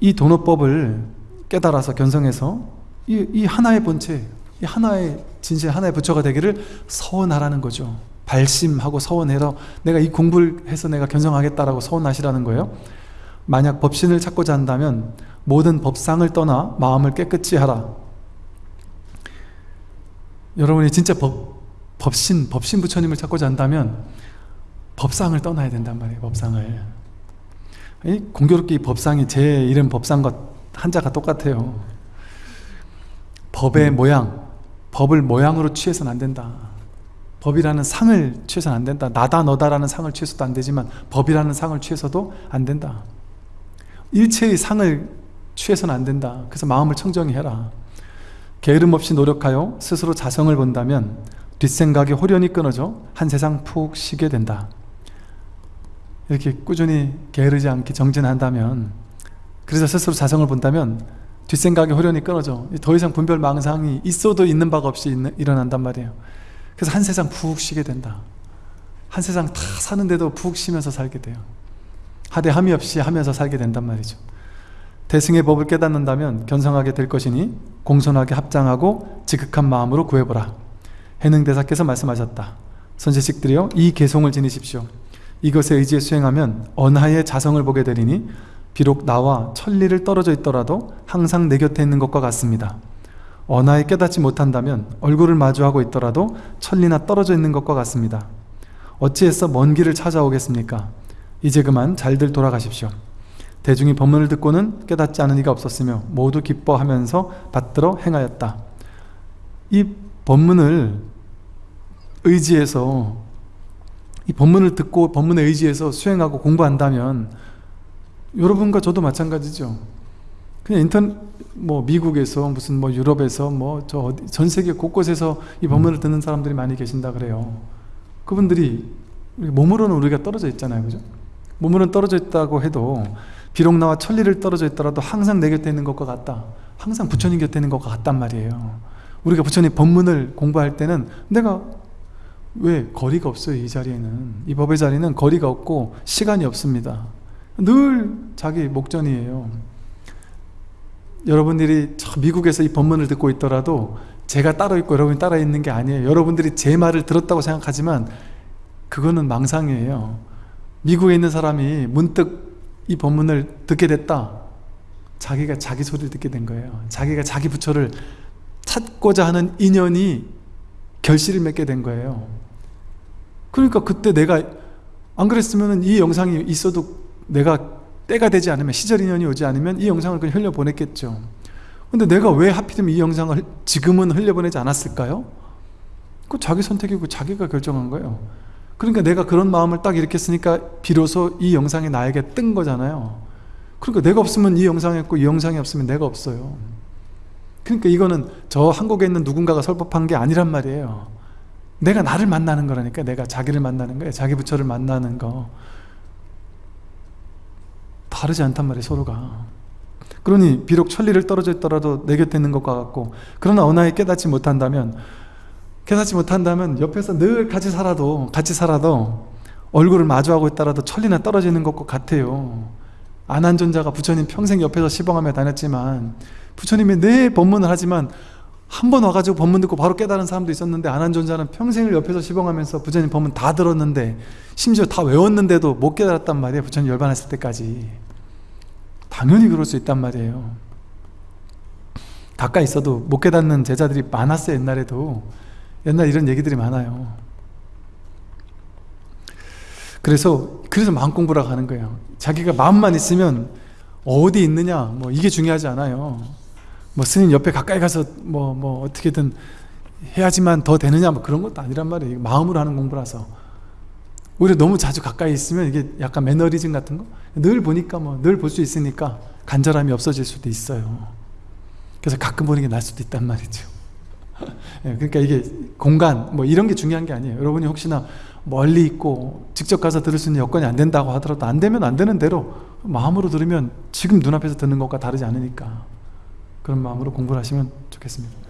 이 도노법을 깨달아서 견성해서 이, 이 하나의 본체 이 하나의 진실 하나의 부처가 되기를 서원하라는 거죠. 발심하고 서원해라 내가 이 공부를 해서 내가 견성하겠다라고 서원하시라는 거예요. 만약 법신을 찾고자 한다면 모든 법상을 떠나 마음을 깨끗이 하라. 여러분이 진짜 법, 법신, 법신 부처님을 찾고자 한다면 법상을 떠나야 된단 말이에요 법상을. 공교롭게 이 법상이 제 이름 법상과 한자가 똑같아요. 법의 모양 법을 모양으로 취해서는 안 된다. 법이라는 상을 취해서는 안 된다. 나다 너다라는 상을 취해서도 안 되지만 법이라는 상을 취해서도 안 된다. 일체의 상을 취해서는 안 된다. 그래서 마음을 청정히 해라. 게으름 없이 노력하여 스스로 자성을 본다면 뒷생각이 홀연히 끊어져 한 세상 푹 쉬게 된다. 이렇게 꾸준히 게으르지 않게 정진한다면 그래서 스스로 자성을 본다면 뒷생각이 홀연히 끊어져 더 이상 분별 망상이 있어도 있는 바가 없이 일어난단 말이에요. 그래서 한 세상 푹 쉬게 된다. 한 세상 다 사는데도 푹 쉬면서 살게 돼요. 하되 함이 없이 하면서 살게 된단 말이죠. 대승의 법을 깨닫는다면 견성하게 될 것이니 공손하게 합장하고 지극한 마음으로 구해보라. 해능대사께서 말씀하셨다. 선제식들이여 이 개송을 지니십시오. 이것에 의지해 수행하면 언하의 자성을 보게 되리니 비록 나와 천리를 떨어져 있더라도 항상 내 곁에 있는 것과 같습니다. 언하에 깨닫지 못한다면 얼굴을 마주하고 있더라도 천리나 떨어져 있는 것과 같습니다. 어찌해서 먼 길을 찾아오겠습니까? 이제 그만 잘들 돌아가십시오. 대중이 법문을 듣고는 깨닫지 않은 이가 없었으며 모두 기뻐하면서 받들어 행하였다. 이 법문을 의지해서 이 법문을 듣고 법문에 의지해서 수행하고 공부한다면 여러분과 저도 마찬가지죠. 그냥 인터넷 뭐 미국에서 무슨 뭐 유럽에서 뭐 저 전 세계 곳곳에서 이 법문을 듣는 사람들이 많이 계신다 그래요. 그분들이 몸으로는 우리가 떨어져 있잖아요. 그죠? 몸으로는 떨어져 있다고 해도 비록 나와 천리를 떨어져 있더라도 항상 내 곁에 있는 것과 같다. 항상 부처님 곁에 있는 것과 같단 말이에요. 우리가 부처님 법문을 공부할 때는 내가 왜 거리가 없어요 이 자리에는? 이 법의 자리는 거리가 없고 시간이 없습니다 늘 자기 목전이에요. 여러분들이 미국에서 이 법문을 듣고 있더라도 제가 따로 있고 여러분이 따라 있는 게 아니에요. 여러분들이 제 말을 들었다고 생각하지만 그거는 망상이에요. 미국에 있는 사람이 문득 이 법문을 듣게 됐다. 자기가 자기 소리를 듣게 된 거예요. 자기가 자기 부처를 찾고자 하는 인연이 결실을 맺게 된 거예요. 그러니까 그때 내가 안 그랬으면 이 영상이 있어도 내가 때가 되지 않으면 시절 인연이 오지 않으면 이 영상을 그냥 흘려보냈겠죠. 근데 내가 왜 하필이면 이 영상을 지금은 흘려보내지 않았을까요? 그 자기 선택이고 자기가 결정한 거예요. 그러니까 내가 그런 마음을 딱 이렇게 쓰니까 비로소 이 영상이 나에게 뜬 거잖아요. 그러니까 내가 없으면 이 영상이 없고 이 영상이 없으면 내가 없어요. 그러니까 이거는 저 한국에 있는 누군가가 설법한 게 아니란 말이에요. 내가 나를 만나는 거라니까. 내가 자기를 만나는 거예요. 자기 부처를 만나는 거 다르지 않단 말이에요 서로가. 그러니 비록 천리를 떨어져 있더라도 내 곁에 있는 것과 같고 그러나 언하에 깨닫지 못한다면 깨닫지 못한다면 옆에서 늘 같이 살아도 같이 살아도 얼굴을 마주하고 있더라도 천리나 떨어지는 것과 같아요. 안한존자가 부처님 평생 옆에서 시봉하며 다녔지만 부처님이 내 법문을 하지만 한 번 와가지고 법문 듣고 바로 깨달은 사람도 있었는데 안 한 존자는 평생을 옆에서 시봉하면서 부처님 법문 다 들었는데 심지어 다 외웠는데도 못 깨달았단 말이에요 부처님 열반했을 때까지. 당연히 그럴 수 있단 말이에요. 가까이 있어도 못 깨닫는 제자들이 많았어요 옛날에도. 옛날 이런 얘기들이 많아요. 그래서 그래서 마음 공부라고 하는 거예요. 자기가 마음만 있으면 어디 있느냐 뭐 이게 중요하지 않아요 뭐 스님 옆에 가까이 가서 뭐 뭐 어떻게든 해야지만 더 되느냐 뭐 그런 것도 아니란 말이에요. 마음으로 하는 공부라서. 오히려 너무 자주 가까이 있으면 이게 약간 매너리즘 같은 거? 늘 보니까 뭐 늘 볼 수 있으니까 간절함이 없어질 수도 있어요. 그래서 가끔 보는 게 나을 수도 있단 말이죠. 예, 그러니까 이게 공간 뭐 이런 게 중요한 게 아니에요. 여러분이 혹시나 멀리 있고 직접 가서 들을 수 있는 여건이 안 된다고 하더라도 안 되면 안 되는 대로 마음으로 들으면 지금 눈앞에서 듣는 것과 다르지 않으니까 그런 마음으로 공부를 하시면 좋겠습니다